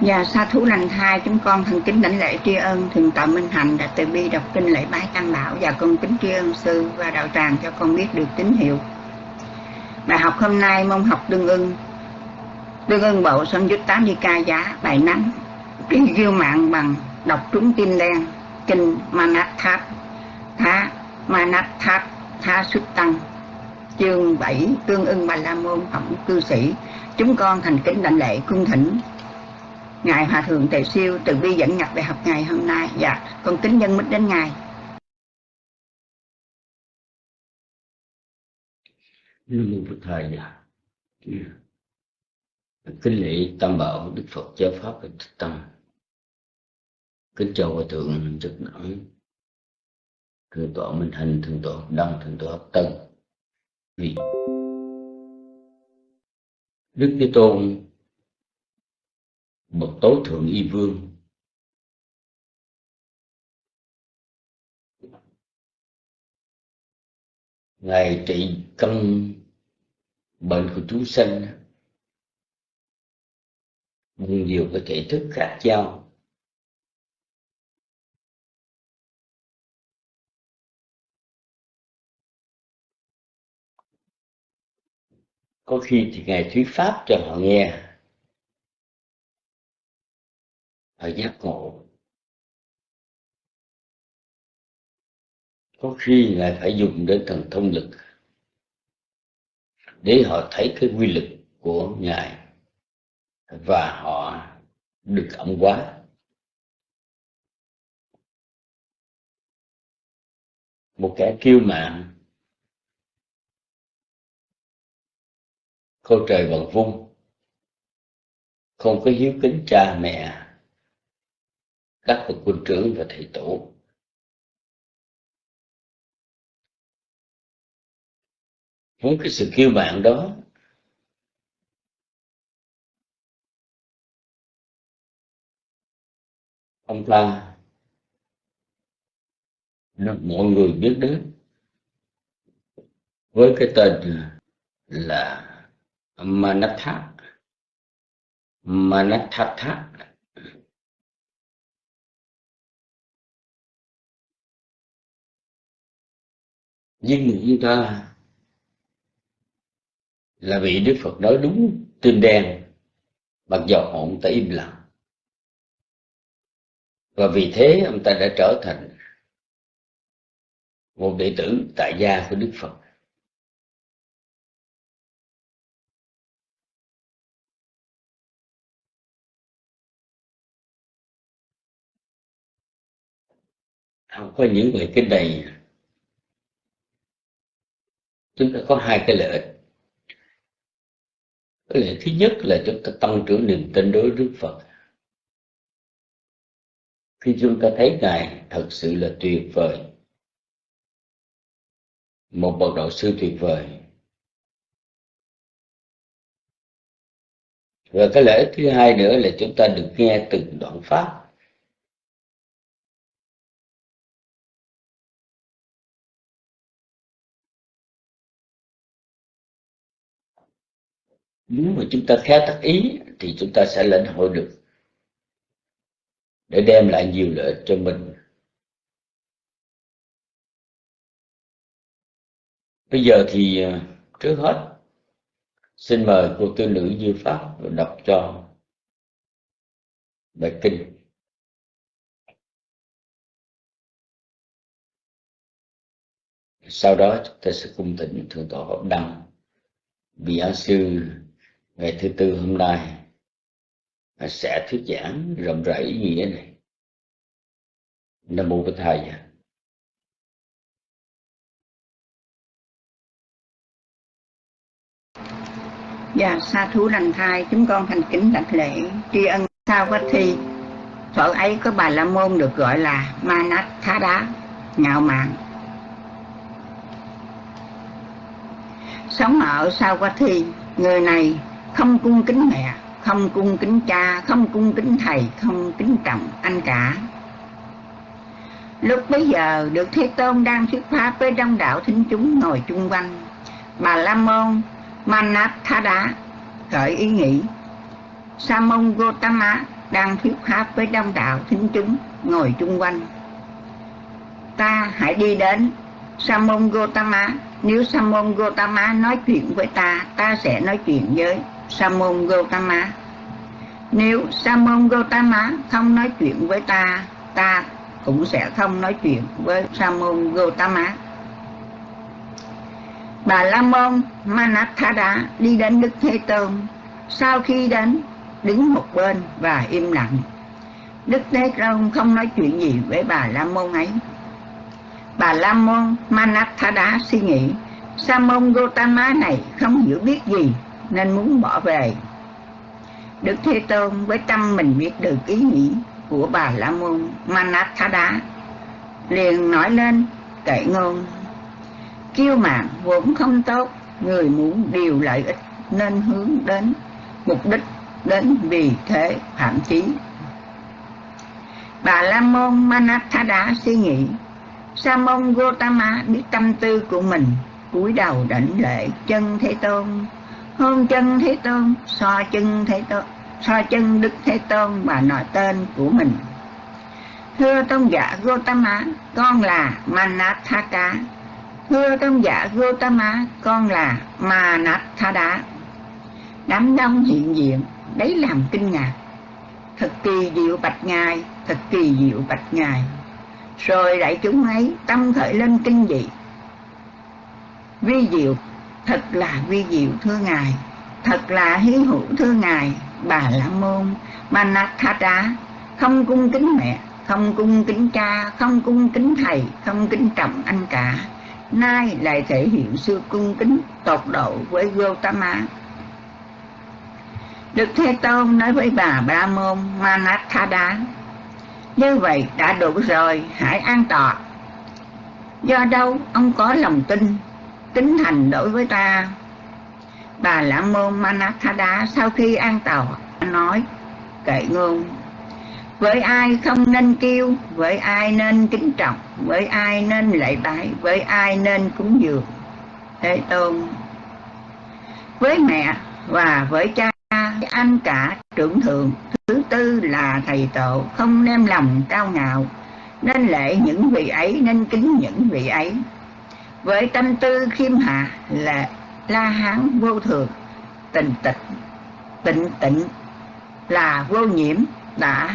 Và sa thú lành thai, chúng con thành kính đảnh lễ tri ân Thượng tọa Minh Hạnh, đã từ bi đọc kinh lễ bái tam bảo, và con kính tri ân sư và đạo tràng cho con biết được tín hiệu. Bài học hôm nay, môn học tương ưng. Tương ưng bộ sân dứt tám di ca giá, bài nắng. Kinh ghiêu mạng bằng đọc trúng tim đen, Kinh Manat Thát Thá Manat Thá Xuất Tăng. Chương 7 Tương ưng Bà La Môn, Phẩm Cư Sĩ. Chúng con thành kính đảnh lễ cung thỉnh. Ngài Hòa Thượng Tề Siêu từ bi dẫn nhập bài học ngày hôm nay. Dạ, con kính nhân mít đến Ngài. Như Lưu Phật Thầy dạ, Kính lễ Tam Bảo Đức Phật Giáo Pháp và Thích Tâm. Kính chào Hòa Thượng Trực Nẵng Thượng tọa Minh thành Thượng tọa Đăng, Thượng tọa Hợp Tân. Vì Đức Thế Tôn bậc tối thượng y vương. Ngài trị căn bệnh của chúng sanh bằng nhiều cái thể thức khác nhau có khi thì ngài thuyết pháp cho họ nghe. Họ giác ngộ. Có khi ngài phải dùng đến thần thông lực để họ thấy cái quy lực của ngài và họ được ẩm quá một kẻ kiêu mạn câu trời bằng vung, không có hiếu kính cha mẹ các bậc quân trưởng và thầy tổ. Với cái sự kêu bạn đó, ông ta, được mọi người biết đến. Với cái tên là Manatha. Manathatha nhưng mà chúng ta là vị Đức Phật nói đúng tim đen mặc dầu ông ta im lặng. Và vì thế ông ta đã trở thành một đệ tử tại gia của Đức Phật. Không có những người cái này chúng ta có hai cái lợi. Ích cái lợi thứ nhất là chúng ta tăng trưởng niềm tin đối với Đức Phật. Khi chúng ta thấy ngài thật sự là tuyệt vời, một bậc đạo sư tuyệt vời. Và cái lợi ích thứ hai nữa là chúng ta được nghe từng đoạn pháp. Nếu mà chúng ta khéo tác ý, thì chúng ta sẽ lãnh hội được, để đem lại nhiều lợi ích cho mình. Bây giờ thì à, trước hết, xin mời cô tư nữ Như Pháp đọc cho bài kinh. Sau đó chúng ta sẽ cung thỉnh thượng tọa hợp đăng. Vị giáo sư ngày thứ tư hôm nay à, sẽ thuyết giảng rộng rãi ý nghĩa này nam mô bổn thầy Dạ, sa thú lành thai, chúng con thành kính đảnh lễ, tri ân sao quá thi. Thuở ấy có bà La Môn được gọi là Manat Thá Đá, ngạo mạn. Sống ở sao quá thi, người này không cung kính mẹ, không cung kính cha, không cung kính thầy, không kính trọng anh cả. Lúc bấy giờ, được thế tôn đang thuyết pháp với đông đảo thính chúng ngồi chung quanh. Bà la môn manat tha khởi ý nghĩ. Sa môn gotama đang thuyết pháp với đông đạo thính chúng ngồi chung quanh. Ta hãy đi đến Samon Gotama nếu Samon Gotama nói chuyện với ta ta sẽ nói chuyện với Samon Gautama nếu Samon Gautama không nói chuyện với ta ta cũng sẽ không nói chuyện với Samon Gautama Bà La Môn, Manathada đi đến Đức Thế Tôn. Sau khi đến, đứng một bên và im lặng. Đức Thế Tôn không nói chuyện gì với bà La Môn ấy. Bà La Môn, Manathada suy nghĩ Samon Gautama này không hiểu biết gì. Nên muốn bỏ về. Đức Thế Tôn với tâm mình biết được ý nghĩ Của bà La Môn Manathada, Liền nói lên, kệ ngôn, Kiêu mạn vốn không tốt, Người muốn điều lợi ích Nên hướng đến mục đích Đến vì thế phạm chí Bà La Môn Manathada suy nghĩ, Sa môn Gotama biết tâm tư của mình, cúi đầu đảnh lễ chân Thế Tôn hôn chân Thế Tôn, so chân Thế Tôn, so chân Đức Thế Tôn và nói tên của mình. Thưa tôn giả Gotama con là Manathaka. Thưa tôn giả Gotama con là Manathada. Đám đông hiện diện, đấy làm kinh ngạc. Thật kỳ diệu bạch ngài, thật kỳ diệu bạch ngài. Rồi đại chúng ấy tâm khởi lên kinh dị. Vi diệu thật là vi diệu thưa ngài. Thật là hy hữu thưa ngài bà la môn manathata. Không cung kính mẹ không cung kính cha không cung kính thầy không kính trọng anh cả. Nay lại thể hiện sự cung kính tột độ với Gautama. Đức Thế Tôn nói với bà Ba Môn Manathada Như vậy đã đủ rồi, hãy an tọa. Do đâu? Ông có lòng tin tính thành đối với ta. Bà la môn manathada sau khi an tàu, nói, kệ ngôn, với ai không nên kêu, với ai nên kính trọng, với ai nên lệ bái, với ai nên cúng dường, thế tôn. Với mẹ và với cha, anh cả trưởng thượng, thứ tư là thầy tổ, không đem lòng cao ngạo, nên lệ những vị ấy, nên kính những vị ấy với tâm tư khiêm hạ là la hán vô thường, tình tịch, tịnh tịnh, là vô nhiễm đã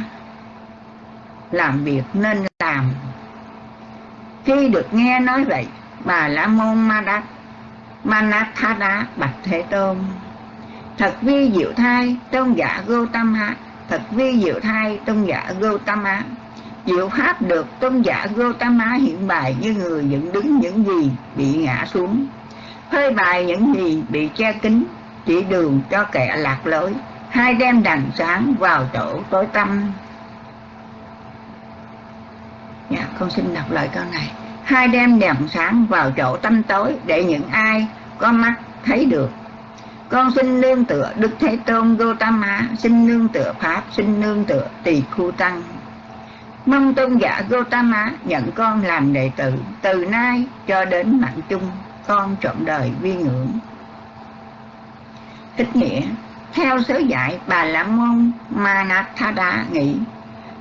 làm việc nên làm. Khi được nghe nói vậy, bà la môn ma đắc manathada bạch thế tôn, thật vi diệu thai tôn giả hạ thật vi diệu thai tôn giả hạ diệu pháp được tôn giả Gotama hiện bài như người dựng đứng những gì bị ngã xuống. Phơi bài những gì bị che kín chỉ đường cho kẻ lạc lối hai đem đàn sáng vào chỗ tối tăm. Dạ, con xin đọc lại câu này. Hai đem đèn sáng vào chỗ tâm tối để những ai có mắt thấy được. Con xin nương tựa đức thế tôn gotama xin nương tựa pháp xin nương tựa tỳ khu tăng mong tôn giả Gotama nhận con làm đệ tử từ nay cho đến mạng chung, con trọn đời vi ngưỡng. Thích nghĩa, theo sớ dạy bà la môn, Manathada nghĩ,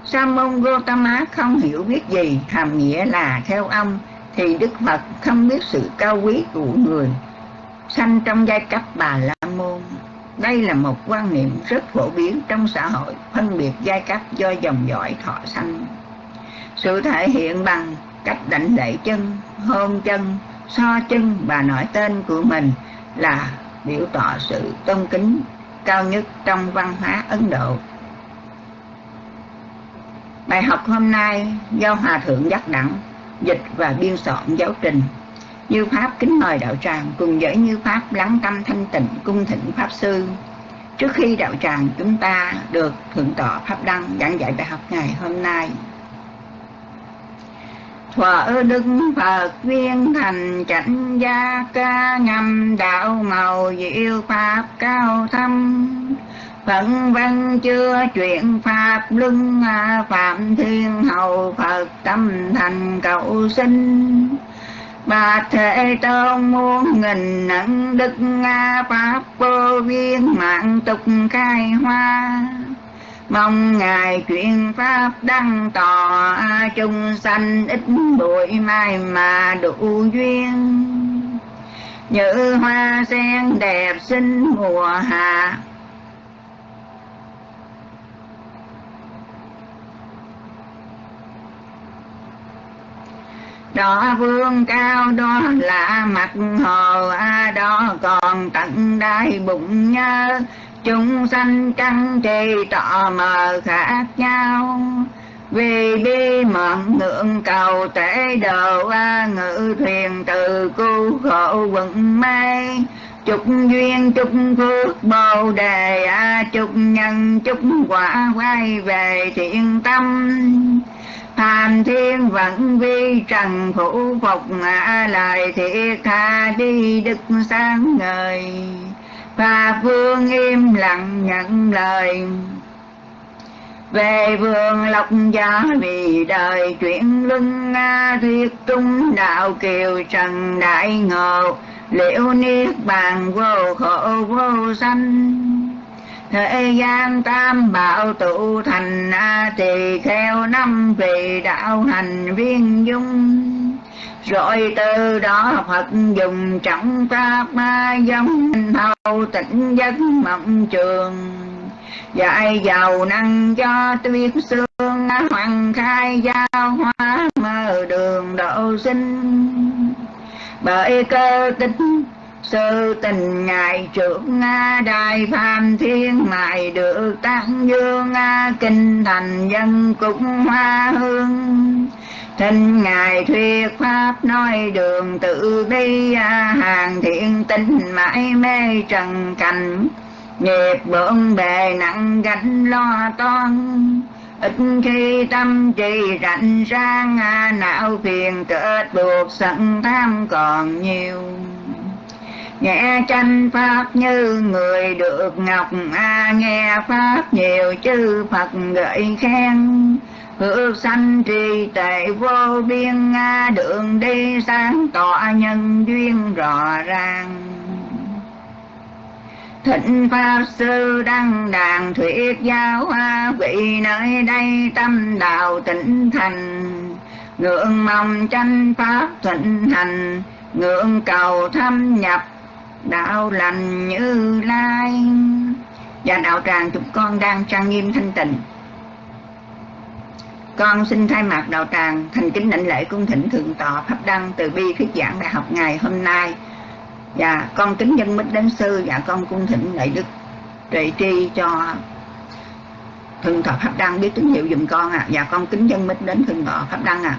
Sa môn Gotama không hiểu biết gì, hàm nghĩa là theo ông, thì Đức Phật không biết sự cao quý của người sanh trong giai cấp bà la môn đây là một quan niệm rất phổ biến trong xã hội, phân biệt giai cấp do dòng dõi thọ sanh sự thể hiện bằng cách đảnh lễ chân, hôn chân, so chân và nói tên của mình là biểu tỏ sự tôn kính cao nhất trong văn hóa Ấn Độ. Bài học hôm nay do Hòa Thượng Giác Đẳng, dịch và biên soạn giáo trình. Như Pháp kính mời đạo tràng cùng với Như Pháp lắng tâm thanh tịnh cung thỉnh Pháp Sư. Trước khi đạo tràng chúng ta được thượng tọa Pháp Đăng giảng dạy bài học ngày hôm nay Thuở đức Phật viên thành chánh gia ca ngâm đạo màu diệu pháp cao thâm Phận văn chưa chuyện pháp luân phạm thiên hậu Phật tâm thành cầu sinh Bà Thế Tôn muôn nghìn nặng đức Pháp vô viên mạng tục khai hoa. Mong ngài truyền pháp đăng tỏ chung sanh ít bụi mai mà đủ duyên. Như hoa sen đẹp xinh mùa hạ đó vương cao đó là mặt hồ, a đó còn tận đai bụng nhớ chúng sanh căn trì tọ mờ khác nhau. Vì bi mạn ngưỡng cầu tế đồ a ngự thuyền từ cu khổ quận mây chúc duyên, chúc phước bồ đề, a chúc nhân, chúc quả quay về thiện tâm tham thiên vẫn vi trần phủ phục, ngã lại thiệt tha, đi đức sáng ngời. Và vương im lặng nhận lời. Về vườn lộc gia vì đời chuyển luân nga thuyết trung đạo kiều trần đại ngộ, liễu niết bàn vô khổ vô sanh thế gian tam bảo tụ thành a tỳ kheo năm vị đạo hành viên dung. Rồi từ đó Phật dùng trọng pháp ma giống thâu tịnh giấc mộng trường. Dạy giàu năng cho tuyết xương hoàng khai giao hóa mơ đường độ sinh. Bởi cơ tích sư tình ngài trưởng nga đại phàm thiên ngài được tăng dương nga kinh thành dân cũng hoa hương. Thinh Ngài thuyết Pháp nói đường tự bi Hàng thiện tinh mãi mê trần cảnh. Nghiệp bận bề nặng gánh lo toan. Ít khi tâm trì rảnh sang Não phiền kết buộc sẵn tham còn nhiều. Nghe tranh Pháp như người được ngọc a Nghe Pháp nhiều chư Phật gợi khen. Phước sanh trì tệ vô biên nga đường đi sáng tỏ nhân duyên rõ ràng. Thịnh Pháp Sư Đăng Đàn Thuyết Giáo Hoa, Vị nơi đây tâm đạo tịnh thành. Ngưỡng mong tranh Pháp thịnh hành, Ngưỡng cầu thâm nhập đạo lành như lai. Và đạo tràng chúng con đang trang nghiêm thanh tịnh. Con xin thay mặt đạo tràng thành kính lãnh lễ cung thỉnh thượng tọa pháp đăng từ bi thuyết giảng đại học ngày hôm nay. Và con kính dân mít đến sư và con cung thỉnh đại đức trị tri cho thượng tọa pháp đăng biết tín hiệu dùm con à và con kính dân mít đến thượng tọa pháp đăng à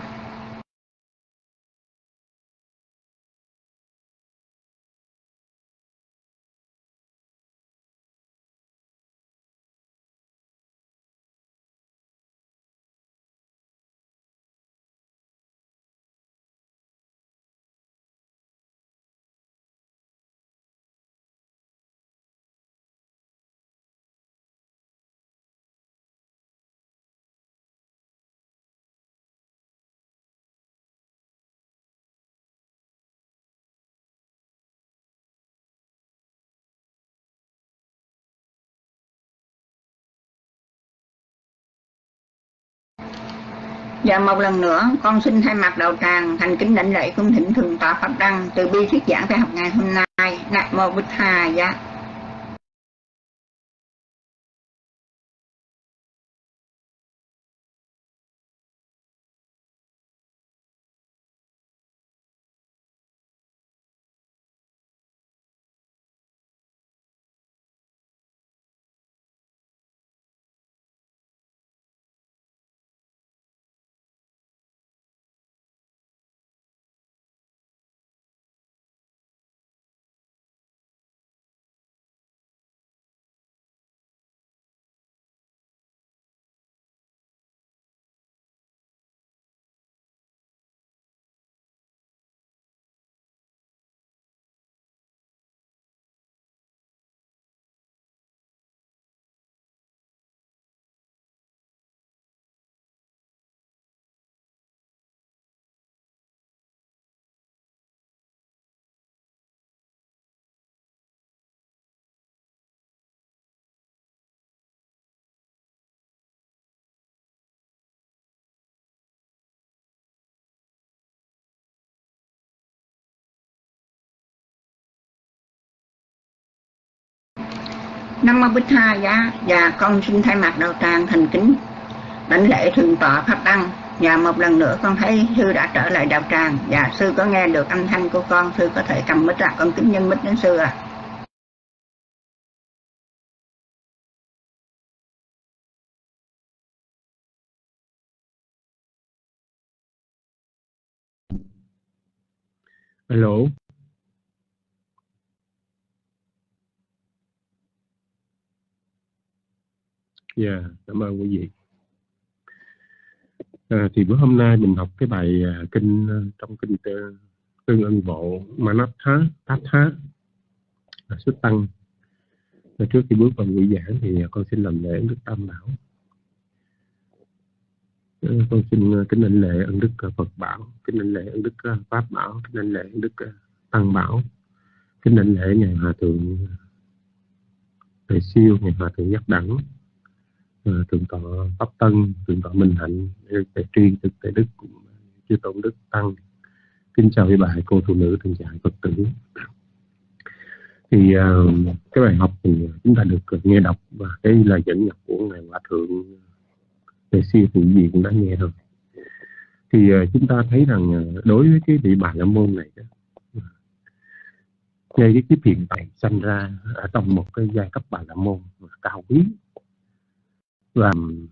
Và một lần nữa, con xin thay mặt đầu tràng thành kính lãnh lễ cung thỉnh thường tọa Pháp Đăng từ bi thuyết giảng về học ngày hôm nay. Nam mô Bích Hà dạ Nam Mô Bích Tha giá. Và con xin thay mặt đầu tràng thành kính. Đảnh lễ thượng tọa pháp tăng. Và một lần nữa con thấy sư đã trở lại đạo tràng. Và sư có nghe được âm thanh của con, sư có thể cầm mít ra. Con kính nhân mít đến sư à Alo. Dạ, yeah, cảm ơn quý vị. À, thì bữa hôm nay mình học cái bài à, kinh à, trong kinh tương ân bộ Manatha Tatha là xuất tăng. Và trước khi bước vào buổi giảng thì à, con xin làm lễ Đức Tam Bảo. À, con xin à, kính đảnh lễ ân đức Phật Bảo, kính đảnh lễ ân đức Pháp Bảo, kính đảnh lễ ân đức Tăng Bảo, kính đảnh lễ ngài Hòa thượng Thầy siêu, ngài Hòa thượng Nhất Đẳng, Ờ, thượng tọa pháp tân thượng tọa minh hạnh tề tri thực tề đức chư tôn đức tăng. Kính chào quý bà cô phụ nữ thường dạy phật tử. Thì uh, cái bài học thì chúng ta được nghe đọc và cái lời dẫn nhập của ngài hòa thượng tề siêu phụ gì cũng đã nghe rồi. Thì uh, chúng ta thấy rằng uh, đối với cái vị bà la môn này đó, ngay cái kiếp hiện tại sanh ra ở trong một cái giai cấp bà la môn cao quý làm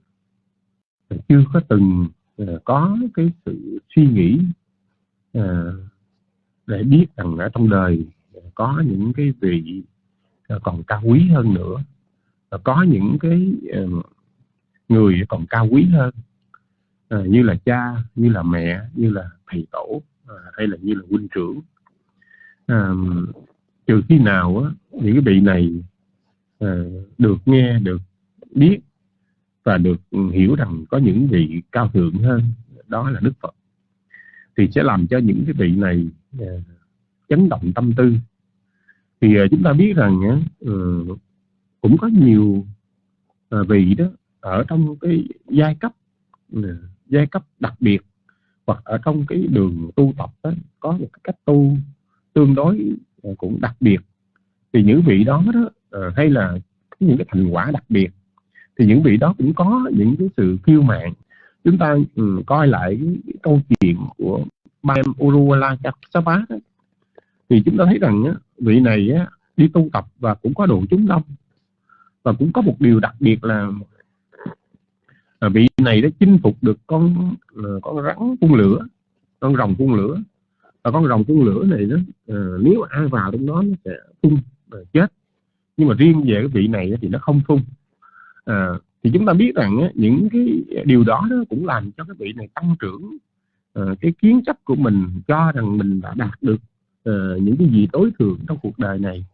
chưa có từng ờ, có cái sự suy nghĩ ờ, để biết rằng ở trong đời có những cái vị ờ, còn cao quý hơn nữa có những cái người còn cao quý hơn như là cha như là mẹ như là thầy tổ hay là như là huynh trưởng. Trừ khi nào á, những cái vị này được nghe được biết và được hiểu rằng có những vị cao thượng hơn đó là Đức Phật. Thì sẽ làm cho những cái vị này à, chấn động tâm tư. Thì à, chúng ta biết rằng à, ừ, cũng có nhiều vị đó ở trong cái giai cấp ừ, giai cấp đặc biệt hoặc ở trong cái đường tu tập đó, có một cái cách tu tương đối cũng đặc biệt. Thì những vị đó đó hay là những cái thành quả đặc biệt thì những vị đó cũng có những cái sự kiêu mạn. Chúng ta um, coi lại cái, câu chuyện của Bam Uruwala Kassapa thì chúng ta thấy rằng á, vị này á, đi tu tập và cũng có độ chúng đông. Và cũng có một điều đặc biệt là à, vị này đã chinh phục được con à, con rắn phun lửa con rồng phun lửa. Và con rồng phun lửa này đó à, nếu ai vào trong đó nó sẽ phun uh, chết. Nhưng mà riêng về cái vị này thì nó không phun à, thì chúng ta biết rằng á, những cái điều đó, đó cũng làm cho cái vị này tăng trưởng à, cái kiến chấp của mình cho rằng mình đã đạt được à, những cái gì tối thượng trong cuộc đời này.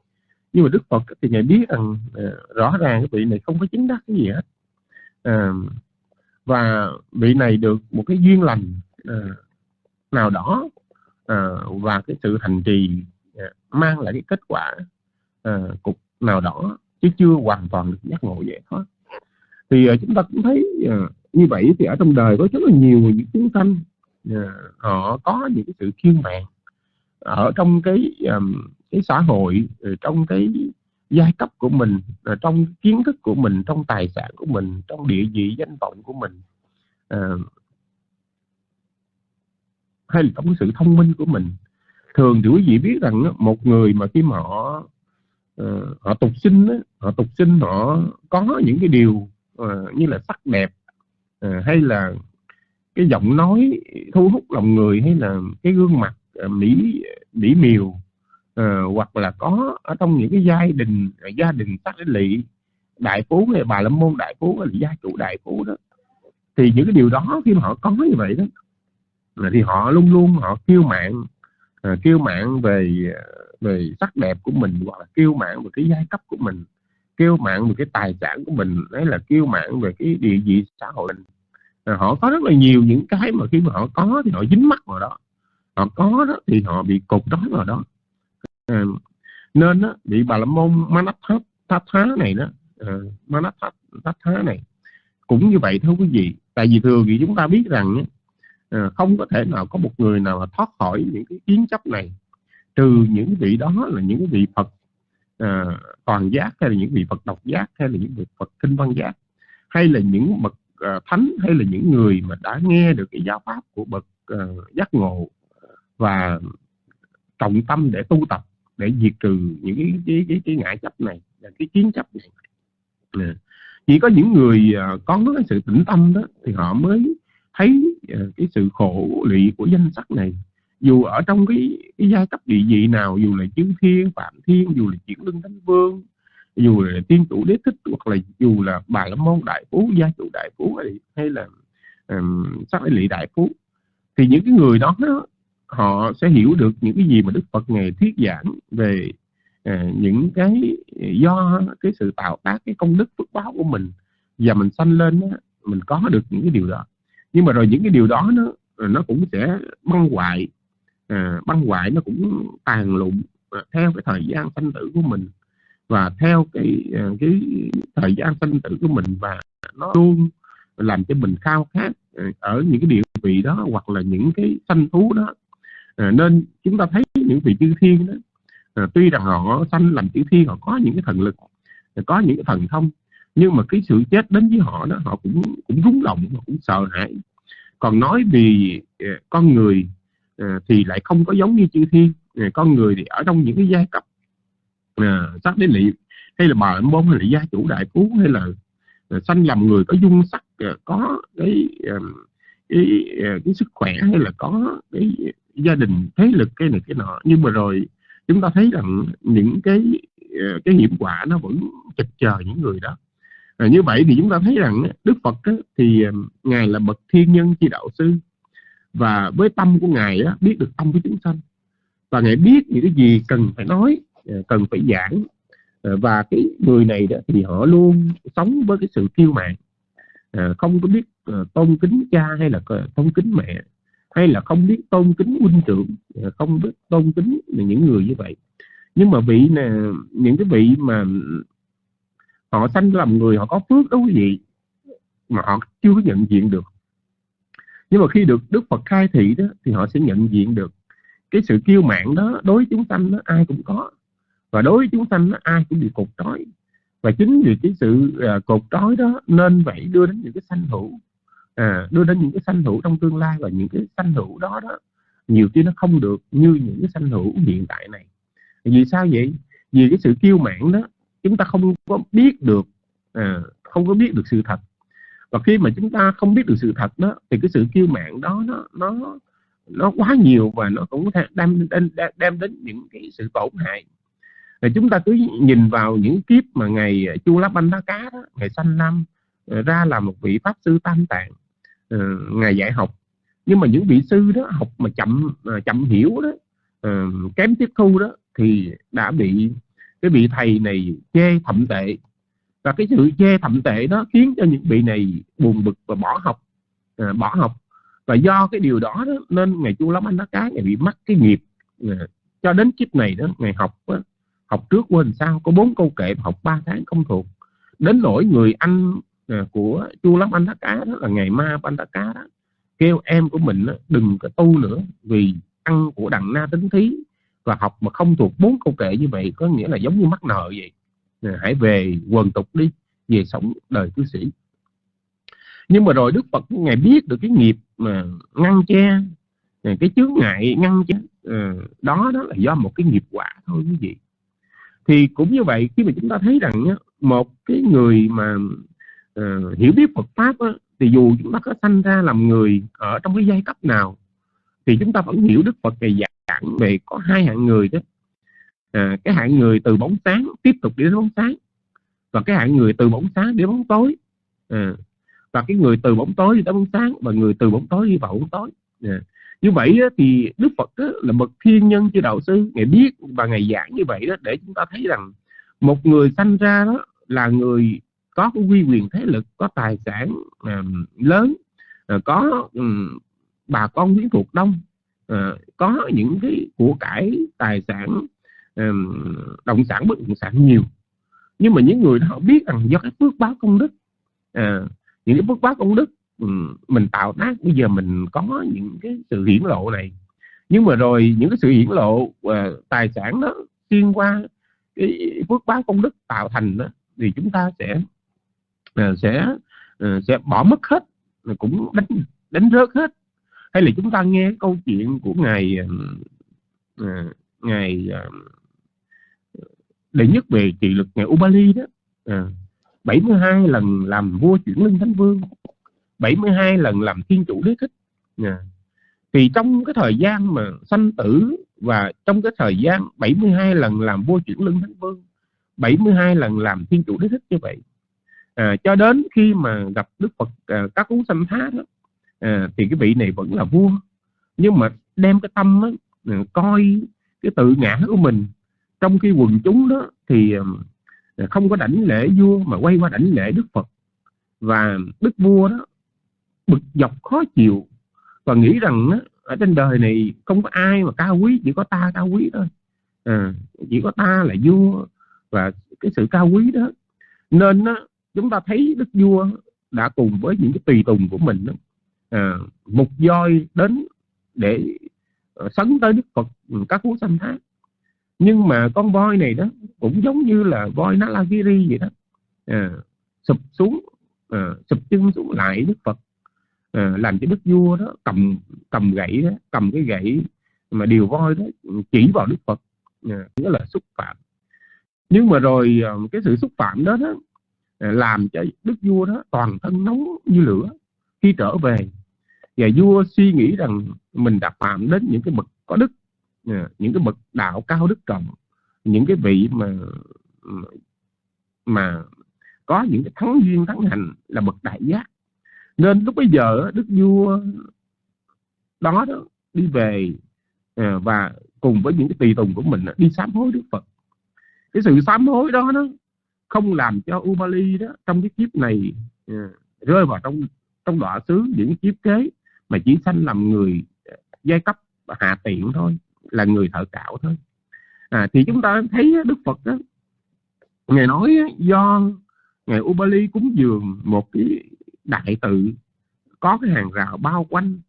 Nhưng mà Đức Phật thì ngài biết rằng à, rõ ràng cái vị này không có chính đắc cái gì hết. À, và vị này được một cái duyên lành à, nào đó à, và cái sự thành trì à, mang lại cái kết quả à, cục nào đó chứ chưa hoàn toàn được giác ngộ giải thoát thì uh, chúng ta cũng thấy uh, như vậy thì ở trong đời có rất là nhiều những chúng sanh uh, ờ, họ có những cái sự kiên mạng ở trong cái um, cái xã hội trong cái giai cấp của mình trong kiến thức của mình trong tài sản của mình trong địa vị danh vọng của mình uh, hay là trong cái sự thông minh của mình. Thường thì quý vị biết rằng một người mà khi mà họ uh, họ tục sinh họ tục sinh họ có những cái điều uh, như là sắc đẹp uh, hay là cái giọng nói thu hút lòng người hay là cái gương mặt uh, mỹ mỹ miều uh, hoặc là có ở trong những cái gia đình gia đình sắc lị đại phú hay bà lâm môn đại phú hay là gia chủ đại phú đó thì những cái điều đó khi mà họ có như vậy đó là thì họ luôn luôn họ kêu mạn uh, kiêu mạn về về sắc đẹp của mình hoặc là kêu mạn về cái giai cấp của mình kêu mạng về cái tài sản của mình đấy là kêu mạng về cái địa vị xã hội. Mình à, họ có rất là nhiều những cái mà khi mà họ có thì họ dính mắc vào đó. Họ có đó thì họ bị cột trói vào đó. À, nên đó, bị bà la môn manathat thá này đó ờ, à, manathat thá này cũng như vậy thôi quý vị. Tại vì thường thì chúng ta biết rằng à, không có thể nào có một người nào mà thoát khỏi những cái kiến chấp này trừ những vị đó là những vị Phật uh, toàn giác hay là những vị Phật độc giác hay là những vị Phật kinh văn giác hay là những bậc uh, thánh hay là những người mà đã nghe được cái giáo pháp của bậc uh, giác ngộ và trọng tâm để tu tập để diệt trừ những cái cái cái, cái ngại chấp này cái kiến chấp này. À, chỉ có những người uh, có cái sự tĩnh tâm đó thì họ mới thấy uh, cái sự khổ lụy của danh sắc này dù ở trong cái, cái giai cấp địa vị nào dù là chư thiên phạm thiên dù là chuyển lưng thánh vương dù là tiên chủ đế thích hoặc là dù là bà la môn đại phú gia chủ đại phú hay, là um, sắc lị đại phú thì những cái người đó, đó họ sẽ hiểu được những cái gì mà đức phật ngày thuyết giảng về uh, những cái do cái sự tạo tác cái công đức phước báo của mình. Và mình sanh lên đó, mình có được những cái điều đó. Nhưng mà rồi những cái điều đó nó nó cũng sẽ băng hoại à, băng hoại nó cũng tàn lụng à, theo cái thời gian sanh tử của mình và theo cái à, cái thời gian sanh tử của mình và nó luôn làm cho mình khao khát ờ, ở những cái địa vị đó hoặc là những cái sanh thú đó. À, nên chúng ta thấy những vị chư thiên đó à, tuy rằng họ sanh làm chư thiên họ có những cái thần lực có những cái thần thông nhưng mà cái sự chết đến với họ đó họ cũng cũng rúng động họ cũng sợ hãi. Còn nói vì con người À, thì lại không có giống như chư thiên. À, con người thì ở trong những cái giai cấp à, sắc đế lị. Hay là bà môn hay là gia chủ đại phú hay là sanh làm người có dung sắc có cái, cái, cái sức khỏe hay là có cái gia đình thế lực cái này cái nọ. Nhưng mà rồi chúng ta thấy rằng những cái cái hiểm quả nó vẫn chật chờ những người đó. À, như vậy thì chúng ta thấy rằng Đức Phật á, thì ngài là bậc thiên nhân chi đạo sư và với tâm của ngài á, biết được tâm của chúng sanh. Và ngài biết những cái gì cần phải nói ờ, cần phải giảng. Ờ, và cái người này đó thì họ luôn sống với cái sự kiêu mạn. Ờ, không có biết tôn kính cha hay là tôn kính mẹ. Hay là không biết tôn kính huynh trưởng. Không biết tôn kính những người như vậy. Nhưng mà vị nè những cái vị mà họ sanh làm người họ có phước đó quý vị mà họ chưa có nhận diện được nhưng mà khi được Đức Phật khai thị đó thì họ sẽ nhận diện được cái sự kiêu mạn đó đối với chúng sanh đó ai cũng có. Và đối với chúng sanh đó ai cũng bị cột trói. Và chính vì cái sự à, cột trói đó nên vậy đưa đến những cái sanh hữu. À, đưa đến những cái sanh hữu trong tương lai. Và những cái sanh hữu đó đó nhiều khi nó không được như những cái sanh hữu hiện tại này. Vì sao vậy? Vì cái sự kiêu mạn đó chúng ta không có biết được à, không có biết được sự thật và khi mà chúng ta không biết được sự thật đó thì cái sự kiêu mạn đó nó nó nó quá nhiều và nó cũng có thể đem, đem, đem đến những cái sự tổn hại. Và chúng ta cứ nhìn vào những kiếp mà ngày ờ, chu láp banh đá cá đó ngày sanh năm ờ, ra là một vị pháp sư tam tạng ờ, ngày dạy học. Nhưng mà những vị sư đó học mà chậm chậm hiểu đó kém tiếp thu đó thì đã bị cái vị thầy này chê thậm tệ và cái sự chê thậm tệ đó khiến cho những vị này buồn bực và bỏ học à, bỏ học. Và do cái điều đó, đó nên ngày chu lắm anh đó cái ngày bị mắc cái nghiệp à, cho đến kiếp này đó ngày học đó, học trước quên sao có bốn câu kệ học ba tháng không thuộc. Đến nỗi người anh à, của chu lắm anh đó cá đó là ngày ma anh đó cá đó kêu em của mình đó, đừng có tu nữa vì ăn của đằng na tính thí. Và học mà không thuộc bốn câu kệ như vậy có nghĩa là giống như mắc nợ vậy. Ờ, hãy về quần tục đi về sống đời cư sĩ. Nhưng mà rồi Đức Phật ngài biết được cái nghiệp mà ngăn che ờ, cái chướng ngại ngăn che ờ, đó đó là do một cái nghiệp quả thôi quý vị. Thì cũng như vậy khi mà chúng ta thấy rằng một cái người mà uh, hiểu biết Phật pháp á, thì dù chúng ta có sanh ra làm người ở trong cái giai cấp nào thì chúng ta vẫn hiểu Đức Phật ngày giảng về có hai hạng người đó à, cái hạng người từ bóng sáng tiếp tục đi đến bóng sáng. Và cái hạng người từ bóng sáng đến bóng tối. À, và cái người từ bóng tối đi tới bóng sáng và người từ bóng tối đi vào bóng tối. À. như vậy đó, thì Đức Phật đó, là bậc thiên nhân chư đạo sư. Ngày biết và ngày giảng như vậy đó để chúng ta thấy rằng một người sanh ra đó là người có cái quy quyền thế lực có tài sản à, lớn à, có um, bà con quyến thuộc đông à, có những cái của cải tài sản um, động sản bất động sản nhiều. Nhưng mà những người đó họ biết rằng do cái phước báo công đức à, những cái phước báo công đức um, mình tạo tác bây giờ mình có những cái sự hiển lộ này. Nhưng mà rồi những cái sự hiển lộ uh, tài sản đó xuyên qua cái phước báo công đức tạo thành đó, thì chúng ta sẽ uh, sẽ uh, sẽ bỏ mất hết cũng đánh đánh rớt hết. Hay là chúng ta nghe câu chuyện của ngài uh, ngài uh, đệ nhất về trị lực ngài Ubali đó. Ờ, à, 72 lần làm vua chuyển linh thánh vương 72 lần làm thiên chủ đế thích. À, thì trong cái thời gian mà sanh tử và trong cái thời gian 72 lần làm vua chuyển lưng thánh vương 72 lần làm thiên chủ đế thích như vậy. À, cho đến khi mà gặp Đức Phật à, các cú sanh thá đó à, thì cái vị này vẫn là vua. Nhưng mà đem cái tâm đó, à, coi cái tự ngã của mình trong khi quần chúng đó thì không có đảnh lễ vua mà quay qua đảnh lễ Đức Phật. Và Đức vua đó bực dọc khó chịu và nghĩ rằng đó, ở trên đời này không có ai mà cao quý chỉ có ta cao quý thôi. À, chỉ có ta là vua và cái sự cao quý đó. Nên đó, chúng ta thấy đức vua đã cùng với những cái tùy tùng của mình đó, à, một voi đến để ờ, sấn tới đức phật các cú sanh thác nhưng mà con voi này đó cũng giống như là voi Nalagiri vậy đó. À, sụp xuống à, sụp chân xuống lại đức phật. À, làm cho đức vua đó cầm cầm gậy đó, cầm cái gậy mà điều voi đó chỉ vào đức phật. À, đó là xúc phạm. Nhưng mà rồi à, cái sự xúc phạm đó, đó à, làm cho đức vua đó toàn thân nóng như lửa khi trở về. Và vua suy nghĩ rằng mình đã phạm đến những cái bậc có đức. Ờ, những cái bậc đạo cao đức trọng, những cái vị mà mà có những cái thắng duyên thắng hành là bậc đại giác. Nên lúc bây giờ đức vua đó đó đi về ờ, và cùng với những cái tùy tùng của mình đi sám hối đức phật. Cái sự sám hối đó nó không làm cho Ubali đó trong cái kiếp này ờ, rơi vào trong trong đọa xứ những kiếp kế mà chỉ sanh làm người giai cấp hạ tiện thôi là người thợ cạo thôi. À, thì chúng ta thấy Đức Phật đó ngài nói do ngài Ubali cúng dường một cái đại tự có cái hàng rào bao quanh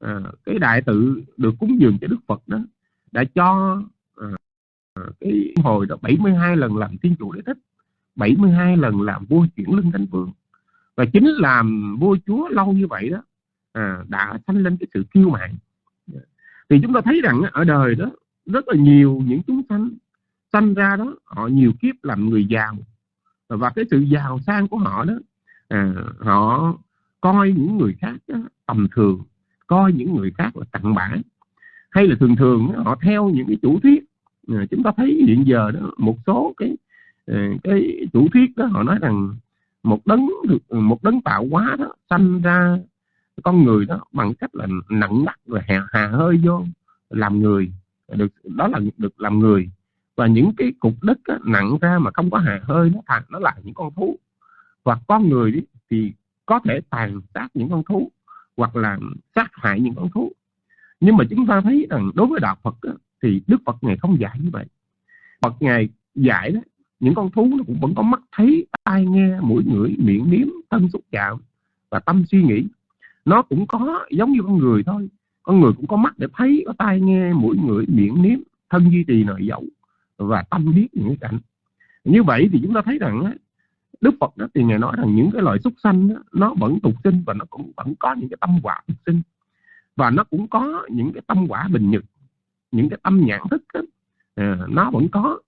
à, cái đại tự được cúng dường cho Đức Phật đó đã cho à, à cái hồi đó 72 lần làm thiên chủ đế thích 72 lần làm vua chuyển lưng thánh vương và chính làm vua chúa lâu như vậy đó à, đã sanh lên cái sự kiêu mạn thì chúng ta thấy rằng ở đời đó rất là nhiều những chúng sanh sanh ra đó họ nhiều kiếp làm người giàu. Và cái sự giàu sang của họ đó à, họ coi những người khác đó, tầm thường coi những người khác là tặng bã. Hay là thường thường họ theo những cái chủ thuyết. À, chúng ta thấy hiện giờ đó một số cái à, cái chủ thuyết đó họ nói rằng một đấng một đấng tạo hóa đó sanh ra con người đó bằng cách là nặng nặc rồi hà, hà hơi vô làm người được đó là được làm người. Và những cái cục đất á, nặng ra mà không có hà hơi nó thành nó là những con thú. Và con người thì có thể tàn sát những con thú hoặc là sát hại những con thú. Nhưng mà chúng ta thấy rằng đối với đạo Phật á, thì Đức Phật ngày không dạy như vậy. Phật ngày dạy đó những con thú nó cũng vẫn có mắt thấy tai nghe mũi ngửi miệng nếm thân xúc chạm và tâm suy nghĩ nó cũng có giống như con người thôi. Con người cũng có mắt để thấy có tai nghe mũi ngửi miệng nếm thân duy trì nội dậu và tâm biết những cảnh. Như vậy thì chúng ta thấy rằng Đức Phật đó thì ngài nói rằng những cái loại súc sanh đó, nó vẫn tục sinh và nó cũng vẫn có những cái tâm quả tục sinh. Và nó cũng có những cái tâm quả bình nhật những cái tâm nhãn thức đó, à, nó vẫn có.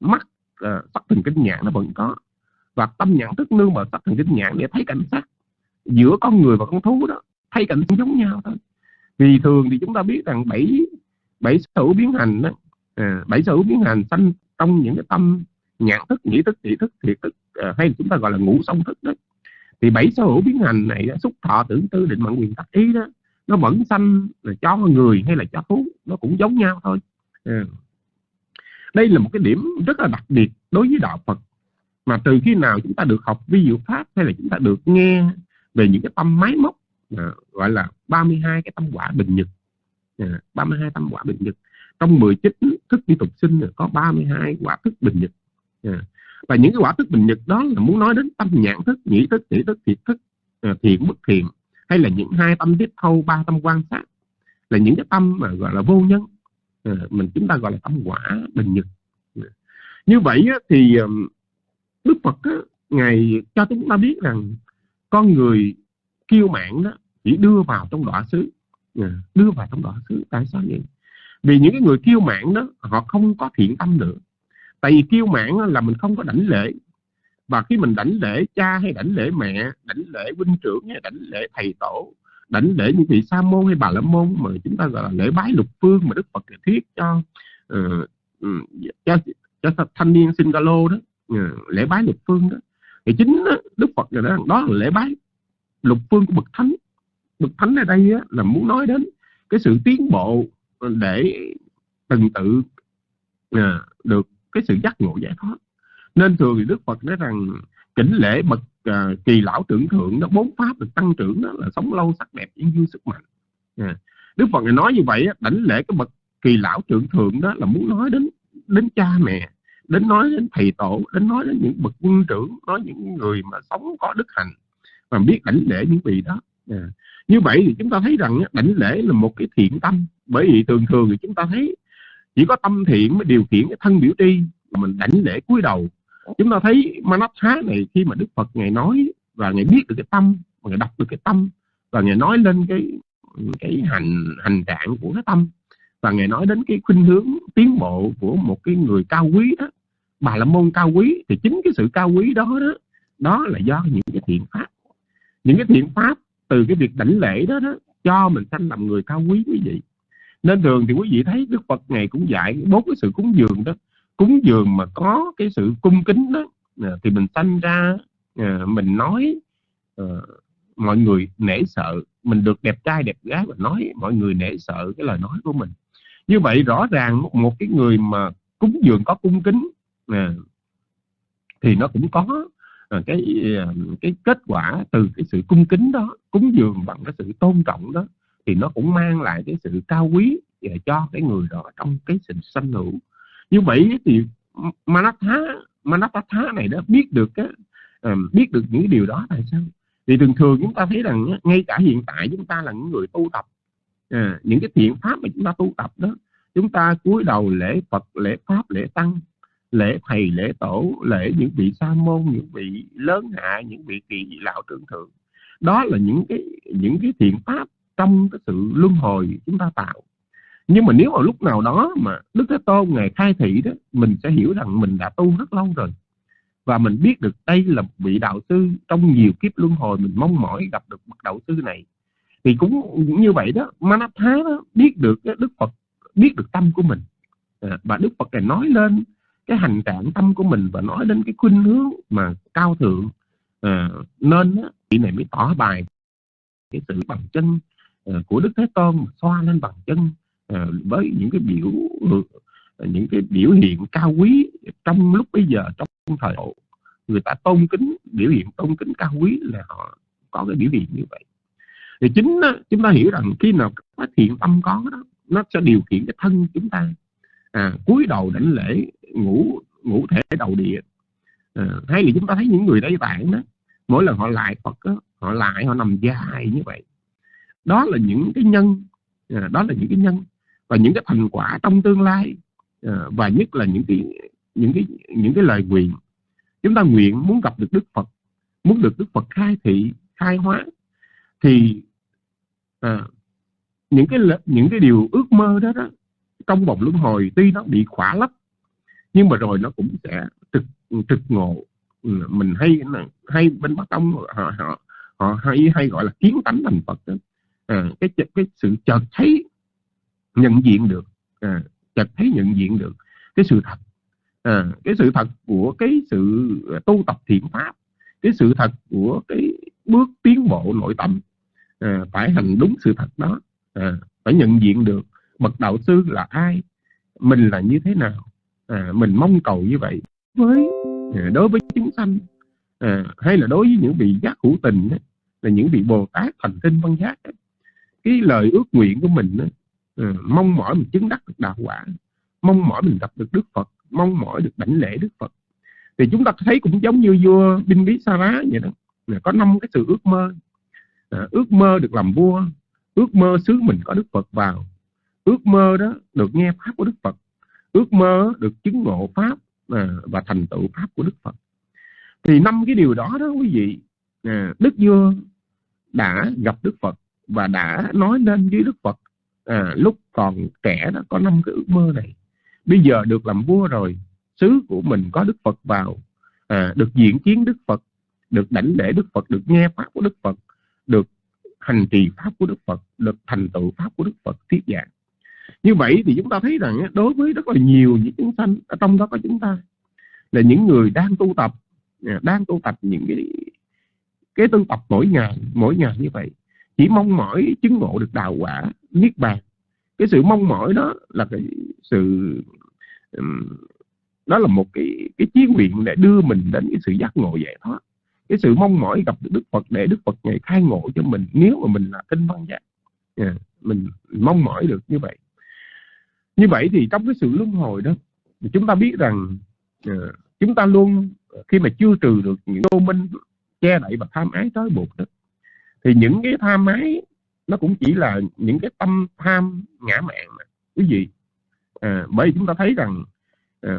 Mắt à, sắc thần kinh nhãn nó vẫn có. Và tâm nhãn thức nương vào sắc thần kinh nhãn để thấy cảnh sắc giữa con người và con thú đó thay cảnh giống nhau thôi. Vì thường thì chúng ta biết rằng bảy bảy sở biến hành đó à, bảy sở biến hành sanh trong những cái tâm nhãn thức nhĩ thức thị thức thiệt thức à, hay chúng ta gọi là ngũ song thức đó. Thì bảy sở hữu biến hành này đó, xúc thọ tưởng tư định mạng quyền tác ý đó nó vẫn sanh là cho người hay là cho thú nó cũng giống nhau thôi. À. đây là một cái điểm rất là đặc biệt đối với đạo Phật. Mà từ khi nào chúng ta được học vi diệu pháp hay là chúng ta được nghe về những cái tâm máy móc à, gọi là 32 cái tâm quả bình nhật. À, 32 tâm quả bình nhật. Trong 19 thức đi tục sinh có 32 quả thức bình nhật. À, và những cái quả thức bình nhật đó là muốn nói đến tâm nhãn thức nhĩ thức tỷ thức thiệt thức à, thiện bất thiện hay là những hai tâm tiếp thâu ba tâm quan sát là những cái tâm mà gọi là vô nhân. À, mình chúng ta gọi là tâm quả bình nhật. À. như vậy á, thì Đức Phật á, ngài cho chúng ta biết rằng con người kiêu mạn đó chỉ đưa vào trong đọa xứ. Ừ, đưa vào trong đọa xứ tại sao vậy? Vì những cái người kiêu mạn đó họ không có thiện tâm nữa. Tại vì kiêu mạn là mình không có đảnh lễ. Và khi mình đảnh lễ cha hay đảnh lễ mẹ đảnh lễ huynh trưởng hay đảnh lễ thầy tổ đảnh lễ những vị sa môn hay bà la môn mà chúng ta gọi là lễ bái lục phương mà đức phật thiết cho uh, cho cho thanh niên sinh đó uh, lễ bái lục phương đó thì chính đó, đức phật rồi đó, đó là lễ bái. Lục phương của bậc thánh. Bậc thánh ở đây á, là muốn nói đến cái sự tiến bộ để từng tự à, được cái sự giác ngộ giải thoát. Nên thường thì đức phật nói rằng kính lễ bậc à, kỳ lão trưởng thượng đó bốn pháp được tăng trưởng đó là sống lâu sắc đẹp yên vui sức mạnh. À. đức phật này nói như vậy đảnh lễ cái bậc kỳ lão trưởng thượng đó là muốn nói đến đến cha mẹ đến nói đến thầy tổ, đến nói đến những bậc quân trưởng, nói những người mà sống có đức hạnh và biết đảnh lễ những vị đó. À. như vậy thì chúng ta thấy rằng đảnh lễ là một cái thiện tâm. Bởi vì thường thường thì chúng ta thấy chỉ có tâm thiện mới điều khiển cái thân biểu tri, mà mình đảnh lễ cúi đầu. Chúng ta thấy Manatha này, khi mà Đức Phật ngài nói và ngài biết được cái tâm và ngài đọc được cái tâm, và ngài nói lên cái cái hành hành trạng của cái tâm, và ngài nói đến cái khuynh hướng tiến bộ của một cái người cao quý đó bà la môn cao quý, thì chính cái sự cao quý đó đó đó là do những cái thiện pháp. Những cái thiện pháp từ cái việc đảnh lễ đó đó, cho mình sanh làm người cao quý quý vị. Nên thường thì quý vị thấy đức phật ngày cũng dạy bốn cái sự cúng dường đó. Cúng dường mà có cái sự cung kính đó à, thì mình sanh ra à, mình nói ờ, mọi người nể sợ. Mình được đẹp trai, đẹp gái và nói mọi người nể sợ cái lời nói của mình. Như vậy rõ ràng một cái người mà cúng dường có cung kính Ừ. thì nó cũng có ờ, cái ờ, cái kết quả từ cái sự cung kính đó cúng dường bằng cái sự tôn trọng đó thì nó cũng mang lại cái sự cao quý cho cái người đó trong cái sự sanh hữu. Như vậy thì Manatha Manatha này đó biết được cái ờ, biết được những điều đó tại sao? Thì thường thường chúng ta thấy rằng ngay cả hiện tại chúng ta là những người tu tập à, những cái thiện pháp mà chúng ta tu tập đó chúng ta cúi đầu lễ Phật lễ pháp lễ tăng lễ thầy, lễ tổ, lễ những vị sa môn, những vị lớn hạ, những vị kỳ lão trưởng thượng đó là những cái những cái thiện pháp trong cái sự luân hồi chúng ta tạo. Nhưng mà nếu ở lúc nào đó mà đức thế tôn ngài khai thị đó, mình sẽ hiểu rằng mình đã tu rất lâu rồi. Và mình biết được đây là một vị đạo sư trong nhiều kiếp luân hồi mình mong mỏi gặp được bậc đạo sư này. Thì cũng như vậy đó, Manatha đó biết được đức Phật, biết được tâm của mình. À, và Đức Phật này nói lên cái hành trạng tâm của mình và nói đến cái khuynh hướng mà cao thượng à, nên á, vị này mới tỏ bài cái sự bằng chân à, của Đức Thế Tôn xoa lên bằng chân à, với những cái biểu ừ, những cái biểu hiện cao quý trong lúc bây giờ trong thời độ. Người ta tôn kính biểu hiện tôn kính cao quý là họ có cái biểu hiện như vậy. Thì chính đó, chúng ta hiểu rằng khi nào cái thiện tâm có đó nó sẽ điều khiển cái thân chúng ta à, cúi đầu đảnh lễ ngủ ngủ thể đầu địa. À, hay là chúng ta thấy những người Tây Tạng đó mỗi lần họ lại Phật đó, họ lại họ nằm dài như vậy. Đó là những cái nhân à, đó là những cái nhân và những cái thành quả trong tương lai à, và nhất là những cái những cái những cái lời nguyện. Chúng ta nguyện muốn gặp được Đức Phật muốn được Đức Phật khai thị khai hóa thì à, những cái những cái điều ước mơ đó đó trong vòng luân hồi tuy nó bị khỏa lấp nhưng mà rồi nó cũng sẽ trực trực ngộ. Ừ, mình hay hay bên bắc tông họ họ họ hay hay gọi là kiến tánh thành phật đó. À, cái cái sự chợt thấy nhận diện được. À, chợt thấy nhận diện được cái sự thật. À, cái sự thật của cái sự tu tập thiện pháp cái sự thật của cái bước tiến bộ nội tâm à, phải hành đúng sự thật đó. À, phải nhận diện được bậc đạo sư là ai? Mình là như thế nào? À, mình mong cầu như vậy với à, đối với chúng sanh. À, hay là đối với những vị giác hữu tình ấy, là những vị bồ tát thành tinh văn giác ấy. cái lời ước nguyện của mình ấy, à, mong mỏi mình chứng đắc được đạo quả mong mỏi mình gặp được đức phật mong mỏi được đảnh lễ đức phật. Thì chúng ta thấy cũng giống như vua binh bí sa rá vậy đó có năm cái sự ước mơ. À, ước mơ được làm vua ước mơ xứ mình có đức phật vào ước mơ đó được nghe pháp của đức phật. Ước mơ được chứng ngộ pháp à, và thành tựu pháp của đức phật. Thì năm cái điều đó đó quý vị à, đức vua đã gặp đức phật và đã nói lên với đức phật à, lúc còn trẻ đó có năm cái ước mơ này. Bây giờ được làm vua rồi xứ của mình có đức phật vào à, được diện kiến đức phật được đảnh lễ đức phật được nghe pháp của đức phật được hành trì pháp của đức phật được thành tựu pháp của đức phật thuyết giảng như vậy thì chúng ta thấy rằng đối với rất là nhiều những chúng sanh ở trong đó có chúng ta là những người đang tu tập à, đang tu tập những cái cái tu tập mỗi ngày mỗi ngày như vậy chỉ mong mỏi chứng ngộ được đạo quả niết bàn. Cái sự mong mỏi đó là cái sự đó là một cái cái chí nguyện để đưa mình đến cái sự giác ngộ giải thoát. Cái sự mong mỏi gặp được Đức Phật để Đức Phật ngày khai ngộ cho mình nếu mà mình là tinh văn giác yeah, mình mong mỏi được như vậy như vậy thì trong cái sự luân hồi đó thì chúng ta biết rằng uh, chúng ta luôn khi mà chưa trừ được những vô minh che đậy và tham ái trói buộc đó thì những cái tham ái nó cũng chỉ là những cái tâm tham ngã mạn mà. Quý vị à, bởi vì chúng ta thấy rằng à,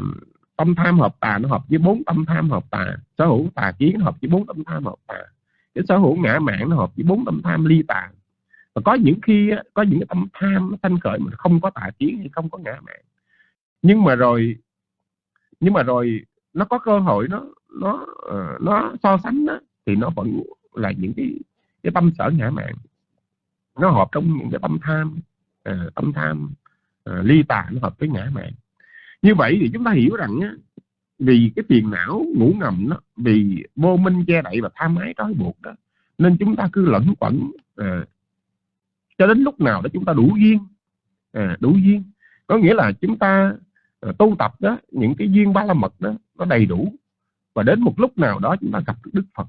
tâm tham hợp tà nó hợp với bốn tâm tham hợp tà sở hữu tà kiến hợp với bốn tâm tham hợp tà cái sở hữu ngã mạn nó hợp với bốn tâm tham ly tà và có những khi có những cái tâm tham nó sanh khởi mà không có tà kiến hay không có ngã mạn nhưng mà rồi nhưng mà rồi nó có cơ hội nó nó ờ, nó so sánh đó, thì nó vẫn là những cái cái tâm sở ngã mạn nó hợp trong những cái tâm tham uh, tâm tham uh, ly tà nó hợp với ngã mạn như vậy thì chúng ta hiểu rằng á, vì cái phiền não ngủ ngầm đó vì vô minh che đậy và tham ái trói buộc đó nên chúng ta cứ lẫn quẩn à, cho đến lúc nào đó chúng ta đủ duyên. À, đủ duyên. Có nghĩa là chúng ta à, tu tập đó những cái duyên ba la mật đó nó đầy đủ. Và đến một lúc nào đó chúng ta gặp được Đức Phật.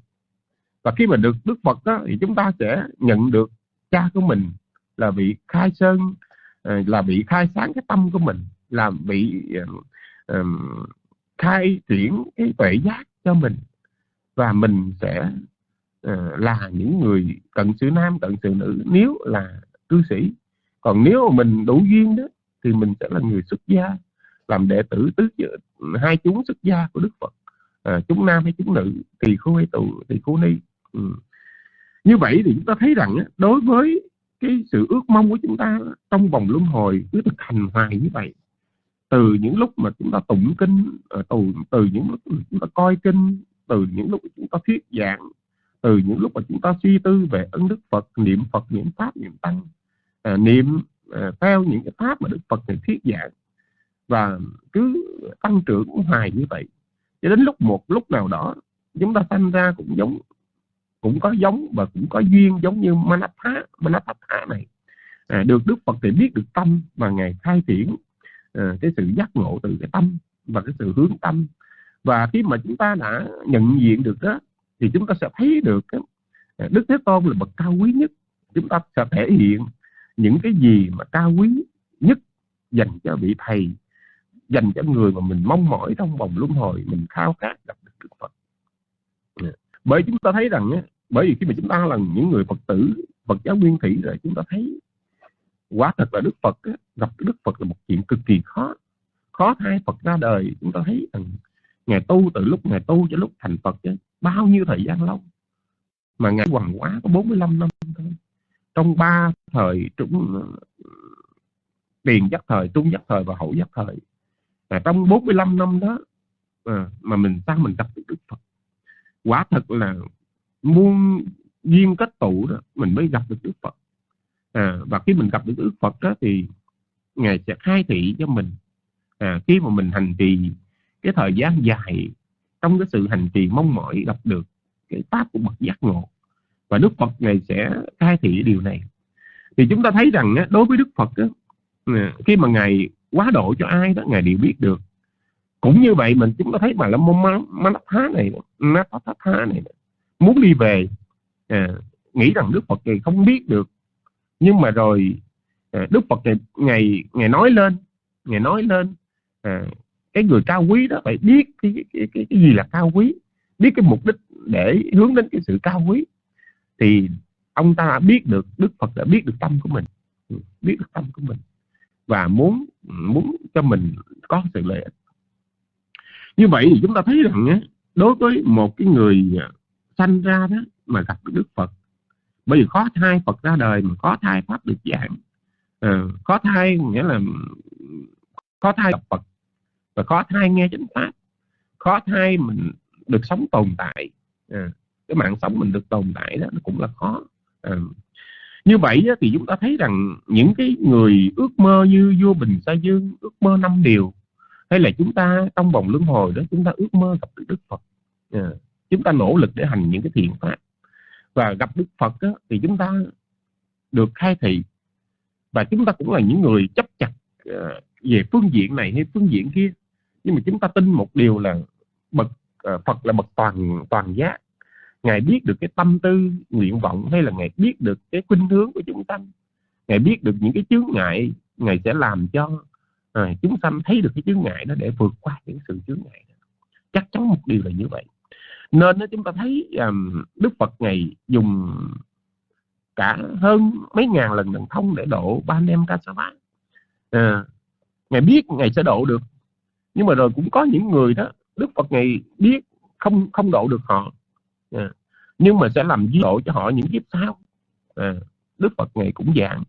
Và khi mà được Đức Phật đó thì chúng ta sẽ nhận được cha của mình là vị khai sơn à, là vị khai sáng cái tâm của mình là bị um, à, à, khai triển cái tuệ giác cho mình. Và mình sẽ Ờ, là những người cận sự nam cận sự nữ nếu là cư sĩ. Còn nếu mà mình đủ duyên đó thì mình sẽ là người xuất gia làm đệ tử tứ hai chúng xuất gia của đức phật. À, chúng nam hay chúng nữ tỳ khưu hay tù tỳ khưu ni. Ừ. như vậy thì chúng ta thấy rằng đối với cái sự ước mong của chúng ta trong vòng luân hồi cứ thực hành hoài như vậy từ những lúc mà chúng ta tụng kinh ờ, từ từ những lúc chúng ta coi kinh từ những lúc chúng ta thuyết giảng từ những lúc mà chúng ta suy tư về ân đức Phật niệm Phật niệm pháp niệm tăng à, niệm à, theo những cái pháp mà Đức Phật này thuyết giảng và cứ tăng trưởng hoài như vậy cho đến lúc một lúc nào đó chúng ta sanh ra cũng giống cũng có giống và cũng có duyên giống như Manatha Manatha này. À, được Đức Phật thì biết được tâm và ngài khai triển à, cái sự giác ngộ từ cái tâm và cái sự hướng tâm. Và khi mà chúng ta đã nhận diện được đó thì chúng ta sẽ thấy được cái à, Đức Thế Tôn là bậc cao quý nhất. Chúng ta sẽ thể hiện những cái gì mà cao quý nhất dành cho vị thầy, dành cho người mà mình mong mỏi trong vòng luân hồi, mình khao khát gặp được Đức Phật. Dạ. Bởi chúng ta thấy rằng bởi vì khi mà chúng ta là những người Phật tử, Phật giáo nguyên thủy rồi, chúng ta thấy quả thật là Đức Phật gặp Đức Phật là một chuyện cực kỳ khó. Khó thay Phật ra đời, chúng ta thấy rằng ngày tu từ lúc ngày tu cho lúc thành Phật chứ bao nhiêu thời gian lâu? Mà ngày hoàng quá có 45 năm thôi. Trong ba thời trung tiền giác thời trung giác thời và hậu giác thời. Là trong 45 năm đó à, mà mình sao mình gặp được Đức Phật. Quả thật là muôn duyên kết tụ đó mình mới gặp được Đức Phật. À, và khi mình gặp được Đức Phật đó thì ngài sẽ khai thị cho mình. À, khi mà mình hành trì cái thời gian dài trong cái sự hành trì mong mỏi gặp được cái pháp của bậc giác ngộ. Và Đức Phật này sẽ khai thị điều này. Thì chúng ta thấy rằng đối với Đức Phật khi mà ngài quá độ cho ai đó ngài đều biết được. Cũng như vậy mình chúng ta thấy mà là môn thá này thá này muốn đi về à, nghĩ rằng Đức Phật này không biết được. Nhưng mà rồi à, Đức Phật này ngày ngày nói lên ngày nói lên à, cái người cao quý đó phải biết cái, cái, cái, cái gì là cao quý biết cái mục đích để hướng đến cái sự cao quý. Thì ông ta biết được Đức Phật đã biết được tâm của mình biết được tâm của mình và muốn muốn cho mình có sự lợi ích. Như vậy thì chúng ta thấy rằng đối với một cái người sanh ra đó mà gặp Đức Phật bởi vì khó thai Phật ra đời mà khó thai Pháp được giảng ờ, à, khó thai nghĩa là khó thai gặp Phật và khó thai nghe chánh Pháp. Khó thai mình được sống tồn tại. À, cái mạng sống mình được tồn tại đó nó cũng là khó. À, như vậy thì chúng ta thấy rằng những cái người ước mơ như vua Bình Sa Dương ước mơ năm điều hay là chúng ta trong vòng luân hồi đó chúng ta ước mơ gặp được Đức Phật. À, chúng ta nỗ lực để hành những cái thiện pháp. Và gặp Đức Phật đó, thì chúng ta được khai thị. Và chúng ta cũng là những người chấp chặt à, về phương diện này hay phương diện kia nhưng mà chúng ta tin một điều là bậc à, Phật là bậc toàn toàn giác. Ngài biết được cái tâm tư nguyện vọng hay là ngài biết được cái khuynh hướng của chúng sanh. Ngài biết được những cái chướng ngại ngài sẽ làm cho à, chúng sanh thấy được cái chướng ngại đó để vượt qua những sự chướng ngại đó. chắc chắn một điều là như vậy. Nên đó, chúng ta thấy um, Đức Phật ngày dùng cả hơn mấy ngàn lần thần thông để độ ba anh em ca sa bát à, ngài biết ngài sẽ độ được nhưng mà rồi cũng có những người đó Đức Phật ngày biết không không độ được họ. À, nhưng mà sẽ làm ví độ cho họ những kiếp sau. À, Đức Phật ngày cũng dạng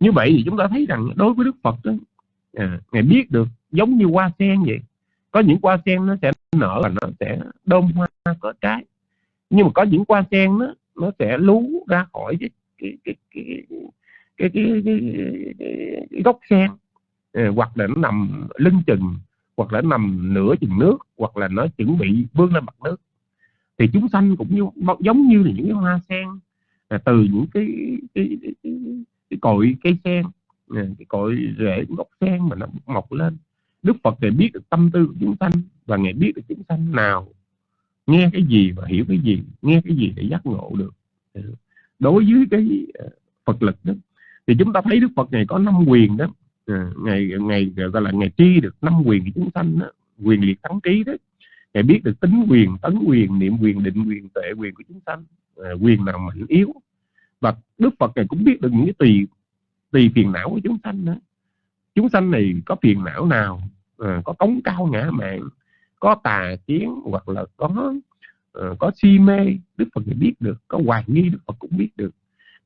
như vậy thì chúng ta thấy rằng đối với Đức Phật đó à, ngài biết được giống như hoa sen vậy. Có những hoa sen nó sẽ nở và nó sẽ đơm hoa có trái. Nhưng mà có những hoa sen nó nó sẽ lú ra khỏi cái cái cái cái cái, cái, cái, cái, cái gốc sen. À, hoặc là nó nằm lưng chừng hoặc là nằm nửa chừng nước hoặc là nó chuẩn bị vươn lên mặt nước. Thì chúng sanh cũng như giống như là những cái hoa sen là từ những cái cái, cái, cái, cái cội cây sen à, cái cội rễ gốc sen mà nó mọc lên. Đức Phật thì biết được tâm tư của chúng sanh và ngài biết được chúng sanh nào nghe cái gì và hiểu cái gì nghe cái gì để giác ngộ được. Đối với cái à, Phật lực đó thì chúng ta thấy Đức Phật này có năm quyền đó. Ờ, ngày ngày gọi là ngày tri được năm quyền của chúng sanh đó quyền liệt thắng trí đó ngài biết được tính quyền tấn quyền niệm quyền định quyền tệ quyền của chúng sanh à, quyền nào mạnh yếu. Và đức phật này cũng biết được những cái tùy tùy phiền não của chúng sanh nữa chúng sanh này có phiền não nào? À, có cống cao ngã mạng có tà kiến hoặc là có uh, có si mê đức phật này biết được. Có hoài nghi đức phật cũng biết được.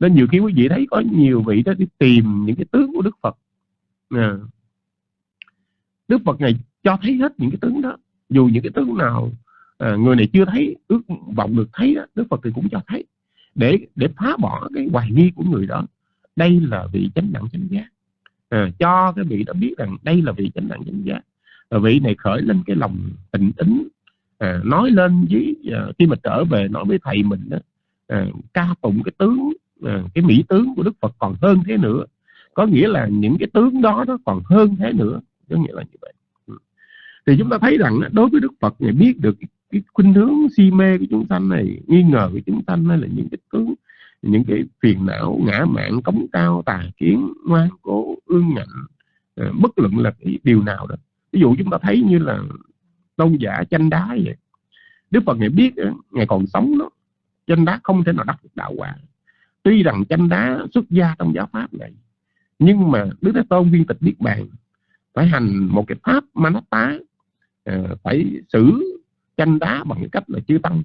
Nên nhiều khi quý vị thấy có nhiều vị đó đi tìm những cái tướng của đức phật à, đức phật này cho thấy hết những cái tướng đó. Dù những cái tướng nào à, người này chưa thấy ước vọng được thấy đó, Đức Phật thì cũng cho thấy. Để để phá bỏ cái hoài nghi của người đó đây là vị chánh đẳng chánh giác. À, cho cái vị đó biết rằng đây là vị chánh đẳng chánh giác. À, vị này khởi lên cái lòng tình tính à, nói lên với à, khi mà trở về nói với thầy mình đó à, ca tụng cái tướng à, cái mỹ tướng của Đức Phật còn hơn thế nữa có nghĩa là những cái tướng đó nó còn hơn thế nữa. Có nghĩa là như vậy. Ừ. Thì chúng ta thấy rằng đối với Đức Phật này biết được cái khuynh hướng si mê của chúng sanh này nghi ngờ của chúng sanh hay là những cái tướng những cái phiền não ngã mạn, cống cao tà kiến ngoan cố ương ngạnh ờ, bất luận là cái điều nào đó. Ví dụ chúng ta thấy như là tôn giả chanh đá vậy. Đức Phật này biết ngày còn sống đó chanh đá không thể nào đắc được đạo quả. Tuy rằng chanh đá xuất gia trong giáo pháp này nhưng mà Đức Thế Tôn viên tịch biết bàn phải hành một cái pháp tá Ờ, phải xử tranh đá bằng cách là chư tăng.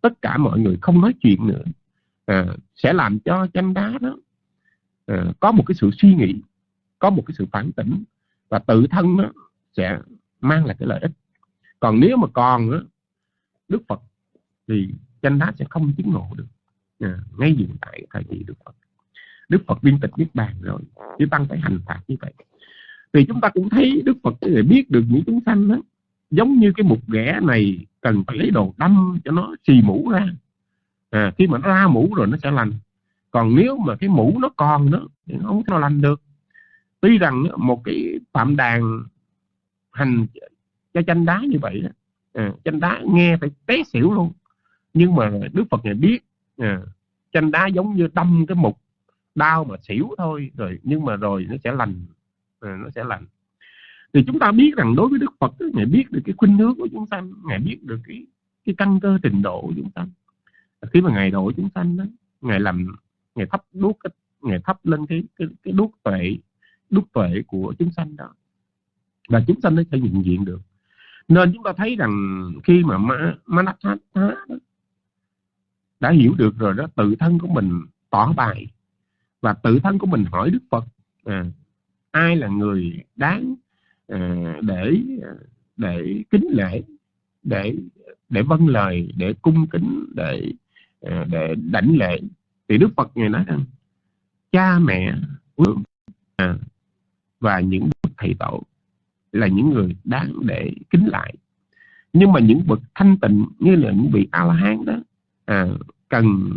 Tất cả mọi người không nói chuyện nữa. À, sẽ làm cho tranh đá đó à, có một cái sự suy nghĩ có một cái sự phản tỉnh và tự thân nó sẽ mang lại cái lợi ích. Còn nếu mà còn đó, Đức Phật thì tranh đá sẽ không chứng ngộ được. À, ngay hiện tại thời kỳ Đức Phật. Đức Phật viên tịch niết bàn rồi chư tăng phải hành phạt như vậy. Thì chúng ta cũng thấy Đức Phật để biết được những chúng sanh đó giống như cái mục ghẻ này cần phải lấy đồ đâm cho nó xì mũ ra. À, khi mà nó ra mũ rồi nó sẽ lành. Còn nếu mà cái mũ nó còn nữa thì nó không thể nào lành được. Tuy rằng một cái phạm đàn hành cho chanh đá như vậy đó, à, chanh đá nghe phải té xỉu luôn. Nhưng mà đức phật này biết à, chanh đá giống như đâm cái mục đau mà xỉu thôi rồi nhưng mà rồi nó sẽ lành rồi nó sẽ lành. Thì chúng ta biết rằng đối với Đức Phật ngài biết được cái khuynh hướng của chúng sanh ngài biết được cái cái căn cơ trình độ của chúng sanh. Khi mà ngài độ chúng sanh đó ngài làm ngài thắp đuốc ngài thắp lên cái cái, cái đuốc tuệ đuốc tuệ của chúng sanh đó. Và chúng sanh nó sẽ nhận diện được. Nên chúng ta thấy rằng khi mà ma Manassatha đã hiểu được rồi đó tự thân của mình tỏ bài và tự thân của mình hỏi Đức Phật à, ai là người đáng à, để để kính lễ để để vâng lời để cung kính để à, để đảnh lễ? Thì Đức Phật ngài nói rằng cha mẹ vâng, à, và những bậc thầy tổ là những người đáng để kính lại nhưng mà những bậc thanh tịnh như là những vị a la hán đó à, cần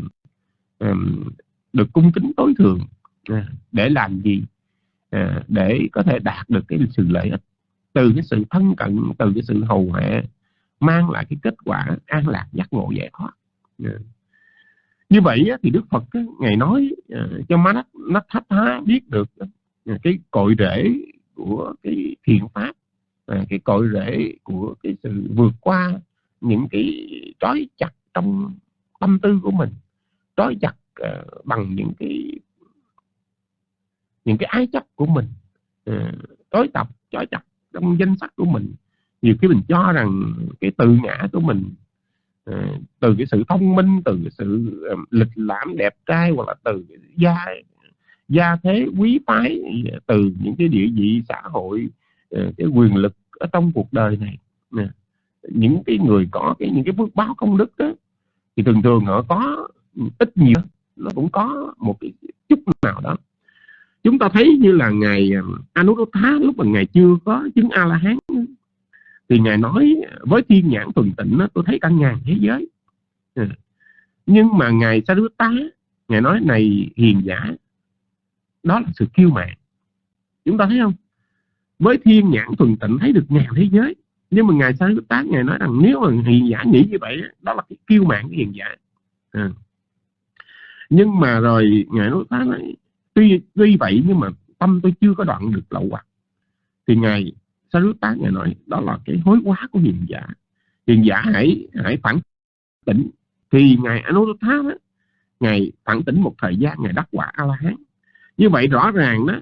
um, được cung kính tối thượng à, để làm gì? À, để có thể đạt được cái sự lợi ích. Từ cái sự thân cận từ cái sự hầu hạ mang lại cái kết quả an lạc giác ngộ giải thoát. À. như vậy thì đức phật ngày nói uh, cho má nó thách há biết được cái cội rễ của cái thiện pháp cái cội rễ của cái sự vượt qua những cái trói chặt trong tâm tư của mình. Trói chặt uh, bằng những cái những cái ái chấp của mình uh, tối tập trói chặt trong danh sách của mình. Nhiều khi mình cho rằng cái tự ngã của mình uh, từ cái sự thông minh từ cái sự uh, lịch lãm đẹp trai hoặc là từ cái gia gia thế quý phái từ những cái địa vị xã hội uh, cái quyền lực ở trong cuộc đời này uh, những cái người có cái những cái phước báo công đức đó thì thường thường họ có ít nhiều nó cũng có một cái chút nào đó. Chúng ta thấy như là ngài à, Anuruddha lúc mà ngài chưa có chứng A La Hán thì ngài nói với thiên nhãn thuần tịnh đó, tôi thấy cả ngàn thế giới. Ừ. Nhưng mà ngài Sariputta ngài nói này hiền giả đó là sự kiêu mạn. Chúng ta thấy không? Với thiên nhãn thuần tịnh thấy được ngàn thế giới nhưng mà ngài Sariputta ngài nói rằng nếu mà hiền giả nghĩ như vậy đó là cái kiêu mạn cái hiền giả. À nhưng mà rồi ngài nói ta nói, tuy tuy vậy nhưng mà tâm tôi chưa có đoạn được lậu hoặc thì ngài tá ngài nói, đó là cái hối quá của hiền giả. Hiền giả hãy hãy phản tỉnh. Thì ngài Anuruddha đó, ngài phản tỉnh một thời gian, ngài đắc quả a la hán như vậy rõ ràng đó,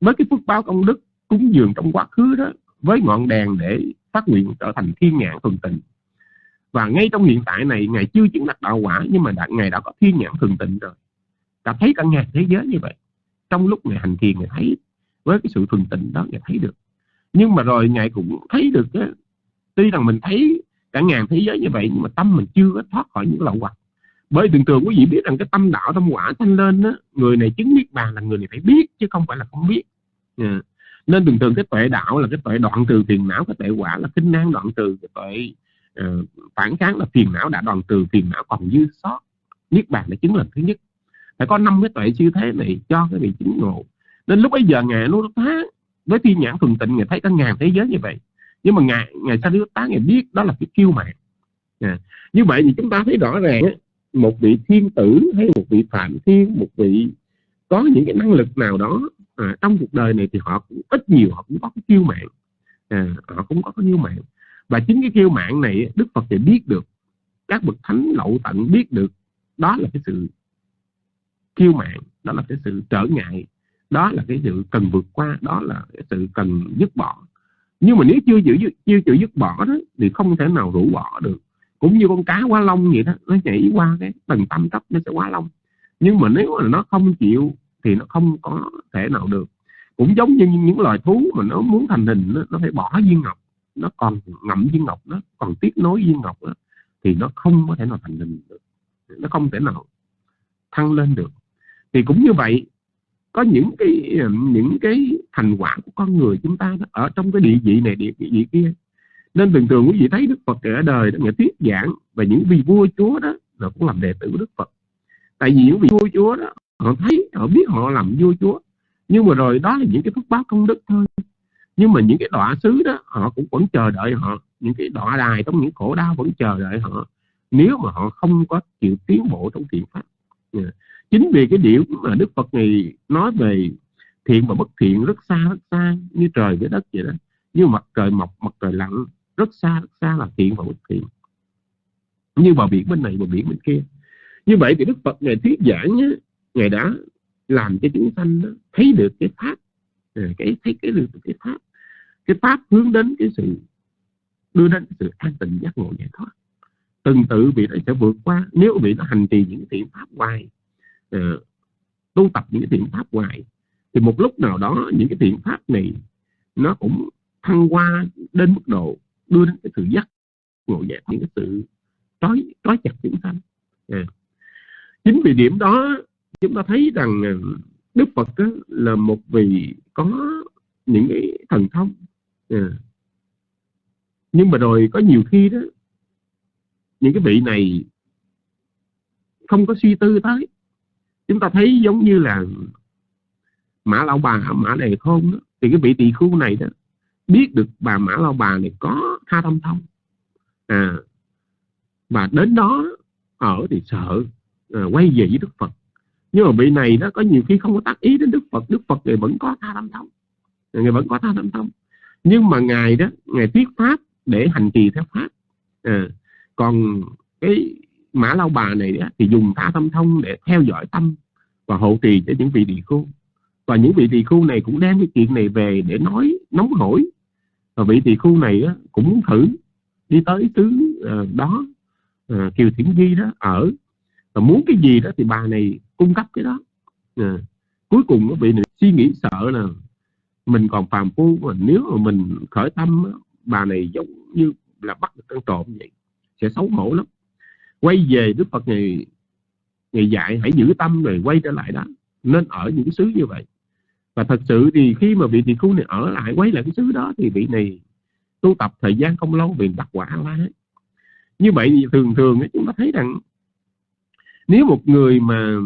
với cái phước báo công đức cúng dường trong quá khứ đó, với ngọn đèn để phát nguyện trở thành thiên nhãn thuần tình và ngay trong hiện tại này ngài chưa chứng đắc đạo quả nhưng mà đã, ngài đã có thiên nhãn thường tịnh rồi. Đã thấy cả ngàn thế giới như vậy. Trong lúc ngài hành thiền ngài thấy với cái sự thường tịnh đó ngài thấy được. Nhưng mà rồi ngài cũng thấy được đó, tuy rằng mình thấy cả ngàn thế giới như vậy nhưng mà tâm mình chưa có thoát khỏi những lậu hoặc. Bởi thường thường quý vị biết rằng cái tâm đạo tâm quả thanh lên đó, người này chứng niết bàn là người này phải biết chứ không phải là không biết. Yeah. Nên thường thường cái tuệ đạo là cái tuệ đoạn trừ phiền não cái tuệ quả là kinh năng đoạn trừ cái tuệ uh, phản kháng là phiền não đã đoàn trừ phiền não còn dư sót niết bàn là chứng lần thứ nhất. Phải có năm cái tuệ siêu thế này cho cái vị chứng ngộ. Nên lúc bây giờ ngài nó phá với thiên nhãn thuần tịnh ngài thấy cả ngàn thế giới như vậy. Nhưng mà ngài ngài sa tá ngài biết đó là cái kiêu mạng à, như vậy thì chúng ta thấy rõ ràng một vị thiên tử hay một vị phạm thiên một vị có những cái năng lực nào đó à, trong cuộc đời này thì họ cũng ít nhiều họ cũng có cái kiêu mạng à, họ cũng có cái kiêu mạng và chính cái kiêu mạng này đức phật thì biết được các bậc thánh lậu tận biết được đó là cái sự kiêu mạng đó là cái sự trở ngại đó là cái sự cần vượt qua đó là cái sự cần dứt bỏ. Nhưng mà nếu chưa chịu chưa chịu dứt bỏ đó thì không thể nào rũ bỏ được. Cũng như con cá quá lông vậy đó nó nhảy qua cái tầng tâm cấp nó sẽ quá lông nhưng mà nếu mà nó không chịu thì nó không có thể nào được. Cũng giống như những loài thú mà nó muốn thành hình nó, nó phải bỏ viên ngọc nó còn ngậm viên ngọc nó còn tiếp nối viên ngọc đó, thì nó không có thể nào thành hình được. Nó không thể nào thăng lên được. Thì cũng như vậy có những cái những cái thành quả của con người chúng ta đó, ở trong cái địa vị này địa vị kia. Nên thường thường quý vị thấy đức phật ở đời đó, người thuyết giảng và những vị vua chúa đó là cũng làm đệ tử của đức phật. Tại vì những vị vua chúa đó họ thấy họ biết họ làm vua chúa. Nhưng mà rồi đó là những cái phước báo công đức thôi nhưng mà những cái đọa sứ đó họ cũng vẫn chờ đợi họ. Những cái đọa đài trong những khổ đau vẫn chờ đợi họ. Nếu mà họ không có chịu tiến bộ trong thiện pháp. Dạ. Chính vì cái điểm mà đức phật này nói về thiện và bất thiện rất xa rất xa như trời với đất vậy đó. Như mặt trời mọc mặt trời lặn rất xa rất xa là thiện và bất thiện. Như bờ biển bên này bờ biển bên kia. Như vậy thì đức phật ngày thuyết giảng nhé, ngài đã làm cho chúng sanh đó, thấy được cái pháp. Dạ, cái thấy cái được cái pháp cái pháp hướng đến cái sự đưa đến sự an tịnh giác ngộ giải thoát. Từng tự vị này sẽ vượt qua. Nếu vị nó hành trì những thiện pháp hoài uh, tu tập những cái thiện pháp hoài thì một lúc nào đó những cái thiện pháp này nó cũng thăng qua đến mức độ đưa đến cái sự giác ngộ giải những cái sự trói trói chặt chúng sanh. À. chính vì điểm đó chúng ta thấy rằng ờ, đức phật là một vị có những cái thần thông yeah. nhưng mà rồi có nhiều khi đó những cái vị này không có suy tư tới. Chúng ta thấy giống như là mã lão bà mã đề khôn đó, thì cái vị tỳ khu này đó biết được bà mã lão bà này có tha tâm thông. À và đến đó ở thì sợ à, quay về với đức phật. Nhưng mà vị này đó có nhiều khi không có tác ý đến đức phật. Đức phật thì vẫn có tha tâm thông. Người vẫn có tha tâm thông nhưng mà ngài đó ngài thuyết pháp để hành trì theo pháp. À, còn cái mã lao bà này đó, thì dùng tha tâm thông để theo dõi tâm và hộ trì cho những vị tỳ khu và những vị tỳ khu này cũng đem cái chuyện này về để nói nóng hổi. Và vị tỳ khu này đó, cũng muốn thử đi tới xứ uh, đó uh, kiều thiển di đó ở. Và muốn cái gì đó thì bà này cung cấp cái đó. À, cuối cùng vị này suy nghĩ sợ là mình còn phàm phu mà nếu mà mình khởi tâm bà này giống như là bắt được con trộm vậy, sẽ xấu hổ lắm. Quay về đức phật ngày ngày dạy, hãy giữ tâm rồi quay trở lại đó. Nên ở những xứ như vậy. Và thật sự thì khi mà vị tỳ khu này ở lại, quay lại cái xứ đó thì vị này tu tập thời gian không lâu vì đặt quả la như vậy thì thường thường chúng ta thấy rằng nếu một người mà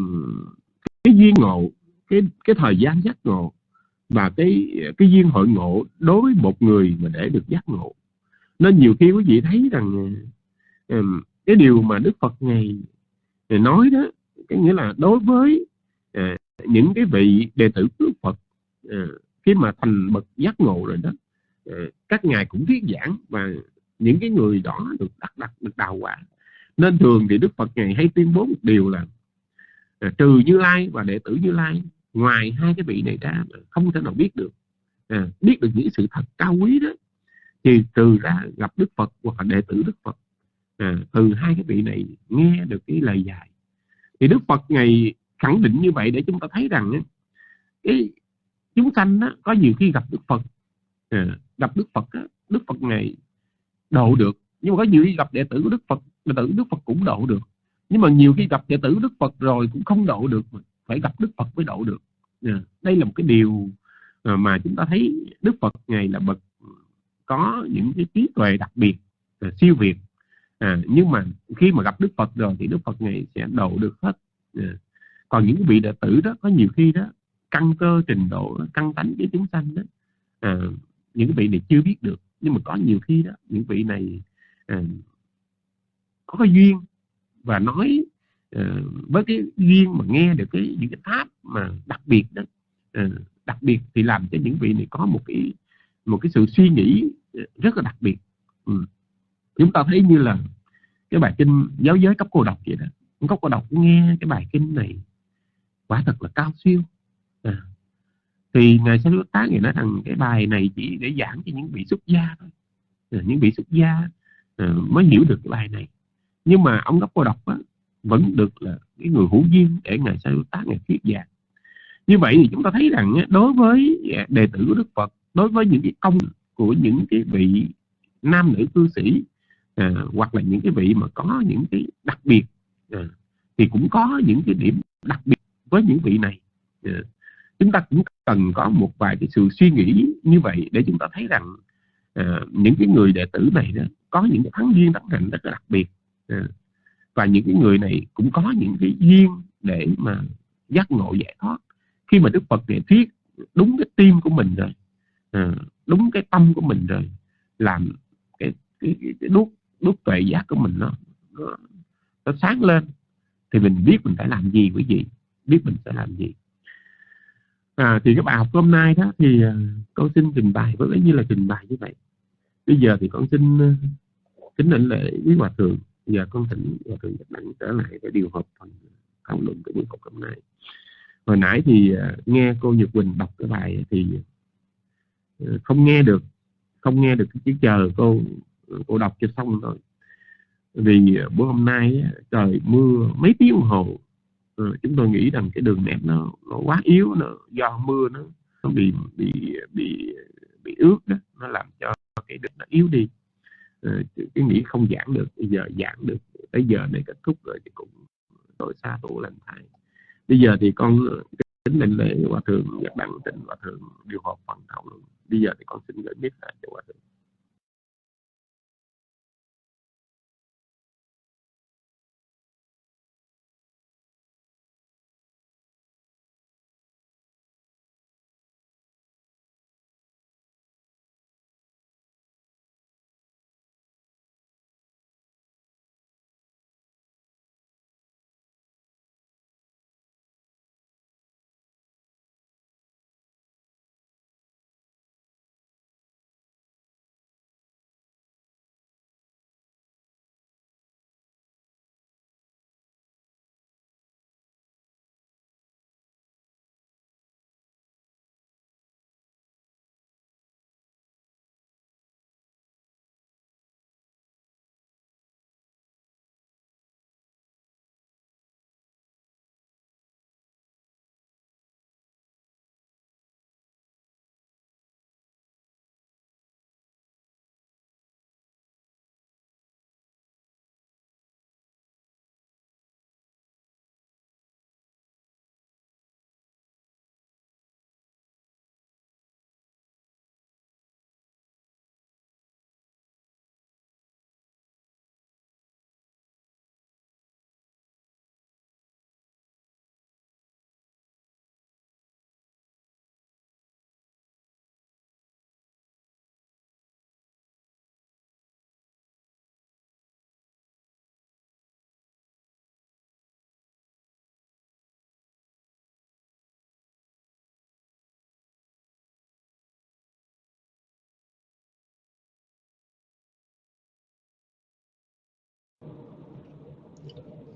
cái duyên ngộ, cái cái thời gian giác ngộ và cái cái duyên hội ngộ đối với một người mà để được giác ngộ. Nên nhiều khi quý vị thấy rằng ờ, cái điều mà Đức Phật ngày ờ, nói đó, cái nghĩa là đối với ờ, những cái vị đệ tử Đức Phật khi mà thành bậc giác ngộ rồi đó các ngài cũng thuyết giảng và những cái người đó được đặt đặt được đào quả. Nên thường thì Đức Phật ngày hay tuyên bố một điều là trừ Như Lai và đệ tử Như Lai ngoài hai cái vị này ra không thể nào biết được à, biết được những sự thật cao quý đó thì từ ra gặp Đức Phật hoặc là đệ tử Đức Phật à, từ hai cái vị này nghe được cái lời dạy. Thì Đức Phật ngày khẳng định như vậy để chúng ta thấy rằng cái chúng sanh đó, có nhiều khi gặp Đức Phật à, gặp Đức Phật đó, Đức Phật ngày độ được nhưng mà có nhiều khi gặp đệ tử của Đức Phật đệ tử Đức Phật cũng độ được. Nhưng mà nhiều khi gặp đệ tử Đức Phật rồi cũng không độ được phải gặp Đức Phật mới độ được. Dạ, đây là một cái điều ờ, mà chúng ta thấy Đức Phật ngày là bậc ừ, có những cái trí tuệ đặc biệt ờ, siêu việt. À, nhưng mà khi mà gặp đức phật rồi thì đức phật ngày sẽ độ được hết. À. còn những vị đệ tử đó có nhiều khi đó căn cơ trình độ căn tánh với chúng sanh đó à, những vị này chưa biết được. Nhưng mà có nhiều khi đó những vị này à, có cái duyên và nói Ờ, với cái duyên mà nghe được cái những cái pháp mà đặc biệt đó ờ, đặc biệt thì làm cho những vị này có một cái một cái sự suy nghĩ ờ, rất là đặc biệt. Ừ. Chúng ta thấy như là cái bài kinh giáo giới cấp cô độc vậy đó. Cấp cô độc nghe cái bài kinh này quả thật là cao siêu. À. thì ngài sẽ tá người nói rằng cái bài này chỉ để giảng cho những vị xuất gia thôi. À, những vị xuất gia à, mới hiểu được cái bài này. Nhưng mà ông cấp cô độc á, vẫn được là cái người hữu duyên để ngài sa tác ngài thuyết giảng. Như vậy thì chúng ta thấy rằng đối với à, đệ tử của đức phật đối với những cái công của những cái vị nam nữ cư sĩ à, hoặc là những cái vị mà có những cái đặc biệt à, thì cũng có những cái điểm đặc biệt với những vị này. À, chúng ta cũng cần có một vài cái sự suy nghĩ như vậy để chúng ta thấy rằng à, những cái người đệ tử này đó có những cái thắng duyên thắng hạnh rất là đặc biệt. À, và những cái người này cũng có những cái duyên để mà giác ngộ giải thoát. Khi mà Đức Phật này thuyết đúng cái tim của mình rồi à, đúng cái tâm của mình rồi làm cái, cái, cái, cái đuốc đúc tuệ giác của mình nó, nó nó sáng lên thì mình biết mình phải làm gì với gì biết mình sẽ làm gì. À, thì cái bài học hôm nay đó thì ờ, con xin trình bày với như là trình bày như vậy. Bây giờ thì con xin ờ, kính lãnh lễ với hòa thượng giờ con thỉnh và thượng nhật đẳng trở lại để điều hợp phần thảo luận của buổi học hôm nay hồi nãy thì à, nghe cô nhật quỳnh đọc cái bài thì à, không nghe được, không nghe được cái chữ chờ cô cô đọc cho xong thôi. Vì à, bữa hôm nay trời mưa mấy tiếng đồng hồ chúng tôi nghĩ rằng cái đường nét nó nó quá yếu nó do mưa nó nó bị bị bị bị ướt đó, nó làm cho cái đường nó yếu đi. Ờ, cái nghĩ không giảng được, bây giờ giảng được, tới giờ này kết thúc rồi thì cũng tội xa tổ lành thay. Bây giờ thì con ờ, tính lên lễ hòa thượng nhật đăng tịnh hòa thượng điều họp phần thảo luận. Bây giờ thì con xin gửi biết lại cho hòa thượng.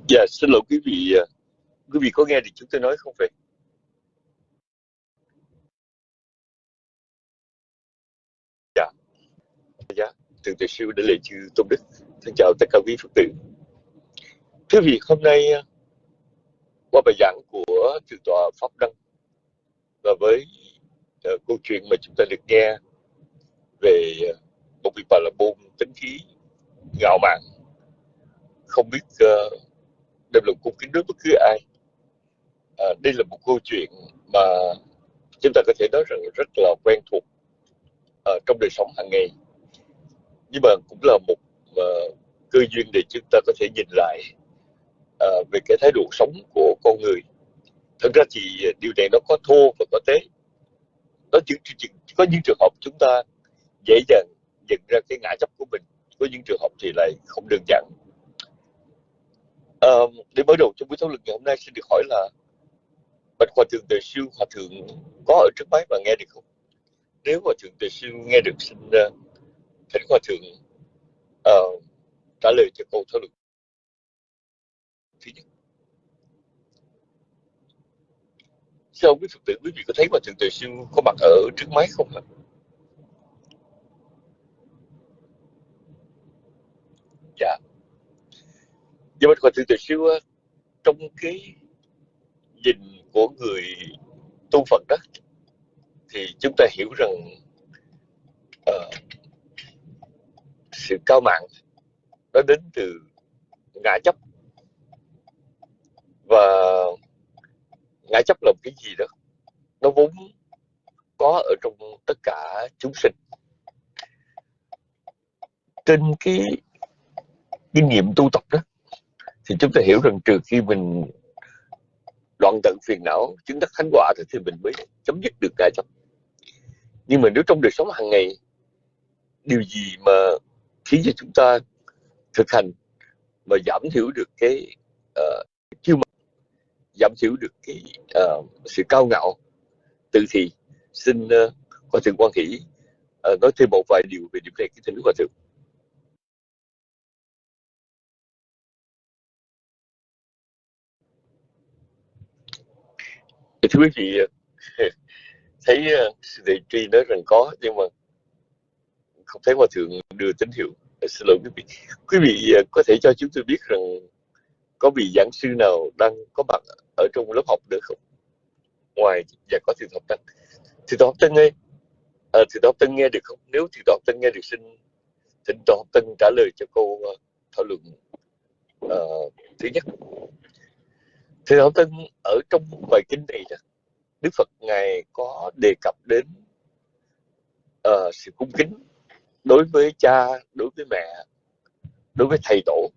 Dạ, xin lỗi quý vị, à, quý vị có nghe được chúng tôi nói không vậy? Dạ, dạ, thượng tọa sư đã lệ chư tôn đức. Xin chào tất cả quý Phật tử. Thưa vị, hôm nay à, qua bài giảng của thượng tọa Pháp Đăng và với uh, câu chuyện mà chúng ta được nghe về một vị bà là bôn tính khí ngạo mạn không biết uh, đem lòng cung kính đối bất cứ ai. À, đây là một câu chuyện mà chúng ta có thể nói rằng rất là quen thuộc à, trong đời sống hàng ngày. Nhưng mà cũng là một à, cơ duyên để chúng ta có thể nhìn lại à, về cái thái độ sống của con người. Thật ra thì điều này nó có thô và có tế. Nó chỉ, chỉ có những trường hợp chúng ta dễ dàng nhận ra cái ngã chấp của mình có những trường hợp thì lại không đơn giản. À, để mở đầu trong buổi thảo luận ngày hôm nay xin được hỏi là bạch hòa thượng tề siêu hòa thượng có ở trước máy và nghe được không? Nếu hòa thượng tề siêu nghe được xin uh, thỉnh hòa thượng uh, trả lời cho câu thảo luận. Thứ nhất. Sao quý phật tử quý vị có thấy hòa thượng tề siêu có mặt ở trước máy không ạ? Dạ nhưng mà còn từ từ xưa trong cái nhìn của người tu Phật đó thì chúng ta hiểu rằng uh, sự cao mạng nó đến từ ngã chấp. Và ngã chấp là cái gì đó nó vốn có ở trong tất cả chúng sinh. Trên cái kinh nghiệm tu tập đó thì chúng ta hiểu rằng trừ khi mình đoạn tận phiền não chứng đắc thánh quả thì mình mới chấm dứt được cái chấp nhưng mà nếu trong đời sống hàng ngày điều gì mà khiến cho chúng ta thực hành mà giảm thiểu được cái ờ, uh, kiêu mạn giảm thiểu được cái uh, sự cao ngạo tự thì xin ờ, uh, hòa thượng quan hỷ uh, nói thêm một vài điều về điểm này cái thỉnh hòa thượng. Thưa quý vị thấy ờ, thầy đề tri nói rằng có nhưng mà không thấy hòa thượng đưa tín hiệu. Ờ, xin lỗi quý vị. Quý vị ờ, có thể cho chúng tôi biết rằng có vị giảng sư nào đang có mặt ở trong lớp học được không? Ngoài và có thượng học tân thượng học tân ơi. À, thượng học tân nghe được không? Nếu thượng học tân nghe được xin thỉnh thượng học tân trả lời cho câu thảo luận. Uh, thứ nhất thượng Thảo tân ở trong bài kinh này đức phật ngài có đề cập đến uh, sự cung kính đối với cha đối với mẹ đối với thầy tổ.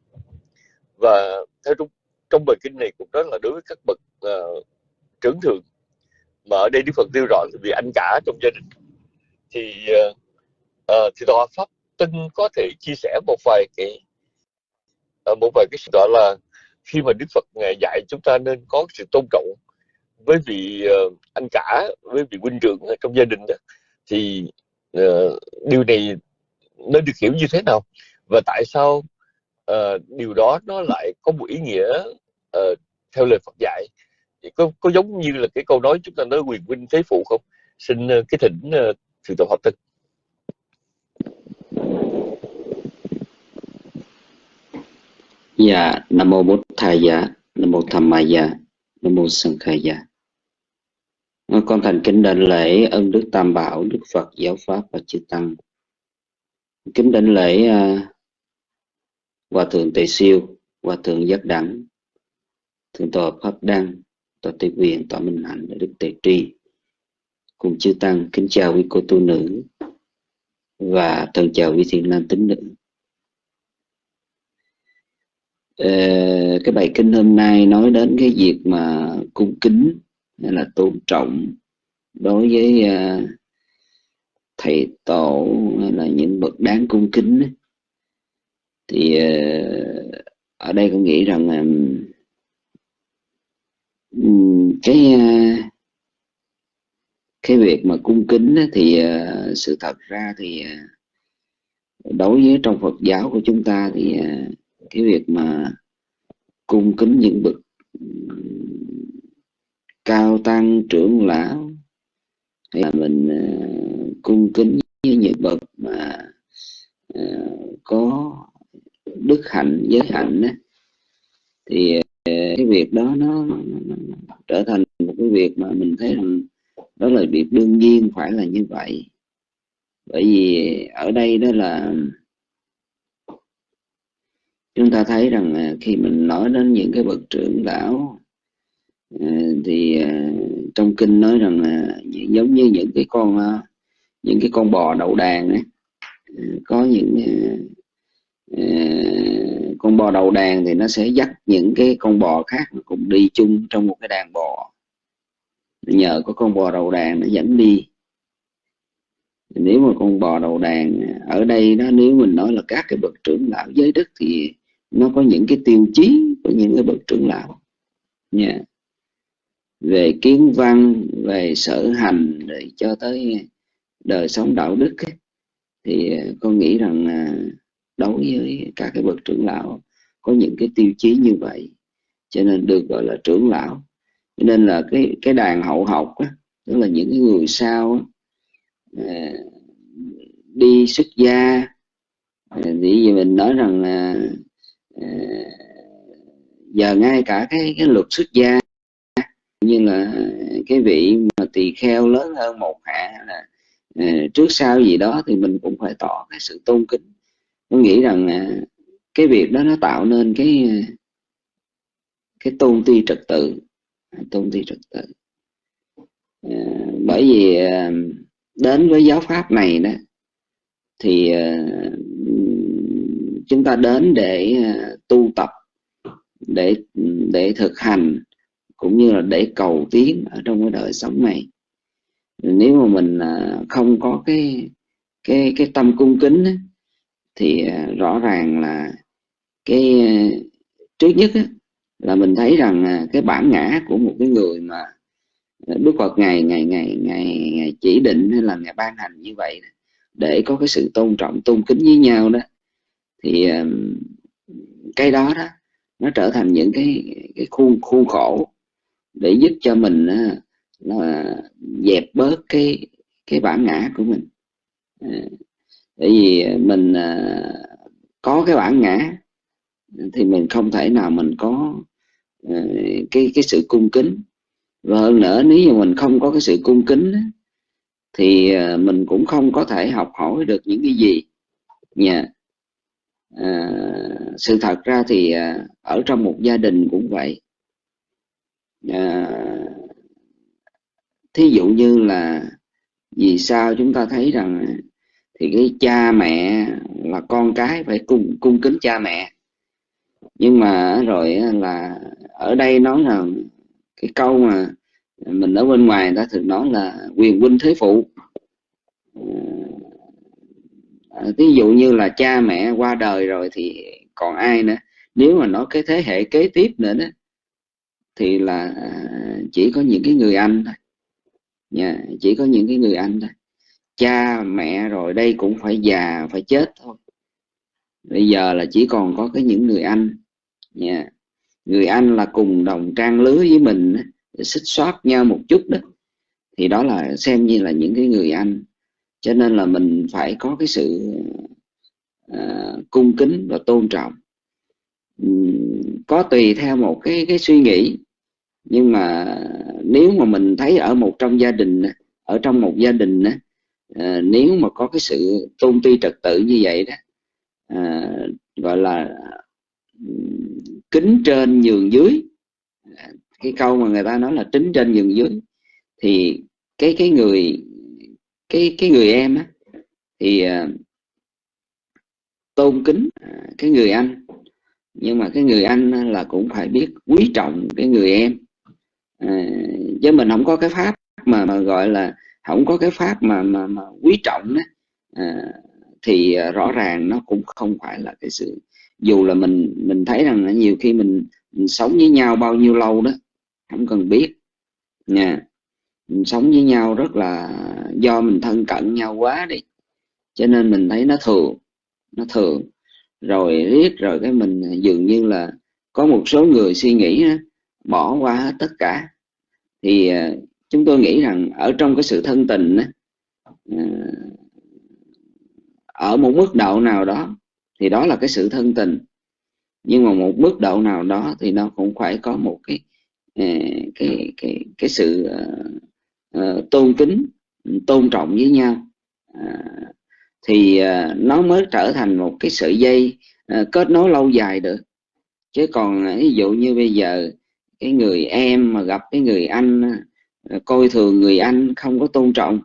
Và theo trong trong bài kinh này cũng đó là đối với các bậc uh, trưởng thượng. Mà ở đây đức phật nêu rõ là vì anh cả trong gia đình. Thì uh, uh, thì tòa pháp tân có thể chia sẻ một vài cái uh, một vài cái sự gọi là khi mà đức phật ngài dạy chúng ta nên có sự tôn trọng với vị ờ, anh cả với vị huynh trưởng trong gia đình đó thì uh, điều này nó được hiểu như thế nào? Và tại sao uh, điều đó nó lại có một ý nghĩa uh, theo lời Phật dạy? Có có giống như là cái câu nói chúng ta nói quyền huynh thế phụ không? Xin uh, cái thỉnh uh, thượng tọa Pháp Tân Dạ, Nam Mô Bổn Thầy Dạ, Nam Mô Tham Mai Dạ, Nam Mô Sân Khai Dạ. Con thành kính đảnh lễ ân Đức Tam Bảo, Đức Phật, Giáo Pháp và Chư Tăng. Kính đảnh lễ uh, Hòa Thượng Tề Siêu, Hòa Thượng Giác Đẳng, Thượng tòa Pháp Đăng, tòa Tây Quyền, tòa Minh Hạnh, Đức Tề Tri. Cùng chư Tăng kính chào quý cô tu nữ và thân chào quý thiện nam tín nữ. Ờ, cái bài kinh hôm nay nói đến cái việc mà cung kính hay là tôn trọng đối với uh, thầy tổ hay là những bậc đáng cung kính thì uh, ở đây con nghĩ rằng um, cái uh, cái việc mà cung kính thì sự thật ra thì đối với trong Phật giáo của chúng ta thì cái việc mà cung kính những bậc cao tăng trưởng lão hay là mình uh, cung kính với những bậc mà uh, có đức hạnh giới hạnh thì uh, cái việc đó nó, nó, nó, nó trở thành một cái việc mà mình thấy rằng đó là việc đương nhiên phải là như vậy. Bởi vì ở đây đó là chúng ta thấy rằng à, khi mình nói đến những cái bậc trưởng lão à, thì à, trong kinh nói rằng giống như những cái con à, những cái con bò đậu đàn ấy à, có những à, con bò đầu đàn thì nó sẽ dắt những cái con bò khác cùng đi chung trong một cái đàn bò. Nhờ có con bò đầu đàn nó dẫn đi. Nếu mà con bò đầu đàn ở đây đó nếu mình nói là các cái bậc trưởng lão giới đức thì nó có những cái tiêu chí của những cái bậc trưởng lão. Nha. Về kiến văn về sở hành rồi cho tới đời sống đạo đức ấy, thì à, con nghĩ rằng à, đối với các cái bậc trưởng lão có những cái tiêu chí như vậy cho nên được gọi là trưởng lão. Cho nên là cái cái đàn hậu học á, tức là những cái người sau á, à, đi xuất gia thì mình nói rằng là Ờ, giờ ngay cả cái cái luật xuất gia, như là cái vị mà tỳ kheo lớn hơn một hạ là ờ, trước sau gì đó thì mình cũng phải tỏ cái sự tôn kính. Tôi nghĩ rằng ờ, cái việc đó nó tạo nên cái cái tôn ti trật tự, tôn ti trật tự. Bởi vì đến với giáo pháp này đó, thì chúng ta đến để à, tu tập để để thực hành cũng như là để cầu tiến ở trong cái đời sống này. Nếu mà mình à, không có cái cái cái tâm cung kính ấy, thì à, rõ ràng là cái trước nhất ấy, là mình thấy rằng cái bản ngã của một cái người mà Đức Phật ngày ngày ngày ngày ngày chỉ định hay là ngày ban hành như vậy để có cái sự tôn trọng tôn kính với nhau đó thì cái đó đó, nó trở thành những cái cái khuôn khuôn khổ để giúp cho mình là dẹp bớt cái cái bản ngã của mình. À, Bởi vì mình à, có cái bản ngã thì mình không thể nào mình có ờ, cái cái sự cung kính. Và hơn nữa, nếu như mình không có cái sự cung kính thì ờ, mình cũng không có thể học hỏi được những cái gì. Nha à, sự thật ra thì à, ở trong một gia đình cũng vậy. À, thí dụ như là vì sao chúng ta thấy rằng thì cái cha mẹ là con cái phải cung cung kính cha mẹ. Nhưng mà rồi là ở đây nói là cái câu mà mình ở bên ngoài ta thường nói là quyền huynh thế phụ. À, À, ví dụ như là cha mẹ qua đời rồi thì còn ai nữa? Nếu mà nói cái thế hệ kế tiếp nữa đó thì là à, chỉ có những cái người anh thôi. Yeah, chỉ có những cái người anh thôi. Cha mẹ rồi đây cũng phải già phải chết thôi. Bây giờ là chỉ còn có cái những người anh. Nha người anh là cùng đồng trang lứa với mình xích xót nhau một chút đó. Thì đó là xem như là những cái người anh cho nên là mình phải có cái sự à, cung kính và tôn trọng. Có tùy theo một cái cái suy nghĩ. Nhưng mà nếu mà mình thấy ở một trong gia đình ở trong một gia đình à, nếu mà có cái sự tôn ti trật tự như vậy đó à, gọi là kính trên nhường dưới à, cái câu mà người ta nói là tính trên nhường dưới thì cái cái người cái cái người em á thì uh, tôn kính uh, cái người anh. Nhưng mà cái người anh là cũng phải biết quý trọng cái người em. À, chứ mình không có cái pháp mà, mà gọi là không có cái pháp mà mà, mà quý trọng đó à, thì à, rõ ràng nó cũng không phải là cái sự. Dù là mình mình thấy rằng là nhiều khi mình, mình sống với nhau bao nhiêu lâu đó không cần biết. Nha mình sống với nhau rất là do mình thân cận nhau quá đi. Cho nên mình thấy nó thường nó thường. Rồi riết rồi cái mình dường như là có một số người suy nghĩ đó, bỏ qua hết tất cả. Thì à, chúng tôi nghĩ rằng ở trong cái sự thân tình đó, à, ở một mức độ nào đó thì đó là cái sự thân tình. Nhưng mà một mức độ nào đó thì nó cũng phải có một cái à, cái cái cái sự uh, Ờ, tôn kính, tôn trọng với nhau. Ờ, thì ờ, nó mới trở thành một cái sợi dây kết nối lâu dài được. Chứ còn ví dụ như bây giờ, cái người em mà gặp cái người anh coi thường người anh, không có tôn trọng,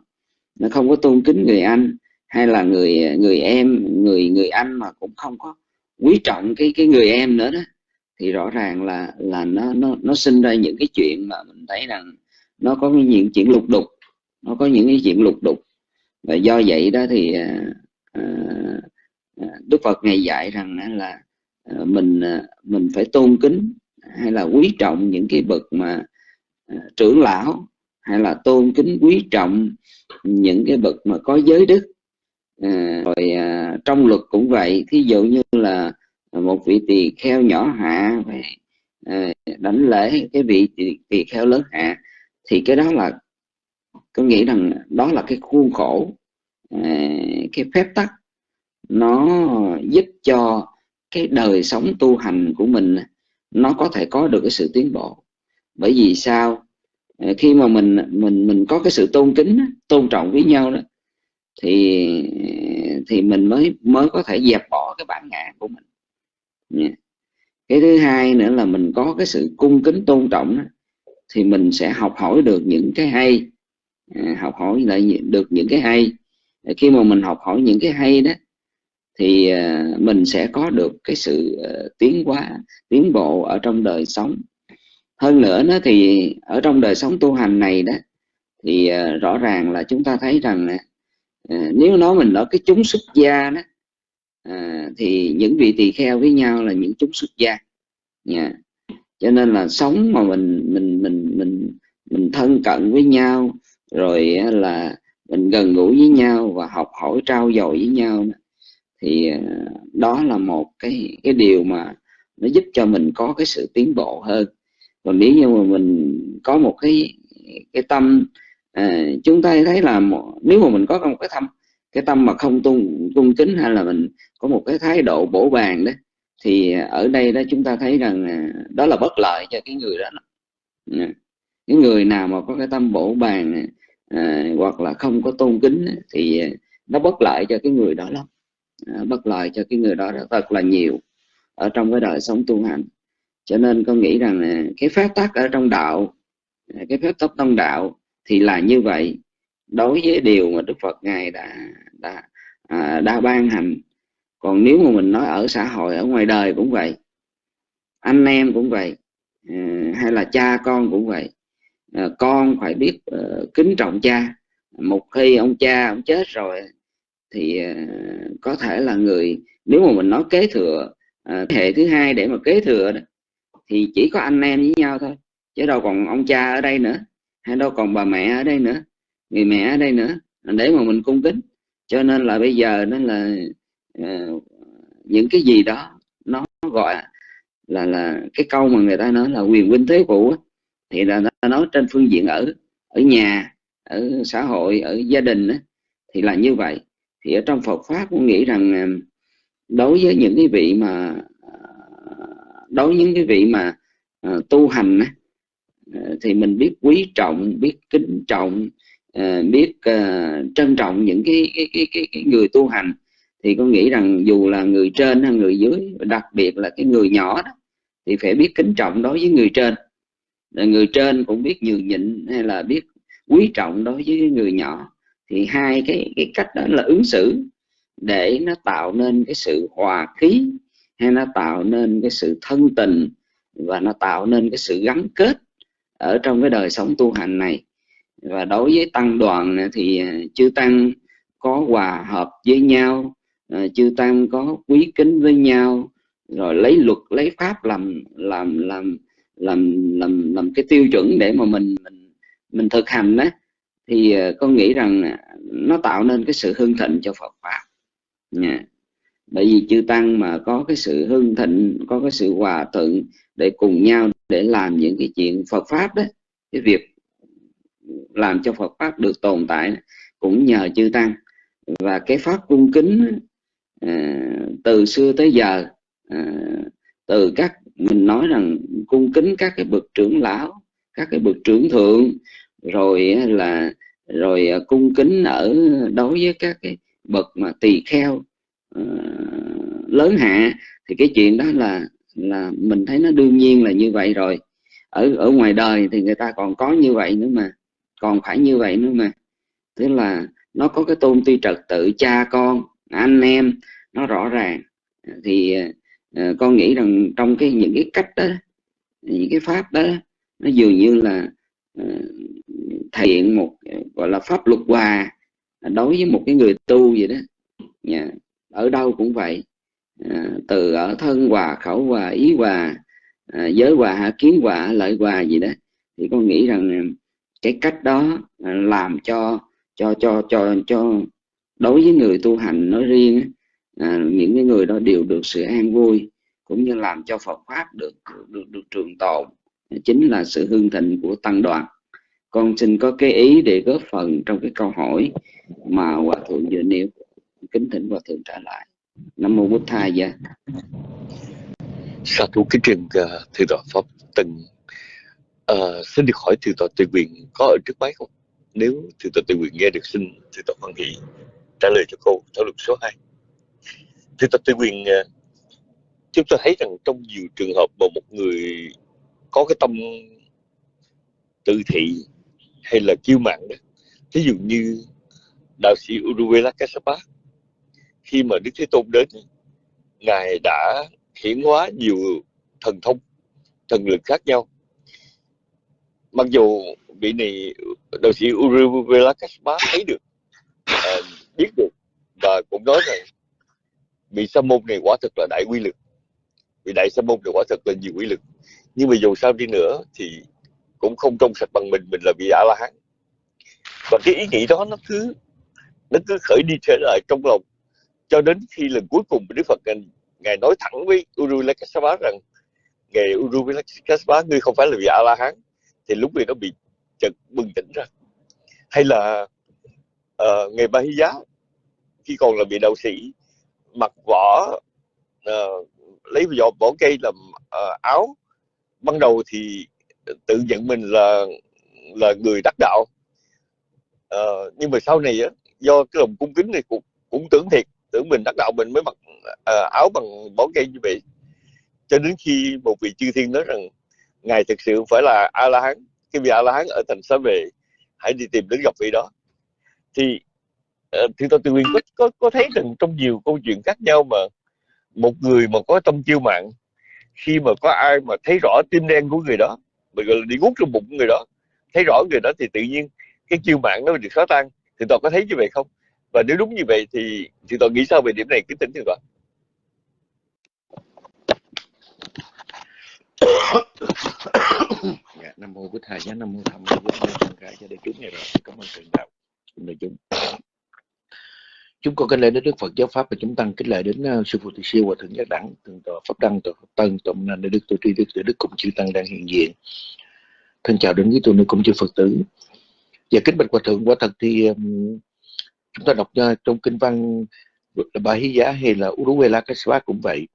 nó không có tôn kính người anh, hay là người người em, người người anh mà cũng không có quý trọng cái cái người em nữa đó, thì rõ ràng là là nó nó nó sinh ra những cái chuyện mà mình thấy rằng nó có những chuyện lục đục. Nó có những cái chuyện lục đục. Và do vậy đó thì à, à, à Đức Phật ngày dạy rằng là à, mình à, mình phải tôn kính hay là quý trọng những cái bậc mà trưởng lão hay là tôn kính quý trọng những cái bậc mà có giới đức. Rồi trong luật cũng vậy. Thí dụ như là một vị tỳ kheo nhỏ hạ về đánh lễ cái vị tỳ kheo lớn hạ thì cái đó là tôi nghĩ rằng đó là cái khuôn khổ à, cái phép tắc. Nó giúp cho cái đời sống tu hành của mình nó có thể có được cái sự tiến bộ. Bởi vì sao? À, khi mà mình mình mình có cái sự tôn kính tôn trọng với nhau đó thì thì mình mới mới có thể dẹp bỏ cái bản ngã của mình. Cái thứ hai nữa là mình có cái sự cung kính tôn trọng đó, thì mình sẽ học hỏi được những cái hay. À, học hỏi lại được những cái hay. À, khi mà mình học hỏi những cái hay đó thì à, mình sẽ có được cái sự à, tiến hóa tiến bộ ở trong đời sống. Hơn nữa nó thì ở trong đời sống tu hành này đó thì à, rõ ràng là chúng ta thấy rằng à, nếu nói mình ở cái chúng xuất gia đó thì những vị tỳ kheo với nhau là những chúng xuất gia. Yeah cho nên là sống mà mình mình mình thân cận với nhau rồi là mình gần gũi với nhau và học hỏi trao dồi với nhau. Thì à, đó là một cái cái điều mà nó giúp cho mình có cái sự tiến bộ hơn. Còn nếu như mà mình có một cái cái tâm à, chúng ta thấy là một, nếu mà mình có một cái tâm cái tâm mà không tôn cung kính hay là mình có một cái thái độ bổ bàn đó thì ở đây đó chúng ta thấy rằng à, đó là bất lợi cho cái người đó cái người nào mà có cái tâm bổ bàn à, hoặc là không có tôn kính thì nó bất lợi cho cái người đó lắm. À, bất lợi cho cái người đó thật là nhiều ở trong cái đời sống tu hành. Cho nên con nghĩ rằng cái phép tắc ở trong đạo à, cái phép tắc trong đạo thì là như vậy. Đối với điều mà Đức Phật ngài đã đã à, đã ban hành. Còn nếu mà mình nói ở xã hội ở ngoài đời cũng vậy anh em cũng vậy à, hay là cha con cũng vậy à, con phải biết ờ, kính trọng cha. Một khi ông cha ông chết rồi thì ờ, có thể là người nếu mà mình nói kế thừa thế hệ thứ hai để mà kế thừa thì chỉ có anh em với nhau thôi chứ đâu còn ông cha ở đây nữa hay đâu còn bà mẹ ở đây nữa người mẹ ở đây nữa để mà mình cung kính. Cho nên là bây giờ nó là uh, những cái gì đó nó gọi là là cái câu mà người ta nói là quyền huynh thế phụ thì là nó nói trên phương diện ở ở nhà ở xã hội ở gia đình đó, thì là như vậy. Thì ở trong Phật pháp cũng nghĩ rằng à, đối với những cái vị mà à, đối với những cái vị mà uh, tu hành đó, thì mình biết quý trọng biết kính trọng uh, biết uh, trân trọng những cái cái, cái cái cái người tu hành. Thì con nghĩ rằng dù là người trên hay người dưới đặc biệt là cái người nhỏ đó thì phải biết kính trọng đối với người trên người trên cũng biết nhường nhịn hay là biết quý trọng đối với người nhỏ. Thì hai cái cái cách đó là ứng xử để nó tạo nên cái sự hòa khí hay nó tạo nên cái sự thân tình và nó tạo nên cái sự gắn kết ở trong cái đời sống tu hành này. Và đối với tăng đoàn thì à, chư tăng có hòa hợp với nhau à, chư tăng có quý kính với nhau, rồi lấy luật, lấy pháp làm làm làm làm làm làm cái tiêu chuẩn để mà mình mình mình thực hành đó thì ờ, con nghĩ rằng à, nó tạo nên cái sự hưng thịnh cho Phật pháp. Nha. Bởi vì chư tăng mà có cái sự hưng thịnh, có cái sự hòa thuận để cùng nhau để làm những cái chuyện Phật pháp đó, cái việc làm cho Phật pháp được tồn tại cũng nhờ chư tăng. Và cái pháp cung kính à, từ xưa tới giờ à, từ các mình nói rằng cung kính các cái bậc trưởng lão các cái bậc trưởng thượng rồi là rồi à, cung kính ở đối với các cái bậc mà tỳ kheo uh, lớn hạ thì cái chuyện đó là là mình thấy nó đương nhiên là như vậy rồi. Ở ở ngoài đời thì người ta còn có như vậy nữa mà còn phải như vậy nữa mà. Tức là nó có cái tôn ti trật tự cha con anh em nó rõ ràng. Thì à, Ờ, con nghĩ rằng trong cái những cái cách đó những cái pháp đó nó dường như là ờ, thể hiện một ờ, gọi là pháp luật hòa đối với một cái người tu vậy đó yeah. ở đâu cũng vậy à, từ ở thân hòa khẩu hòa ý hòa à, giới hòa hạ kiến hòa lợi hòa gì đó thì con nghĩ rằng cái cách đó làm cho cho cho cho cho đối với người tu hành nói riêng à, những cái người đó đều được sự an vui cũng như làm cho Phật pháp được được, được, được trường tồn. Chính là sự hương thịnh của tăng đoàn. Con xin có cái ý để góp phần trong cái câu hỏi mà hòa thượng vừa nêu. Kính thỉnh hòa thượng trả lại. Nam mô bút thai gia. Sa thú kính trình uh, à, thượng tọa pháp từng à, xin được hỏi thượng tọa tự quyền có ở trước máy không? Nếu thượng tọa tự quyền nghe được xin thượng tọa hoan hỷ trả lời cho cô. Thảo luận số 2 thì tọa tự quyền à, chúng ta thấy rằng trong nhiều trường hợp mà một người có cái tâm tự thị hay là kiêu mạn đó ví dụ như đạo sĩ Uruvela Kassapa khi mà Đức Thế Tôn đến ngài đã hiển hóa nhiều thần thông thần lực khác nhau. Mặc dù vị này đạo sĩ Uruvela Kassapa thấy được à, biết được và cũng nói rằng vị sa môn này quả thực là đại quy lực? Vị đại sa môn này quả thực là nhiều quy lực. Nhưng mà dù sao đi nữa thì cũng không trong sạch bằng mình mình là vị a la hán và cái ý nghĩ đó nó cứ nó cứ khởi đi trở lại trong lòng. Cho đến khi lần cuối cùng Đức Phật ngài, ngài nói thẳng với Uru Lakasapa rằng ngài Uru Lakasapa ngươi không phải là vị A La Hán thì lúc này nó bị chợt bừng tỉnh ra. Hay là uh, ngài Ba Hy Giá khi còn là vị đạo sĩ mặc vỏ uh, lấy vỏ vỏ cây làm uh, áo. Ban đầu thì tự nhận mình là là người đắc đạo. Uh, nhưng mà sau này á, do cái lòng cung kính này cũng, cũng tưởng thiệt tưởng mình đắc đạo mình mới mặc uh, áo bằng vỏ cây như vậy. Cho đến khi một vị chư thiên nói rằng ngài thực sự phải là a la hán cái vị a la hán ở thành xá về hãy đi tìm đến gặp vị đó. Thì Ờ, thì tôi tự nhiên có, có có thấy rằng trong nhiều câu chuyện khác nhau mà một người mà có tâm chiêu mạng khi mà có ai mà thấy rõ tim đen của người đó mình gọi là đi ngút trong bụng người đó thấy rõ người đó thì tự nhiên cái chiêu mạng nó được khó tan. Thì tôi có thấy như vậy không? Và nếu đúng như vậy thì thì tôi nghĩ sao về điểm này? Cứ tính thì toàn dạ, nam mô bích thầy nam mô tham mô bích thầy cho đại chúng này rồi cảm ơn thượng đạo. Đại chúng chúng con kính lễ đến đức phật giáo pháp và chúng tăng kính lễ đến uh, sư phụ Từ siêu và thượng giác đẳng thượng tọa pháp đăng tọa pháp tân tọa minh đại đức tọa tri đức tọa đức cùng chư tăng đang hiện diện. Thân chào đến với tu nữ cũng chư phật tử. Và kính bạch hòa thượng quả thật thì um, chúng ta đọc uh, trong kinh văn bà hí giá hay là Uruela Kasva cũng vậy.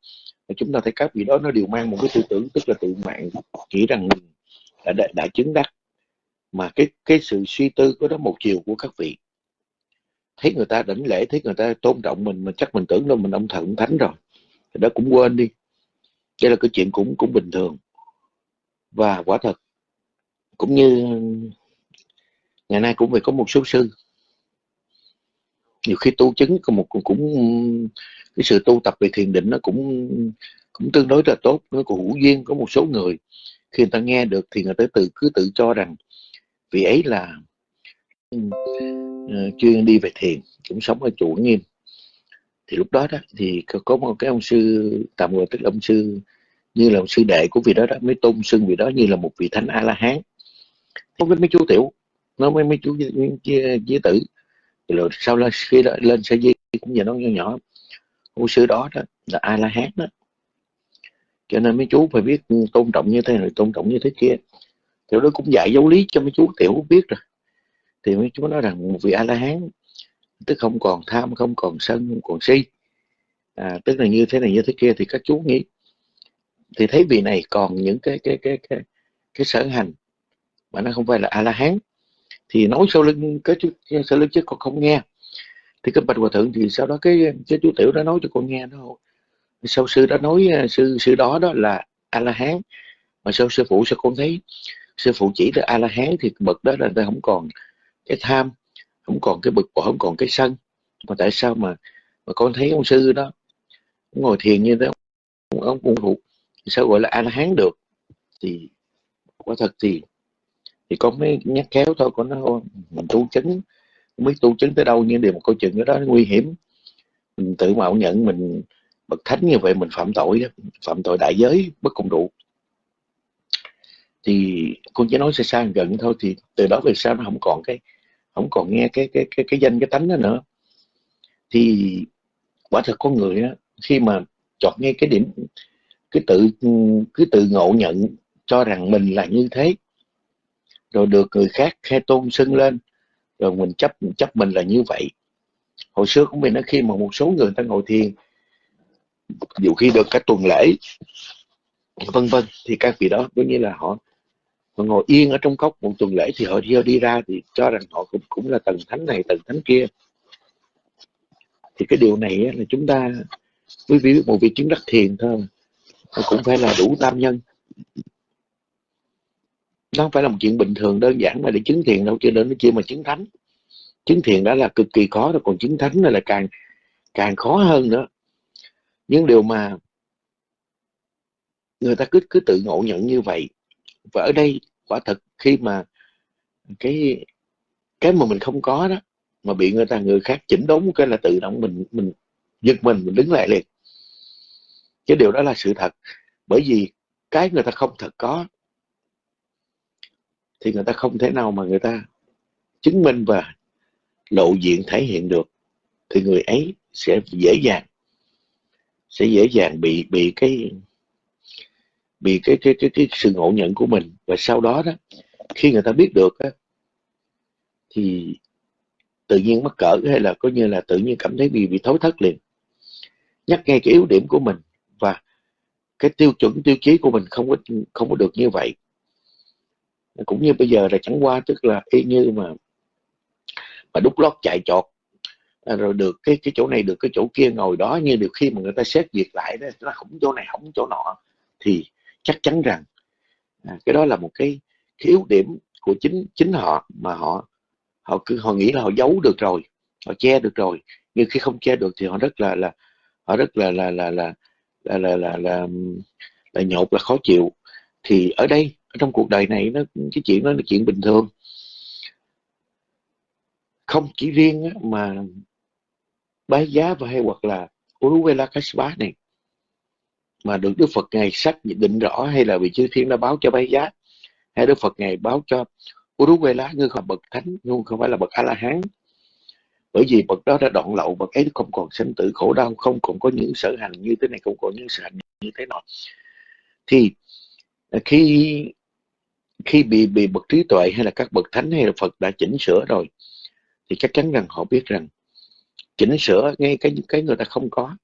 Và chúng ta thấy các vị đó nó đều mang một cái tư tưởng tức là tự mạng chỉ rằng đã, đã, đã chứng đắc. Mà cái cái sự suy tư có đó một chiều của các vị thấy người ta đảnh lễ thấy người ta tôn trọng mình mà chắc mình tưởng đâu mình ông thần thánh rồi. Thì đó cũng quên đi. Đây là cái chuyện cũng cũng bình thường. Và quả thật cũng như ngày nay cũng phải có một số sư. Nhiều khi tu chứng có một cũng, cái sự tu tập về thiền định nó cũng cũng tương đối là tốt. Nó cũng hữu duyên có một số người khi người ta nghe được thì người ta tự cứ tự cho rằng vị ấy là Ờ, chuyên đi về thiền cũng sống ở chùa nghiêm. Thì lúc đó đó thì có một cái ông sư tạm gọi tức là ông sư như là ông sư đệ của vị đó đó mới tôn xưng vị đó như là một vị thánh a la hán có với mấy chú tiểu nó mấy mấy chú giới tử. Rồi sau lên khi đó, lên sa di cũng giờ nó nhỏ nhỏ. Ông sư đó đó là a la hán đó. Cho nên mấy chú phải biết tôn trọng như thế này tôn trọng như thế kia. Thì đó cũng dạy giáo lý cho mấy chú tiểu biết rồi thì mấy chú nói rằng một vị a la hán tức không còn tham không còn sân không còn si. À, tức là như thế này như thế kia thì các chú nghĩ. Thì thấy vị này còn những cái cái cái cái cái sở hành mà nó không phải là a la hán thì nói sau lưng cái chú sau lưng chứ con không nghe. Thì cái bạch hòa thượng thì sau đó cái cái chú tiểu đã nói cho con nghe đó sau sư đã nói à, sư sư đó đó là a la hán mà sau sư phụ sao con thấy sư phụ chỉ là a la hán thì bậc đó là ta không còn cái tham không còn cái bực bội không còn cái sân. Mà tại sao mà mà con thấy ông sư đó ngồi thiền như thế ông ông cũng phụ sao gọi là an hán được? Thì quả thật thì thì con mới nhắc khéo thôi con nói mình tu chứng không biết tu chứng tới đâu nhưng điều một câu chuyện đó, đó nguy hiểm. Mình tự mạo nhận mình bậc thánh như vậy mình phạm tội đó phạm tội đại giới bất công đủ thì con chỉ nói xa xa gần thôi thì từ đó về sau nó không còn cái không còn nghe cái cái cái cái danh, cái tánh đó nữa. Thì quả thật con người á, khi mà chọn nghe cái điểm, cái tự cứ tự ngộ nhận cho rằng mình là như thế, rồi được người khác khai tôn xưng lên, rồi mình chấp chấp mình là như vậy. Hồi xưa của mình nó khi mà một số người ta ngồi thiền, dù khi được cả tuần lễ, vân vân, thì các vị đó có nghĩa là họ mà ngồi yên ở trong cốc một tuần lễ thì họ đi, đi ra thì cho rằng họ cũng cũng là tầng thánh này tầng thánh kia. Thì cái điều này là chúng ta quý vị biết một vị chứng đắc thiền thôi cũng phải là đủ tam nhân. Nó không phải là một chuyện bình thường đơn giản mà để chứng thiền đâu chưa đến nó chưa mà chứng thánh. Chứng thiền đã là cực kỳ khó rồi còn chứng thánh là càng càng khó hơn nữa. Những điều mà người ta cứ cứ tự ngộ nhận như vậy và ở đây, quả thật khi mà cái cái mà mình không có đó, mà bị người ta, người khác chỉnh đốn cái là tự động mình mình giật mình mình đứng lại liền. Cái điều đó là sự thật. Bởi vì cái người ta không thật có, thì người ta không thể nào mà người ta chứng minh và lộ diện thể hiện được. Thì người ấy sẽ dễ dàng, sẽ dễ dàng bị bị cái bị cái cái cái cái sự ngộ nhận của mình. Và sau đó đó khi người ta biết được á, thì tự nhiên mắc cỡ hay là coi như là tự nhiên cảm thấy bị bị thối thất liền. Nhắc ngay cái yếu điểm của mình và cái tiêu chuẩn tiêu chí của mình không có không có được như vậy. Cũng như bây giờ là chẳng qua tức là y như mà mà đúc lót chạy chọt à, rồi được cái cái chỗ này được cái chỗ kia ngồi đó như được khi mà người ta xét duyệt lại đó nó không chỗ này không chỗ nọ thì chắc chắn rằng à, cái đó là một cái, cái yếu điểm của chính chính họ mà họ họ cứ họ nghĩ là họ giấu được rồi họ che được rồi. Nhưng khi không che được thì họ rất là là họ rất là là là là là là là, là, là nhột là khó chịu. Thì ở đây ở trong cuộc đời này nó cái chuyện đó là chuyện bình thường. Không chỉ riêng mà bái giá và hay hoặc là Uruvela Kaspa này mà được Đức Phật ngày sách định rõ hay là vị chư thiên đã báo cho bái giá. Hay Đức Phật ngày báo cho Uruguay lá ngươi không bậc thánh, nhưng không phải là bậc A La Hán bởi vì bậc đó đã đoạn lậu, bậc ấy không còn sinh tử khổ đau, không còn có những sở hành như thế này, không còn những sở hành như thế nọ. Thì à, khi khi bị bị bậc trí tuệ hay là các bậc thánh hay là Phật đã chỉnh sửa rồi, thì chắc chắn rằng họ biết rằng chỉnh sửa ngay cái cái người ta không có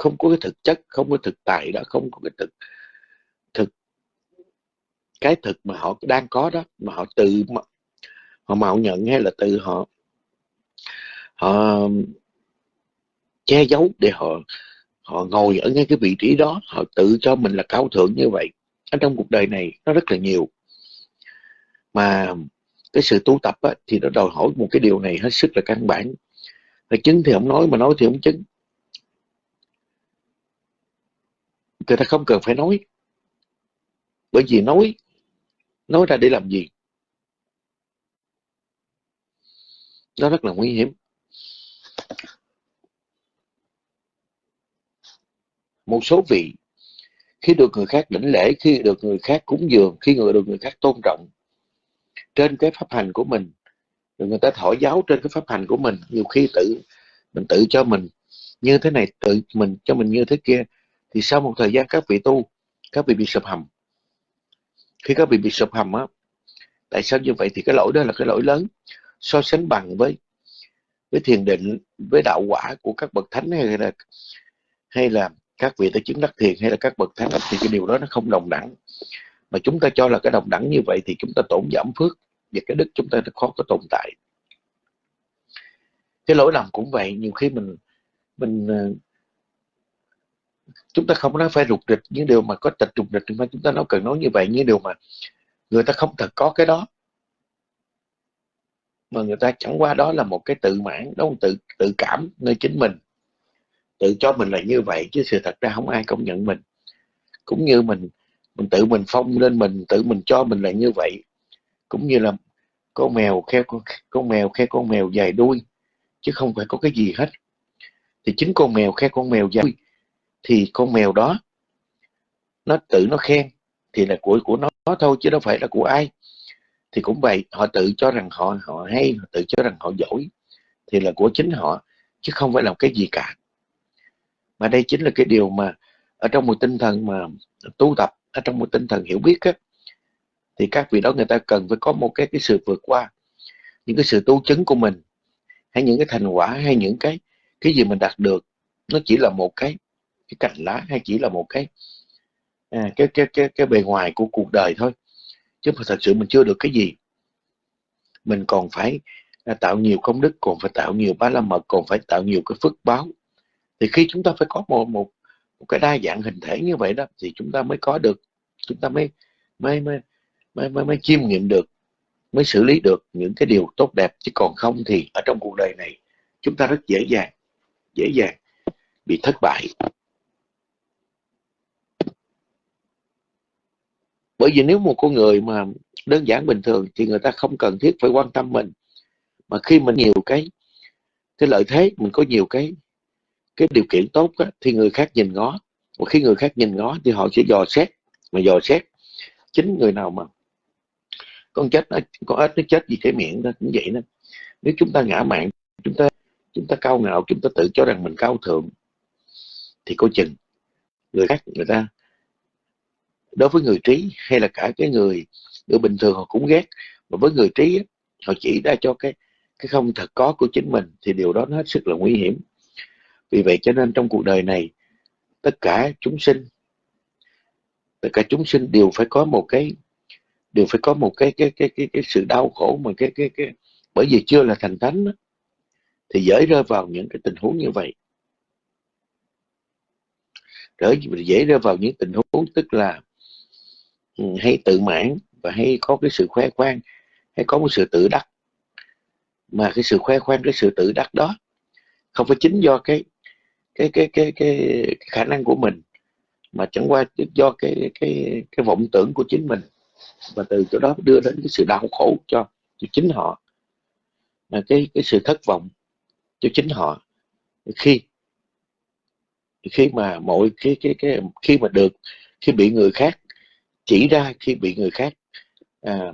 không có cái thực chất không có thực tại đó không có cái thực thực cái thực mà họ đang có đó mà họ tự họ mạo nhận hay là tự họ họ che giấu để họ họ ngồi ở ngay cái vị trí đó họ tự cho mình là cao thượng như vậy. Ở trong cuộc đời này nó rất là nhiều. Mà cái sự tu tập á, thì nó đòi hỏi một cái điều này hết sức là căn bản. Là chứng thì không nói mà nói thì không chứng. Người ta không cần phải nói. Bởi vì nói nói ra để làm gì? Nó rất là nguy hiểm. Một số vị, khi được người khác đảnh lễ, khi được người khác cúng dường, khi người được người khác tôn trọng trên cái pháp hành của mình, rồi người ta thổi giáo trên cái pháp hành của mình, nhiều khi tự mình tự cho mình như thế này, tự mình cho mình như thế kia thì sau một thời gian các vị tu, các vị bị sụp hầm. Khi các vị bị sụp hầm á, tại sao như vậy thì cái lỗi đó là cái lỗi lớn. So sánh bằng với với thiền định, với đạo quả của các bậc thánh hay là hay là các vị đã chứng đắc thiền hay là các bậc thánh thì cái điều đó nó không đồng đẳng. Mà chúng ta cho là cái đồng đẳng như vậy thì chúng ta tổn giảm phước và cái đức chúng ta nó khó có tồn tại. Cái lỗi lầm cũng vậy, nhiều khi mình mình ờ, chúng ta không nói phải rụt rịch những điều mà có tịch rụt rịch mà chúng ta nói cần nói như vậy những điều mà người ta không thật có cái đó. Mà người ta chẳng qua đó là một cái tự mãn đó là tự tự cảm nơi chính mình. Tự cho mình là như vậy chứ sự thật ra không ai công nhận mình. Cũng như mình mình tự mình phong lên mình tự mình cho mình là như vậy. Cũng như là con mèo khe con, con mèo khe con mèo dài đuôi chứ không phải có cái gì hết. Thì chính con mèo khe con mèo dài đuôi thì con mèo đó nó tự nó khen thì là của của nó, nó thôi chứ đâu phải là của ai. Thì cũng vậy họ tự cho rằng họ họ hay họ tự cho rằng họ giỏi thì là của chính họ chứ không phải là cái gì cả. Mà đây chính là cái điều mà ở trong một tinh thần mà tu tập ở trong một tinh thần hiểu biết á, thì các vị đó người ta cần phải có một cái cái sự vượt qua. Những cái sự tu chứng của mình hay những cái thành quả hay những cái cái gì mình đạt được nó chỉ là một cái cái cành lá hay chỉ là một cái à, cái, cái cái cái bề ngoài của cuộc đời thôi. Chứ mà thật sự mình chưa được cái gì. Mình còn phải à, tạo nhiều công đức còn phải tạo nhiều bá la mật còn phải tạo nhiều cái phước báo. Thì khi chúng ta phải có một một một cái đa dạng hình thể như vậy đó thì chúng ta mới có được chúng ta mới mới mới mới mới, mới chiêm nghiệm được mới xử lý được những cái điều tốt đẹp. Chứ còn không thì ở trong cuộc đời này chúng ta rất dễ dàng dễ dàng bị thất bại. Bởi vì nếu một con người mà đơn giản bình thường thì người ta không cần thiết phải quan tâm mình. Mà khi mình nhiều cái cái lợi thế mình có nhiều cái cái điều kiện tốt á, thì người khác nhìn ngó. Và khi người khác nhìn ngó thì họ sẽ dò xét. Mà dò xét chính người nào mà con chết nó con ếch nó chết vì cái miệng đó cũng vậy đó. Nếu chúng ta ngã mạng chúng ta chúng ta cao ngạo chúng ta tự cho rằng mình cao thượng thì coi chừng người khác người ta đối với người trí hay là cả cái người người bình thường họ cũng ghét mà với người trí họ chỉ ra cho cái cái không thật có của chính mình thì điều đó nó hết sức là nguy hiểm. Vì vậy cho nên trong cuộc đời này tất cả chúng sinh tất cả chúng sinh đều phải có một cái đều phải có một cái cái cái cái, cái sự đau khổ mà cái cái cái bởi vì chưa là thành thánh đó, thì dễ rơi vào những cái tình huống như vậy. Dễ dễ rơi vào những tình huống tức là hay tự mãn và hay có cái sự khoe khoang hay có một sự tự đắc. Mà cái sự khoe khoang cái sự tự đắc đó không phải chính do cái cái cái cái cái, cái khả năng của mình mà chẳng qua do cái cái cái vọng tưởng của chính mình và từ chỗ đó đưa đến cái sự đau khổ cho, cho chính họ. Là cái cái sự thất vọng cho chính họ. Khi khi mà mọi cái cái cái khi mà được khi bị người khác chỉ ra khi bị người khác à,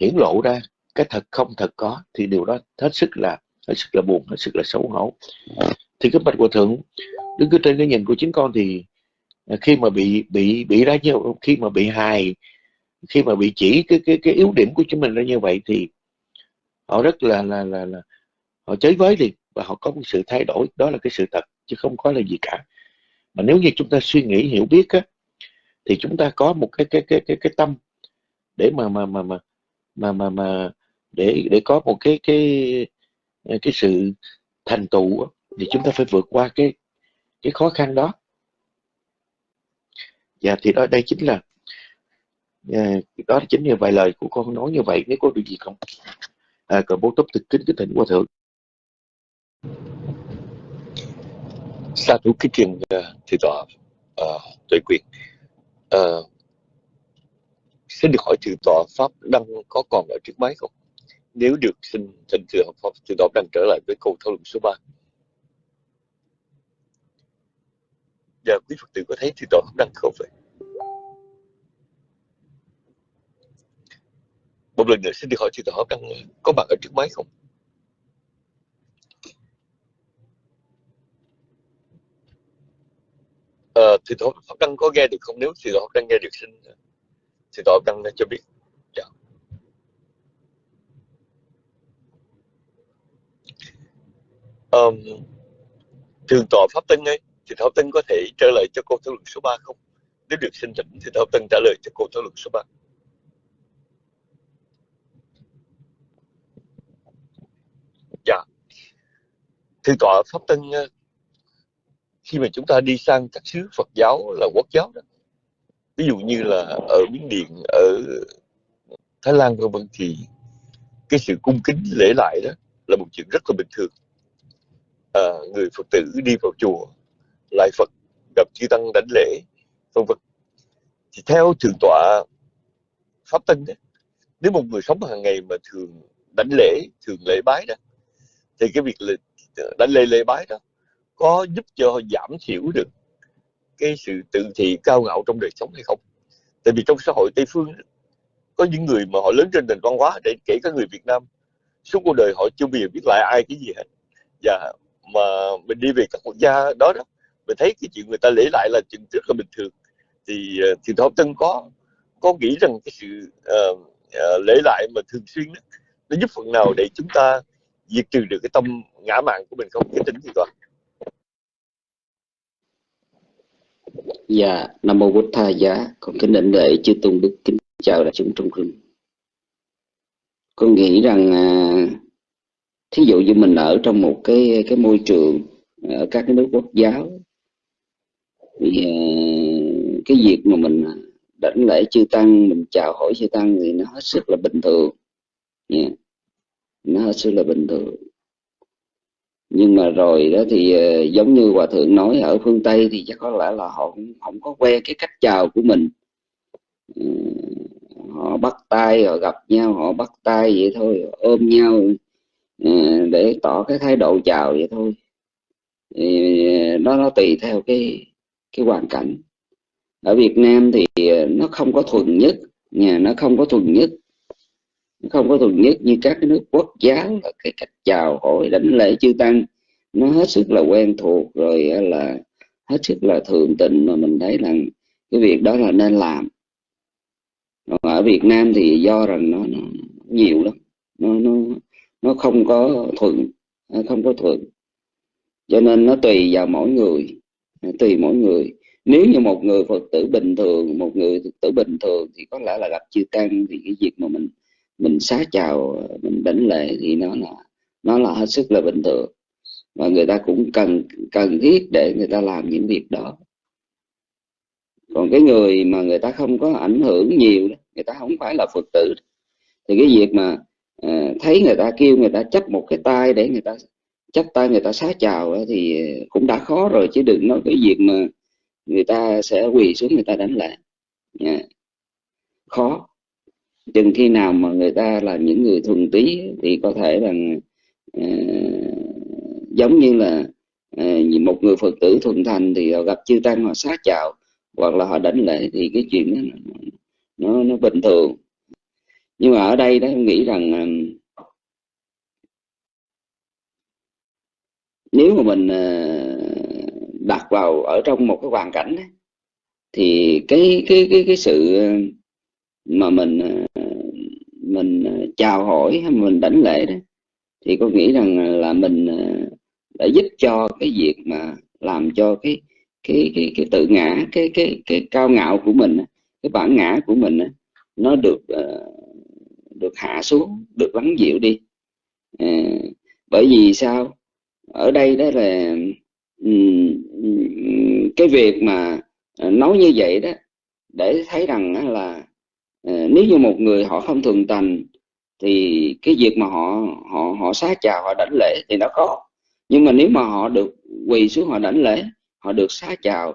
hiển lộ ra cái thật không thật có thì điều đó hết sức là hết sức là buồn hết sức là xấu hổ. Thì cái bạch hòa thượng đứng cứ trên cái nhìn của chính con thì à, khi mà bị bị bị ra như khi mà bị hài khi mà bị chỉ cái cái cái yếu điểm của chúng mình ra như vậy thì họ rất là là là, là họ chới với liền và họ có một sự thay đổi đó là cái sự thật chứ không có là gì cả. Mà nếu như chúng ta suy nghĩ hiểu biết á thì chúng ta có một cái cái cái cái cái tâm để mà mà mà mà mà mà, mà để để có một cái cái cái sự thành tựu thì chúng ta phải vượt qua cái cái khó khăn đó. Và thì đó đây chính là dạ, đó chính là vài lời của con nói như vậy nếu có điều gì không? À, còn bố túc thực kính cái thỉnh qua thượng. Sa thú cái truyền à, thì tọa uh, à, tuệ quyền uh, xin được hỏi từ tòa pháp đăng có còn ở trước máy không? Nếu được xin thỉnh thượng pháp từ tòa đăng trở lại với câu thảo luận số 3 và dạ, quý phật tử có thấy từ tòa pháp đăng không vậy? Một lần nữa xin được hỏi từ tòa pháp đăng có mặt ở trước máy không? Ờ, thì tổ Pháp Đăng có nghe được không? Nếu thì tổ Pháp Đăng nghe được xin thì tổ Pháp Đăng cho biết. Dạ. Um, thường tọa Pháp Tân ấy, thì Pháp Tân có thể trả lời cho câu thảo luận số 3 không? Nếu được xin thỉnh thì Pháp Tân trả lời cho câu thảo luận số 3. Dạ. thường tọa Pháp Tân khi mà chúng ta đi sang các xứ Phật giáo là quốc giáo đó ví dụ như là ở Miến Điện ở Thái Lan vân vân thì cái sự cung kính lễ lại đó là một chuyện rất là bình thường. À, người Phật tử đi vào chùa lại Phật gặp chư tăng đánh lễ vân vân. Thì theo thượng tọa pháp tân đó, nếu một người sống hàng ngày mà thường đánh lễ thường lễ bái đó thì cái việc đánh lễ lễ bái đó có giúp cho giảm thiểu được cái sự tự thị cao ngạo trong đời sống hay không? Tại vì trong xã hội tây phương có những người mà họ lớn trên nền văn hóa để kể cả người việt nam suốt cuộc đời họ chưa bao giờ biết lại ai cái gì hết. Và mà mình đi về các quốc gia đó đó mình thấy cái chuyện người ta lễ lại là chuyện rất là bình thường. Thì ờ, thì thọ tân có có nghĩ rằng cái sự uh, uh, lễ lại mà thường xuyên đó, nó giúp phần nào để chúng ta diệt trừ được cái tâm ngã mạng của mình không? Cái tính gì toàn Dạ, Nam Mô Bụt Tha Giá, con kính định lễ chư tôn đức kính chào đại chúng trong rừng. Con nghĩ rằng à, thí dụ như mình ở trong một cái cái môi trường ở các cái nước quốc giáo thì à, cái việc mà mình đảnh lễ chư tăng, mình chào hỏi chư tăng thì nó hết sức là bình thường. Yeah. Nó hết sức là bình thường nhưng mà rồi đó thì ờ, giống như hòa thượng nói, ở phương tây thì chắc có lẽ là họ cũng không có quen cái cách chào của mình. Ừ, họ bắt tay, họ gặp nhau, họ bắt tay vậy thôi ôm nhau ừ, để tỏ cái thái độ chào vậy thôi. Ờ, nó nó tùy theo cái cái hoàn cảnh. Ở Việt Nam thì ờ, nó không có thuần nhất nhà nó không có thuần nhất không có thuần nhất như các cái nước quốc giáo là cái cách chào hỏi đánh lễ chư tăng. Nó hết sức là quen thuộc rồi là hết sức là thường tình mà mình thấy rằng cái việc đó là nên làm. Còn ở Việt Nam thì do rằng nó, nó nhiều lắm. Nó, nó nó không có thuận không có thuận. Cho nên nó tùy vào mỗi người tùy mỗi người. Nếu như một người phật tử bình thường một người phật tử bình thường thì có lẽ là gặp chư tăng thì cái việc mà mình mình xá chào mình đánh lễ thì nó là nó là hết sức là bình thường và người ta cũng cần cần thiết để người ta làm những việc đó còn cái người mà người ta không có ảnh hưởng nhiều người ta không phải là phật tử thì cái việc mà uh, thấy người ta kêu người ta chấp một cái tay để người ta chấp tay người ta xá chào thì cũng đã khó rồi chứ đừng nói cái việc mà người ta sẽ quỳ xuống người ta đánh lại yeah. khó chừng khi nào mà người ta là những người thuần tí thì có thể là uh, giống như là uh, một người phật tử thuần thành thì họ gặp chư tăng họ xá chào hoặc là họ đánh lệ thì cái chuyện đó nó, nó, bình thường. Nhưng mà ở đây đó em nghĩ rằng uh, nếu mà mình uh, đặt vào ở trong một cái hoàn cảnh đó, thì cái cái cái cái sự mà mình ờ, mình ờ, chào hỏi hay mình đánh lễ đó, thì có nghĩ rằng là mình ờ, đã giúp cho cái việc mà làm cho cái cái cái cái tự ngã, cái cái cái cao ngạo của mình cái bản ngã của mình nó được được hạ xuống, được lắng dịu đi. Bởi vì sao? Ở đây đó là cái việc mà nói như vậy đó, để thấy rằng là Ờ, nếu như một người họ không thường tành thì cái việc mà họ họ họ xá chào họ đảnh lễ thì nó có nhưng mà nếu mà họ được quỳ xuống họ đảnh lễ họ được xá chào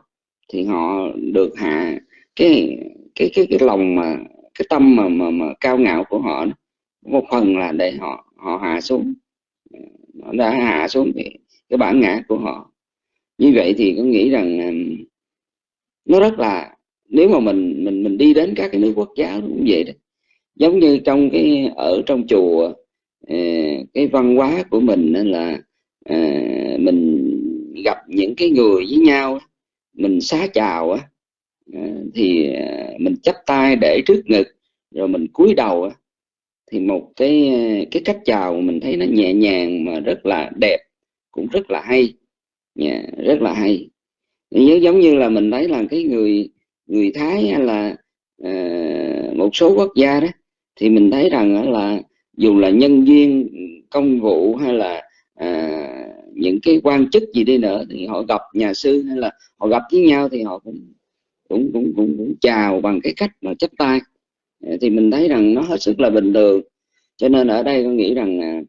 thì họ được hạ cái cái cái cái lòng mà cái tâm mà mà, mà cao ngạo của họ một phần là để họ họ hạ xuống. Họ đã hạ xuống cái, cái bản ngã của họ. Như vậy thì có nghĩ rằng nó rất là nếu mà mình mình mình đi đến các cái nước quốc giáo cũng vậy đó. Giống như trong cái ở trong chùa ờ, cái văn hóa của mình là ờ, mình gặp những cái người với nhau mình xá chào á ờ, thì mình chắp tay để trước ngực rồi mình cúi đầu thì một cái cái cách chào mình thấy nó nhẹ nhàng mà rất là đẹp cũng rất là hay. Yeah, rất là hay. Giống như là mình thấy là cái người người Thái hay là Ờ, một số quốc gia đó thì mình thấy rằng là dù là nhân viên công vụ hay là à, những cái quan chức gì đi nữa thì họ gặp nhà sư hay là họ gặp với nhau thì họ cũng cũng cũng cũng, cũng chào bằng cái cách mà chấp tay. Ờ, thì mình thấy rằng nó hết sức là bình thường. Cho nên ở đây con nghĩ rằng à,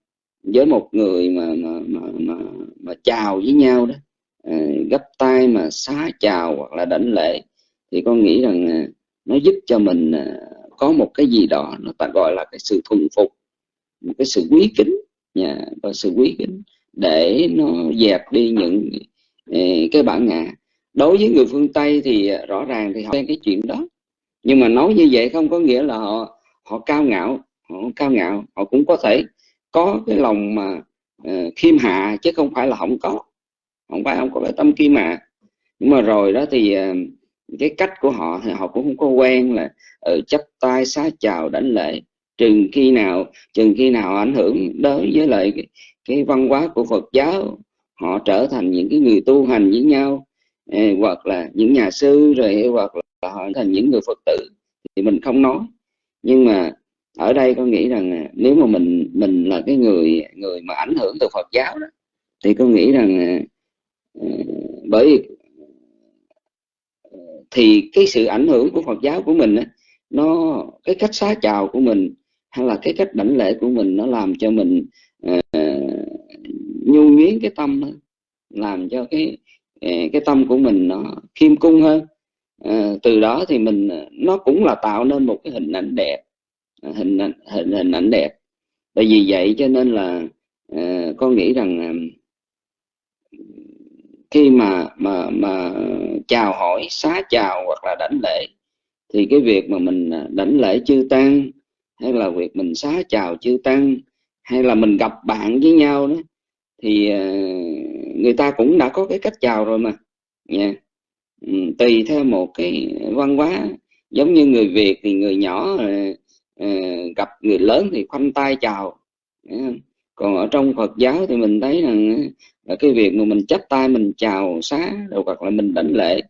với một người mà mà mà mà, mà chào với nhau đó à, gấp tay mà xá chào hoặc là đảnh lễ thì con nghĩ rằng à, nó giúp cho mình à, có một cái gì đó nó ta gọi là cái sự thuần phục một cái sự quý kính nhà và sự quý kính để nó dẹp đi những à, cái bản ngã. Đối với người phương tây thì à, rõ ràng thì họ quen cái chuyện đó. Nhưng mà nói như vậy không có nghĩa là họ họ cao ngạo họ cao ngạo. Họ cũng có thể có cái lòng mà uh, khiêm hạ chứ không phải là không có. Không phải không có cái tâm khiêm hạ. Nhưng mà rồi đó thì uh, cái cách của họ thì họ cũng không có quen là ừ, ở chấp tay xá chào đánh lễ. Chừng khi nào chừng khi nào ảnh hưởng đối với lại cái, cái văn hóa của Phật giáo họ trở thành những cái người tu hành với nhau. Eh, hoặc là những nhà sư rồi hoặc là họ thành những người Phật tử thì mình không nói. Nhưng mà ở đây con nghĩ rằng nếu mà mình mình là cái người người mà ảnh hưởng từ Phật giáo đó thì con nghĩ rằng ừ, bởi vì thì cái sự ảnh hưởng của Phật giáo của mình nó cái cách xá chào của mình hay là cái cách đảnh lễ của mình nó làm cho mình uh, nhu nhuyến cái tâm hơn làm cho cái ờ, cái tâm của mình nó khiêm cung hơn. À, từ đó thì mình nó cũng là tạo nên một cái hình ảnh đẹp hình ảnh hình, hình ảnh đẹp. Tại vì vậy cho nên là à, con nghĩ rằng à, khi mà mà mà chào hỏi, xá chào hoặc là đảnh lễ, thì cái việc mà mình à, đảnh lễ chư tăng, hay là việc mình xá chào chư tăng, hay là mình gặp bạn với nhau đó, thì à, người ta cũng đã có cái cách chào rồi mà. Nha. Yeah. tùy theo một cái văn hóa. Giống như người Việt thì người nhỏ à, gặp người lớn thì khoanh tay chào còn ở trong Phật giáo thì mình thấy rằng là cái việc mà mình chắp tay mình chào xá đầu hoặc là mình đảnh lễ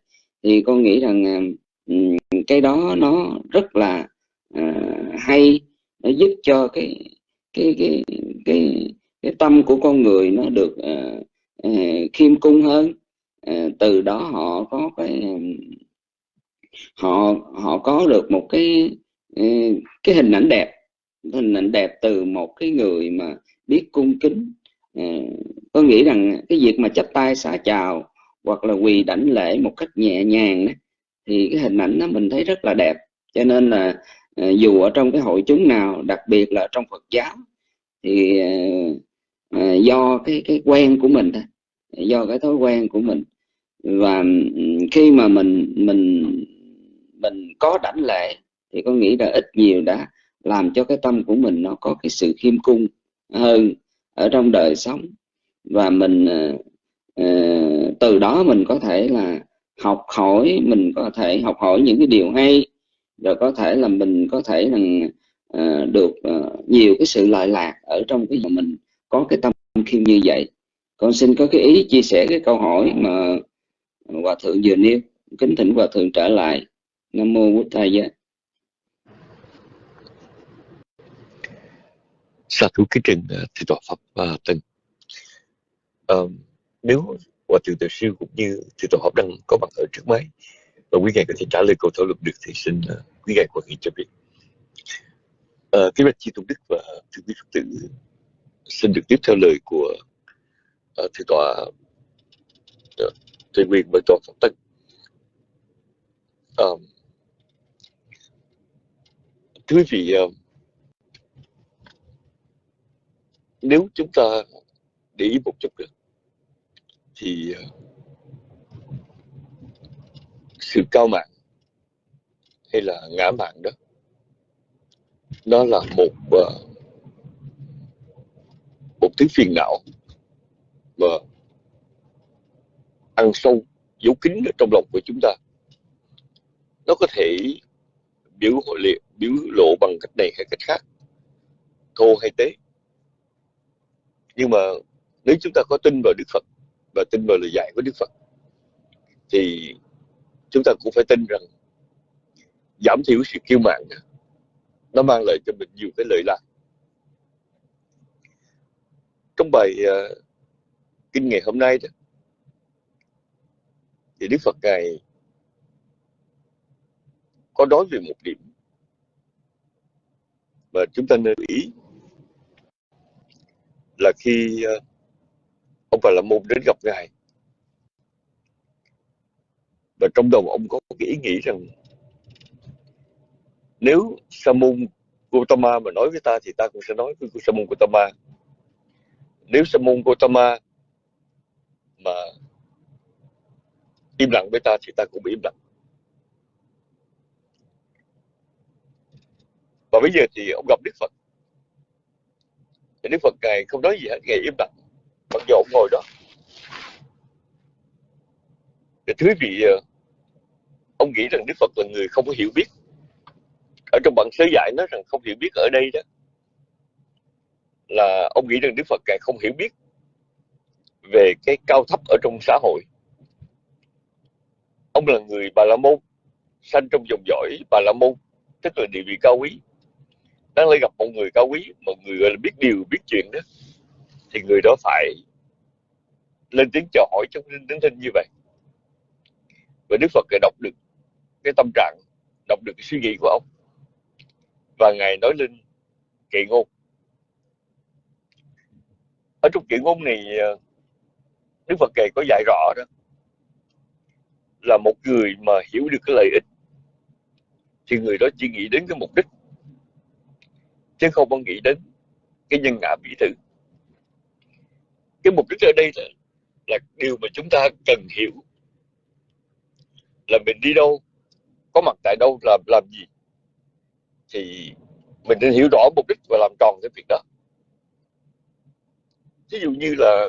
thì con nghĩ rằng à, cái đó nó rất là uh, hay. Nó giúp cho cái cái cái cái cái tâm của con người nó được uh, uh, khiêm cung hơn. Uh, từ đó họ có cái họ họ có được một cái cái hình ảnh đẹp. Hình ảnh đẹp từ một cái người mà biết cung kính. Ừ, có nghĩ rằng cái việc mà chắp tay xả chào hoặc là quỳ đảnh lễ một cách nhẹ nhàng đó, thì cái hình ảnh đó mình thấy rất là đẹp. Cho nên là ờ, dù ở trong cái hội chúng nào đặc biệt là trong Phật giáo thì ờ, ờ, do cái cái quen của mình thôi do cái thói quen của mình. Và ừ, khi mà mình mình mình có đảnh lệ thì có nghĩ là ít nhiều đã làm cho cái tâm của mình nó có cái sự khiêm cung hơn ở trong đời sống. Và mình uh, từ đó mình có thể là học hỏi mình có thể học hỏi những cái điều hay rồi có thể là mình có thể là uh, ờ, được uh, nhiều cái sự lợi lạc ở trong cái mà mình có cái tâm khiêm như vậy. Con xin có cái ý chia sẻ cái câu hỏi mà hòa thượng vừa nêu. Kính thỉnh hòa thượng trở lại. Nam mô bổn thầy giá sa thú kính trình ờ, thì tòa pháp ờ, và tân uh, nếu hòa thượng tiểu sư cũng như thì tòa pháp đang có mặt ở trước máy và quý ngài có thể trả lời câu thảo luận được thì xin uh, quý ngài quan hệ cho biết. Uh, kính bạch chi tôn đức và thượng quý phật tử xin được tiếp theo lời của uh, thầy tọa uh, thầy quyền và pháp tân um, thưa quý vị uh, nếu chúng ta để ý một chút nữa thì ờ, sự cao mạng hay là ngã mạng đó, nó là một ờ, một thứ phiền não mà ăn sâu dấu kín ở trong lòng của chúng ta. Nó có thể biểu hội biểu lộ bằng cách này hay cách khác thô hay tế nhưng mà nếu chúng ta có tin vào Đức Phật và tin vào lời dạy của Đức Phật thì chúng ta cũng phải tin rằng giảm thiểu sự kiêu mạn nó mang lại cho mình nhiều cái lợi lạc. Trong bài uh, kinh ngày hôm nay đó thì Đức Phật ngài có nói về một điểm mà chúng ta nên ý là khi ờ, ông Bà La Môn đến gặp ngài. Và trong đầu ông có cái ý nghĩ rằng, nếu Sa môn Gautama mà nói với ta thì ta cũng sẽ nói với Sa môn Gautama. Nếu sa môn Gautama mà im lặng với ta thì ta cũng bị im lặng. Và bây giờ thì ông gặp Đức Phật thì Đức Phật ngài không nói gì hết ngài im lặng mặc dù ông ngồi đó thì thứ vị ờ, ông nghĩ rằng Đức Phật là người không có hiểu biết ở trong bản sớ giải nói rằng không hiểu biết ở đây đó là ông nghĩ rằng Đức Phật càng không hiểu biết về cái cao thấp ở trong xã hội. Ông là người Bà La Môn, sanh trong dòng dõi Bà La Môn, tức là địa vị cao quý. Đang lại gặp một người cao quý, một người gọi là biết điều, biết chuyện đó, thì người đó phải lên tiếng chào hỏi trong đứng thinh như vậy. Và Đức Phật lại đọc được cái tâm trạng, đọc được cái suy nghĩ của ông. Và Ngài nói lên kệ ngôn ở trong chuyện ngôn này ờ, Đức Phật kể có dạy rõ đó là một người mà hiểu được cái lợi ích thì người đó chỉ nghĩ đến cái mục đích chứ không có nghĩ đến cái nhân ngã bị thử cái mục đích ở đây là, là điều mà chúng ta cần hiểu. Là mình đi đâu có mặt tại đâu làm làm gì thì mình nên hiểu rõ mục đích và làm tròn cái việc đó. Ví dụ như là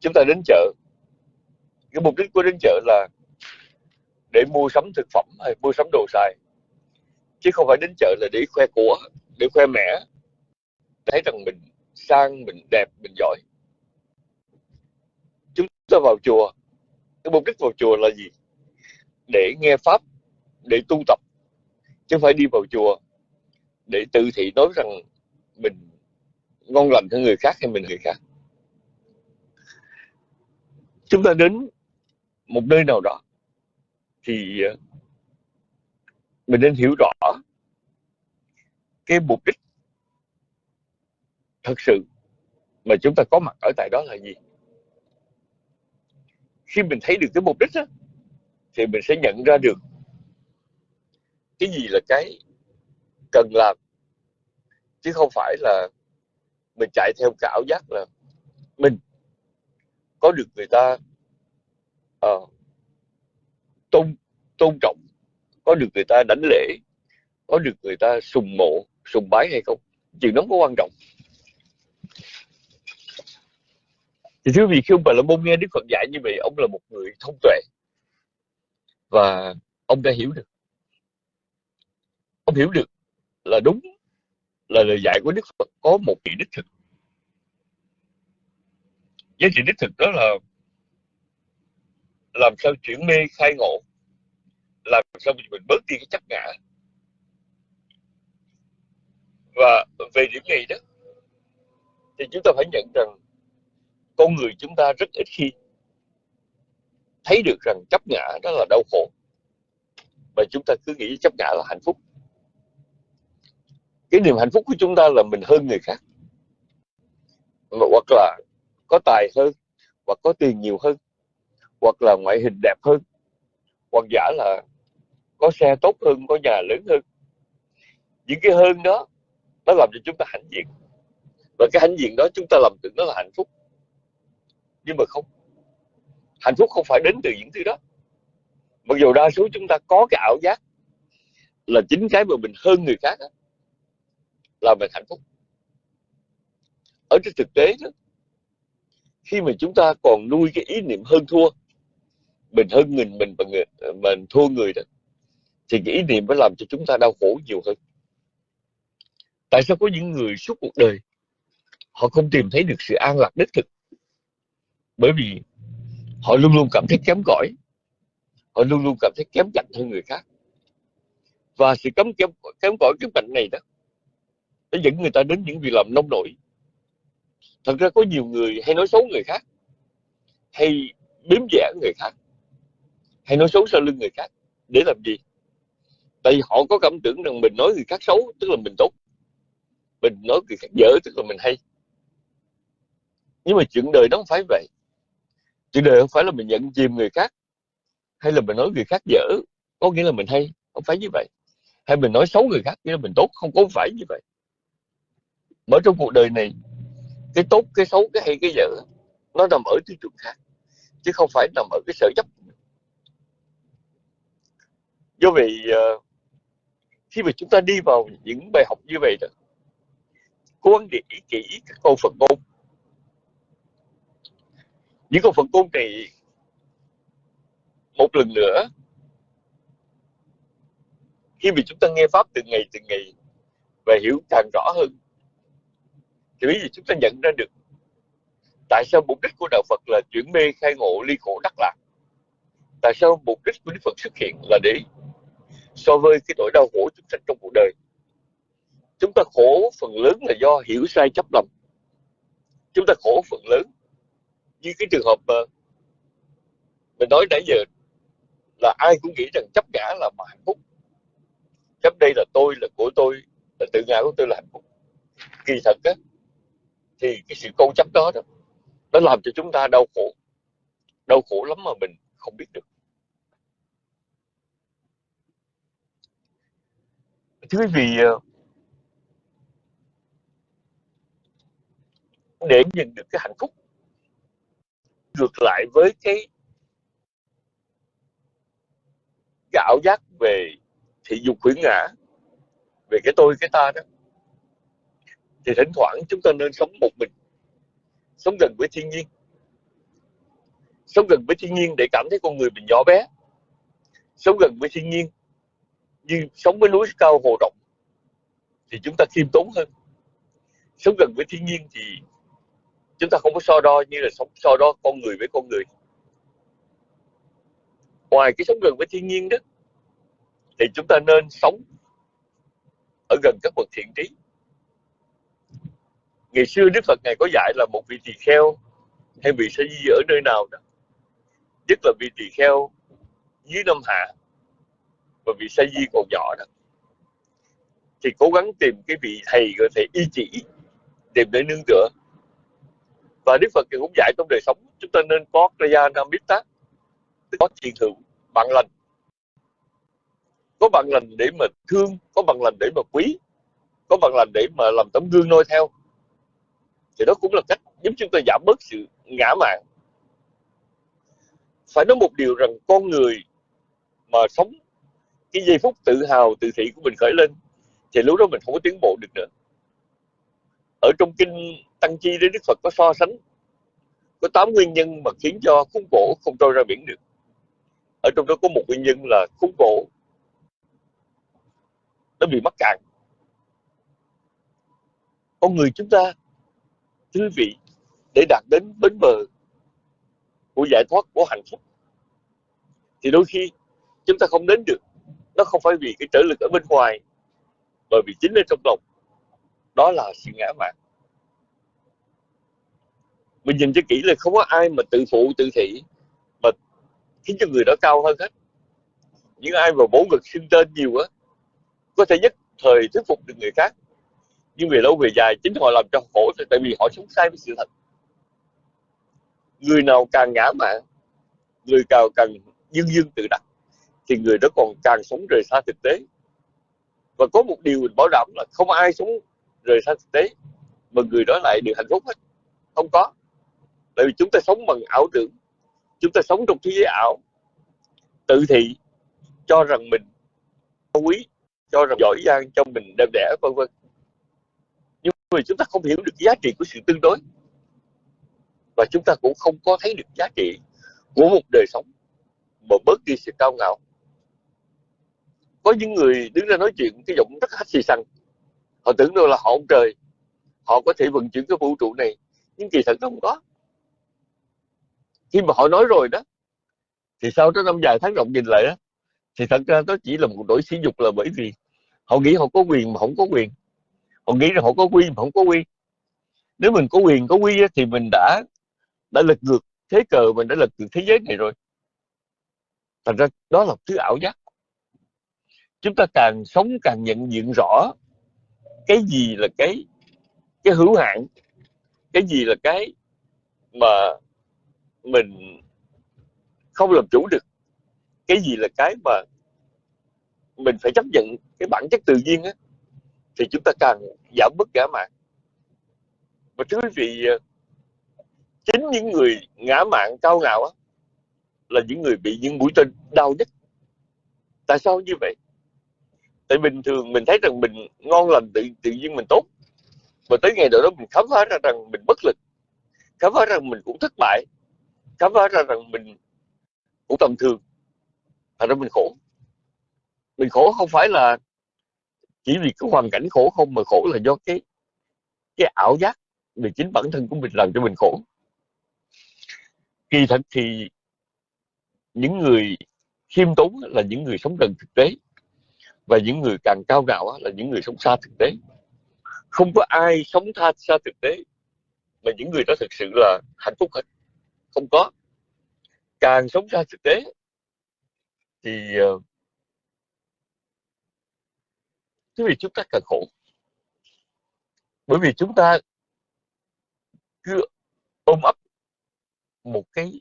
chúng ta đến chợ. Cái mục đích của đến chợ là để mua sắm thực phẩm hay mua sắm đồ xài chứ không phải đến chợ là để khoe của, để khoe mẽ thấy rằng mình sang, mình đẹp, mình giỏi. Chúng ta vào chùa. Cái mục đích vào chùa là gì? Để nghe pháp, để tu tập. Chứ không phải đi vào chùa để tự thị nói rằng mình ngon lành hơn người khác hay mình người khác. Chúng ta đến một nơi nào đó thì mình nên hiểu rõ cái mục đích thật sự mà chúng ta có mặt ở tại đó là gì. Khi mình thấy được cái mục đích đó, thì mình sẽ nhận ra được cái gì là cái cần làm chứ không phải là mình chạy theo cái ảo giác là mình có được người ta uh, tôn tôn trọng có được người ta đánh lễ, có được người ta sùng mộ, sùng bái hay không? Chuyện đó có quan trọng. Thì thưa vị khi ông bà la môn nghe đức phật dạy như vậy, ông là một người thông tuệ. Và ông đã hiểu được. Ông hiểu được là đúng, là lời dạy của đức phật có một vị đích thực. Giá trị đích thực đó là làm sao chuyển mê khai ngộ làm sao mình bớt đi cái chấp ngã? Và về điểm này đó, thì chúng ta phải nhận rằng con người chúng ta rất ít khi thấy được rằng chấp ngã đó là đau khổ. Và chúng ta cứ nghĩ chấp ngã là hạnh phúc. Cái niềm hạnh phúc của chúng ta là mình hơn người khác. Hoặc là có tài hơn, hoặc có tiền nhiều hơn, hoặc là ngoại hình đẹp hơn, hoặc giả là có xe tốt hơn có nhà lớn hơn. Những cái hơn đó nó làm cho chúng ta hãnh diện. Và cái hãnh diện đó chúng ta làm tưởng nó là hạnh phúc. Nhưng mà không. Hạnh phúc không phải đến từ những thứ đó. Mặc dù đa số chúng ta có cái ảo giác là chính cái mà mình hơn người khác đó, là mình hạnh phúc. Ở trên thực tế đó khi mà chúng ta còn nuôi cái ý niệm hơn thua mình hơn mình mình và người mình thua người đó thì cái ý niệm mới làm cho chúng ta đau khổ nhiều hơn. Tại sao có những người suốt cuộc đời họ không tìm thấy được sự an lạc đích thực? Bởi vì họ luôn luôn cảm thấy kém cỏi, họ luôn luôn cảm thấy kém cạnh hơn người khác. Và sự cấm kém kém cỏi, kém cạnh này đó, nó dẫn người ta đến những việc làm nông nổi. Thật ra có nhiều người hay nói xấu người khác, hay biếm vẽ người khác, hay nói xấu sau lưng người khác. Để làm gì? Tại vì họ có cảm tưởng rằng mình nói người khác xấu tức là mình tốt. Mình nói người khác dở tức là mình hay. Nhưng mà chuyện đời nó không phải vậy. Chuyện đời không phải là mình nhận chìm người khác hay là mình nói người khác dở có nghĩa là mình hay. Không phải như vậy. Hay mình nói xấu người khác nghĩa là mình tốt. Không có phải như vậy. Mở trong cuộc đời này cái tốt cái xấu cái hay cái dở nó nằm ở tiêu chuẩn khác chứ không phải nằm ở cái sở chấp do vậy uh, khi mà chúng ta đi vào những bài học như vậy đó, cố gắng để ý kỹ các câu Phật ngôn. Những câu Phật ngôn này một lần nữa, khi mà chúng ta nghe pháp từng ngày từng ngày và hiểu càng rõ hơn, thì bây giờ chúng ta nhận ra được tại sao mục đích của đạo Phật là chuyển mê khai ngộ ly khổ đắc lạc. Tại sao mục đích của Đức Phật xuất hiện là để so với cái nỗi đau khổ chúng sanh trong cuộc đời. Chúng ta khổ phần lớn là do hiểu sai chấp lầm. Chúng ta khổ phần lớn như cái trường hợp mà mình nói nãy giờ là ai cũng nghĩ rằng chấp ngã là mà hạnh phúc. Chấp đây là tôi là của tôi là tự ngã của tôi là hạnh phúc. Kỳ thật á thì cái sự câu chấp đó, đó nó làm cho chúng ta đau khổ. Đau khổ lắm mà mình không biết được. Thưa quý vị ờ, để nhận được cái hạnh phúc ngược lại với cái cái ảo giác về thị dục khuyến ngã, về cái tôi, cái ta đó, thì thỉnh thoảng chúng ta nên sống một mình, sống gần với thiên nhiên. Sống gần với thiên nhiên để cảm thấy con người mình nhỏ bé. Sống gần với thiên nhiên nhưng sống với núi cao hồ rộng thì chúng ta khiêm tốn hơn. Sống gần với thiên nhiên thì chúng ta không có so đo như là sống so đo con người với con người. Ngoài cái sống gần với thiên nhiên đó, thì chúng ta nên sống ở gần các bậc thiện trí. Ngày xưa đức phật ngài có dạy là một vị tỳ kheo hay vị sa di ở nơi nào đó, nhất là vị tỳ kheo dưới năm hạ và vì sa di còn nhỏ đó. Thì cố gắng tìm cái vị thầy có thể y chỉ, tìm để nương tựa. Và đức phật cũng dạy trong đời sống, chúng ta nên có kraya namita có thiền hữu bạn lành. Có bạn lành để mà thương, có bạn lành để mà quý, có bạn lành để mà làm tấm gương noi theo. Thì đó cũng là cách giúp chúng ta giảm bớt sự ngã mạn. Phải nói một điều rằng con người mà sống cái giây phút tự hào, tự thị của mình khởi lên, thì lúc đó mình không có tiến bộ được nữa. Ở trong kinh tăng chi đến đức phật có so sánh, có tám nguyên nhân mà khiến cho khốn khổ không trôi ra biển được. Ở trong đó có một nguyên nhân là khốn khổ nó bị mắc cạn. Con người chúng ta thưa vị để đạt đến bến bờ của giải thoát, của hạnh phúc, thì đôi khi chúng ta không đến được nó không phải vì cái trở lực ở bên ngoài, mà vì chính ở trong lòng. Đó là sự ngã mạn. Mình nhìn cho kỹ là không có ai mà tự phụ, tự thị, mà khiến cho người đó cao hơn hết. Những ai mà bổ ngực xưng tên nhiều á, có thể nhất thời thuyết phục được người khác. Nhưng về lâu về dài, chính họ làm cho khổ tại vì họ sống sai với sự thật. Người nào càng ngã mạn, người càng càng dương dương tự đặt thì người đó còn càng sống rời xa thực tế. Và có một điều mình bảo đảm là không ai sống rời xa thực tế, mà người đó lại được hạnh phúc hết. Không có. Tại vì chúng ta sống bằng ảo tưởng. Chúng ta sống trong thế giới ảo. Tự thị cho rằng mình quý, cho rằng giỏi giang cho mình đẹp đẽ vân vân. Nhưng mà chúng ta không hiểu được giá trị của sự tương đối. Và chúng ta cũng không có thấy được giá trị của một đời sống mà bớt đi sự cao ngạo có những người đứng ra nói chuyện, cái giọng rất hết xì xăng. Họ tưởng đâu là họ ông trời. Họ có thể vận chuyển cái vũ trụ này, nhưng kỳ thật nó không có. Khi mà họ nói rồi đó, thì sau đó năm dài tháng rộng nhìn lại đó thì thật ra đó chỉ là một nỗi sỉ nhục là bởi vì họ nghĩ họ có quyền mà không có quyền. Họ nghĩ rằng họ có quy mà không có quy. Nếu mình có quyền, có quy thì mình đã đã lật ngược thế cờ, mình đã lật ngược thế giới này rồi. Thành ra đó là thứ ảo giác chúng ta càng sống càng nhận diện rõ cái gì là cái cái hữu hạn, cái gì là cái mà mình không làm chủ được, cái gì là cái mà mình phải chấp nhận cái bản chất tự nhiên á, thì chúng ta càng giảm bớt ngã mạn. Và thưa quý vị, chính những người ngã mạn cao ngạo á là những người bị những mũi tên đau nhất. Tại sao như vậy? Tại bình thường mình thấy rằng mình ngon lành tự tự nhiên mình tốt. Và tới ngày đó mình khám phá ra rằng mình bất lực. Khám phá ra rằng mình cũng thất bại. Khám phá ra rằng mình cũng tầm thường. Thành ra mình khổ. Mình khổ không phải là chỉ vì cái hoàn cảnh khổ không, mà khổ là do cái cái ảo giác về chính bản thân của mình làm cho mình khổ. Kỳ thật thì những người khiêm tốn là những người sống gần thực tế và những người càng cao ngạo là những người sống xa thực tế. Không có ai sống tha, xa thực tế. Mà những người đó thực sự là hạnh phúc hết. Không có. Càng sống xa thực tế, thì bởi quý vị chúng ta càng khổ. Bởi vì chúng ta cứ ôm ấp một cái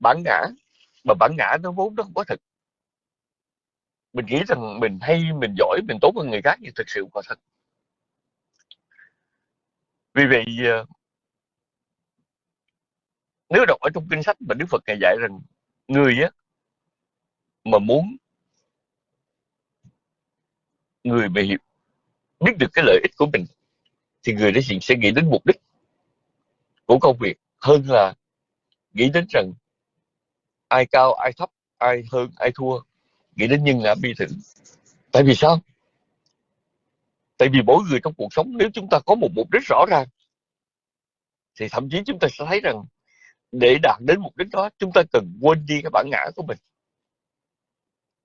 bản ngã, mà bản ngã nó vốn nó không có thật mình nghĩ rằng mình hay, mình giỏi, mình tốt hơn người khác nhưng thực sự không thật. Vì vậy ờ, nếu đọc ở trong kinh sách mà Đức Phật ngài dạy rằng người á, mà muốn người mà hiểu, biết được cái lợi ích của mình, thì người đó sẽ nghĩ đến mục đích của công việc hơn là nghĩ đến rằng ai cao, ai thấp, ai hơn, ai thua nghĩ đến nhân ngã bi thử. Tại vì sao? Tại vì mỗi người trong cuộc sống nếu chúng ta có một mục đích rõ ràng thì thậm chí chúng ta sẽ thấy rằng để đạt đến mục đích đó chúng ta cần quên đi cái bản ngã của mình.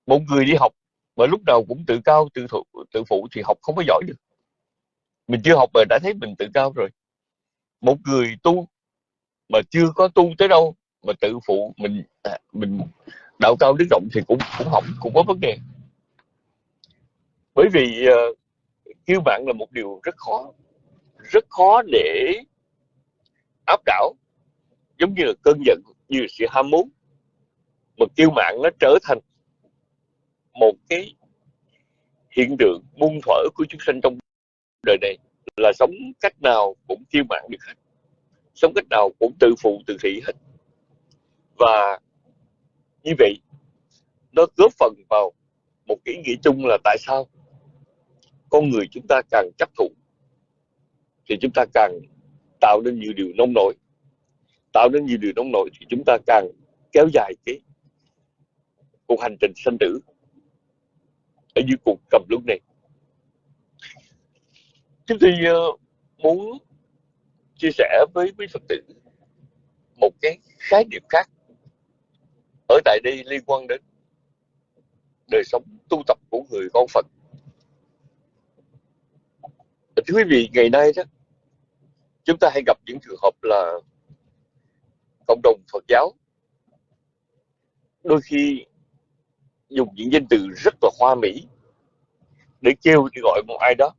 Một người đi học mà lúc nào cũng tự cao tự thụ, tự phụ thì học không có giỏi được. Mình chưa học mà đã thấy mình tự cao rồi. Một người tu mà chưa có tu tới đâu mà tự phụ mình à, mình đạo cao đức rộng thì cũng cũng không cũng có vấn đề. Bởi vì ờ, uh, kiêu mạn là một điều rất khó rất khó để áp đảo. Giống như là cơn giận như là sự ham muốn. Mà kiêu mạng nó trở thành một cái hiện tượng muôn thuở của chúng sanh trong đời này. Là sống cách nào cũng kiêu mạng được hết. Sống cách nào cũng tự phụ tự thị hết. Và như vậy, nó góp phần vào một cái ý nghĩa chung là tại sao con người chúng ta càng chấp thụ thì chúng ta càng tạo nên nhiều điều nông nổi. Tạo nên nhiều điều nông nổi thì chúng ta càng kéo dài cái cuộc hành trình sanh tử ở dưới cuộc cầm lúc này. Chúng tôi ờ, muốn chia sẻ với quý phật tử một cái khái niệm khác ở tại đây liên quan đến đời sống tu tập của người con Phật. Thưa quý vị, ngày nay đó chúng ta hay gặp những trường hợp là cộng đồng Phật giáo đôi khi dùng những danh từ rất là hoa mỹ để kêu để gọi một ai đó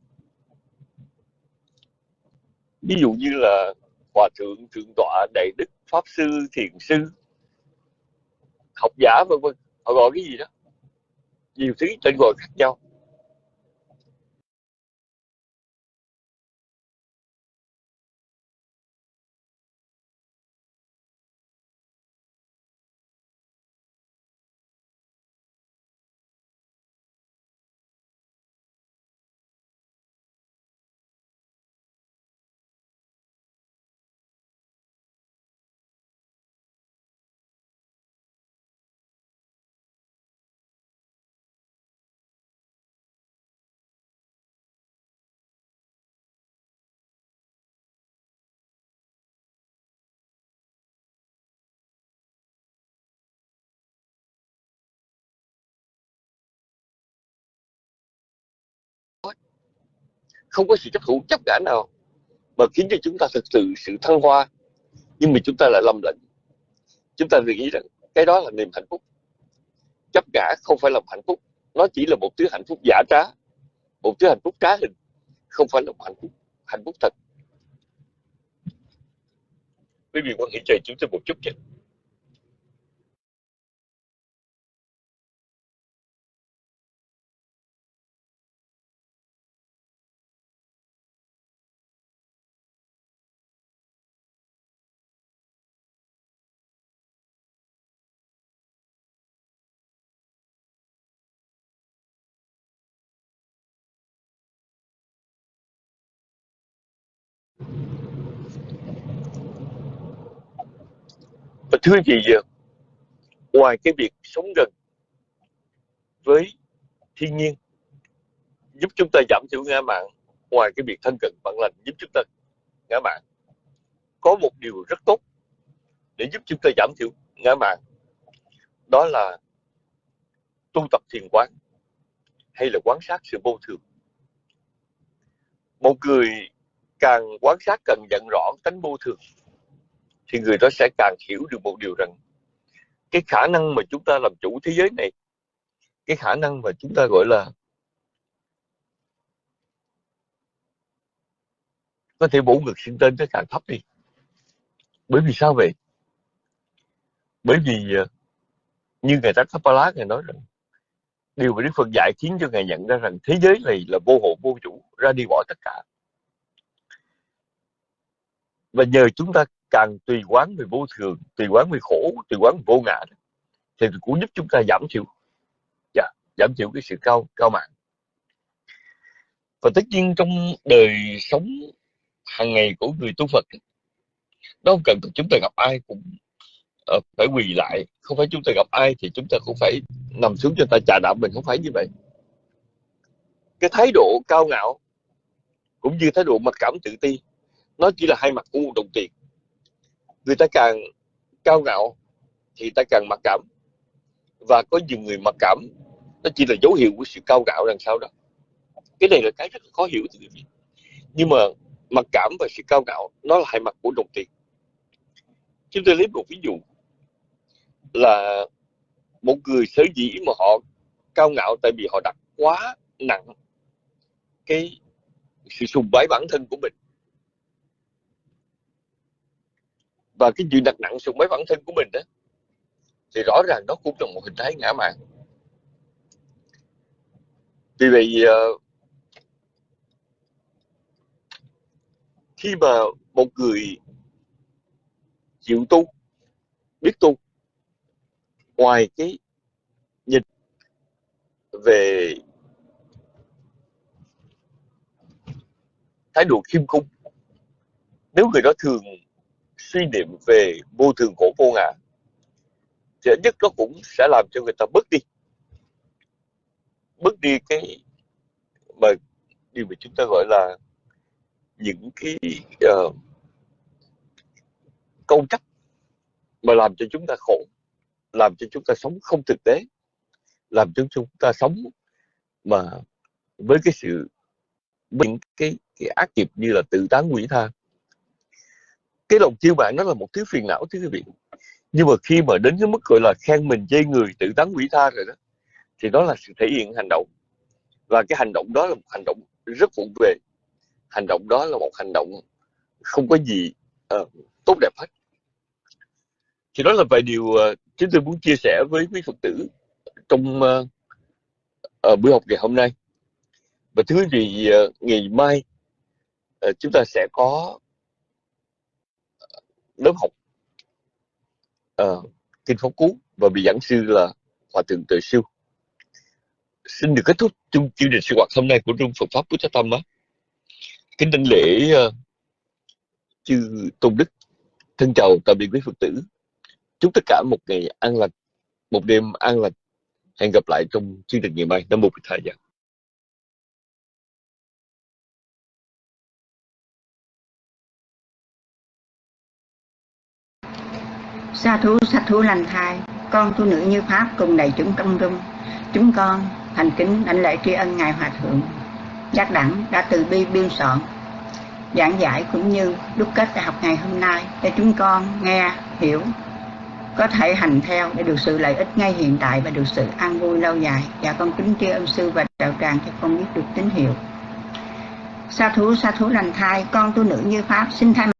ví dụ như là hòa thượng thượng tọa đại đức pháp sư thiền sư học giả, vân vân. Họ gọi cái gì đó? Nhiều thứ tên gọi khác nhau. Không có sự chấp thủ chấp cả nào mà khiến cho chúng ta thực sự sự thăng hoa. Nhưng mà chúng ta lại lầm lẫn chúng ta nghĩ rằng cái đó là niềm hạnh phúc. Chấp cả không phải là hạnh phúc. Nó chỉ là một thứ hạnh phúc giả trá. Một thứ hạnh phúc trá hình. Không phải là một hạnh phúc hạnh phúc thật. Quý vị quan hệ chờ chúng tôi một chút chứ và thưa chị giờ ngoài cái việc sống gần với thiên nhiên, giúp chúng ta giảm thiểu ngã mạng ngoài cái việc thân cận bạn lành giúp chúng ta ngã mạng có một điều rất tốt để giúp chúng ta giảm thiểu ngã mạng đó là tu tập thiền quán hay là quan sát sự vô thường. Một người càng quan sát càng nhận rõ tánh vô thường, thì người đó sẽ càng hiểu được một điều rằng cái khả năng mà chúng ta làm chủ thế giới này, cái khả năng mà chúng ta gọi là có thể bổ ngực sinh tên nó càng thấp đi. Bởi vì sao vậy? Bởi vì ờ, như ngài Tát Lá ngài nói rằng, điều mà Đức Phật dạy khiến cho ngài nhận ra rằng thế giới này là vô hộ vô chủ, ra đi bỏ tất cả và nhờ chúng ta càng tùy quán về vô thường tùy quán về khổ tùy quán về vô ngã thì cũng giúp chúng ta giảm thiểu dạ, giảm thiểu cái sự cao cao mạng. Và tất nhiên trong đời sống hàng ngày của người tu Phật nó không cần chúng ta gặp ai cũng uh, phải quỳ lại. Không phải chúng ta gặp ai thì chúng ta cũng phải nằm xuống cho ta trà đạp mình không phải như vậy. Cái thái độ cao ngạo cũng như thái độ mặc cảm tự ti nó chỉ là hai mặt của một đồng tiền. Người ta càng cao ngạo thì ta càng mặc cảm. Và có nhiều người mặc cảm, nó chỉ là dấu hiệu của sự cao ngạo đằng sau đó. Cái này là cái rất là khó hiểu từ quý vị. Nhưng mà mặc cảm và sự cao ngạo, nó là hai mặt của đồng tiền. Chúng tôi lấy một ví dụ là một người sở dĩ mà họ cao ngạo tại vì họ đặt quá nặng cái sự sùng bái bản thân của mình. Và cái chuyện đặt nặng xuống mấy bản thân của mình đó, thì rõ ràng nó cũng là một hình thái ngã mạn. Vì vậy ờ, khi mà một người chịu tu, biết tu, ngoài cái nhìn về thái độ khiêm cung, nếu người đó thường suy niệm về vô thường khổ vô ngã thì ít nhất nó cũng sẽ làm cho người ta bớt đi. Bớt đi cái mà điều mà chúng ta gọi là những cái ờ, uh, câu trách mà làm cho chúng ta khổ làm cho chúng ta sống không thực tế làm cho chúng ta sống mà với cái sự những cái, cái ác nghiệp như là tự tán quỷ tha cái lòng chiêu bạn nó là một thứ phiền não thưa quý vị. Nhưng mà khi mà đến cái mức gọi là khen mình chê người tự tán quỷ tha rồi đó thì đó là sự thể hiện hành động. Và cái hành động đó là một hành động rất vụng về. Hành động đó là một hành động không có gì uh, tốt đẹp hết. Thì đó là vài điều uh, chúng tôi muốn chia sẻ với quý phật tử trong uh, uh, buổi học ngày hôm nay. Và thứ gì uh, ngày mai uh, chúng ta sẽ có lớp học uh, kinh pháp cú và vị giảng sư là hòa thượng tự siêu. Xin được kết thúc chương trình sinh hoạt hôm nay của trung Phật pháp Bút Tâm á kính đảnh lễ uh, chư tôn đức. Thân chào tạm biệt quý Phật tử. Chúc tất cả một ngày an lành một đêm an lành hẹn gặp lại trong chương trình ngày mai. Năm một thời gian sa thú sa thú lành thai, con tu nữ như pháp cùng đầy chúng công dung. chúng con, thành kính, đảnh lễ tri ân ngài hòa thượng. Giác đẳng đã từ bi biên soạn. Giảng giải cũng như đúc kết đại học ngày hôm nay để chúng con nghe, hiểu, có thể hành theo để được sự lợi ích ngay hiện tại và được sự an vui lâu dài. Và con kính tri ân sư và đạo tràng cho con biết được tín hiệu. Sa thú sa thú lành thai, con tu nữ như pháp, xin thay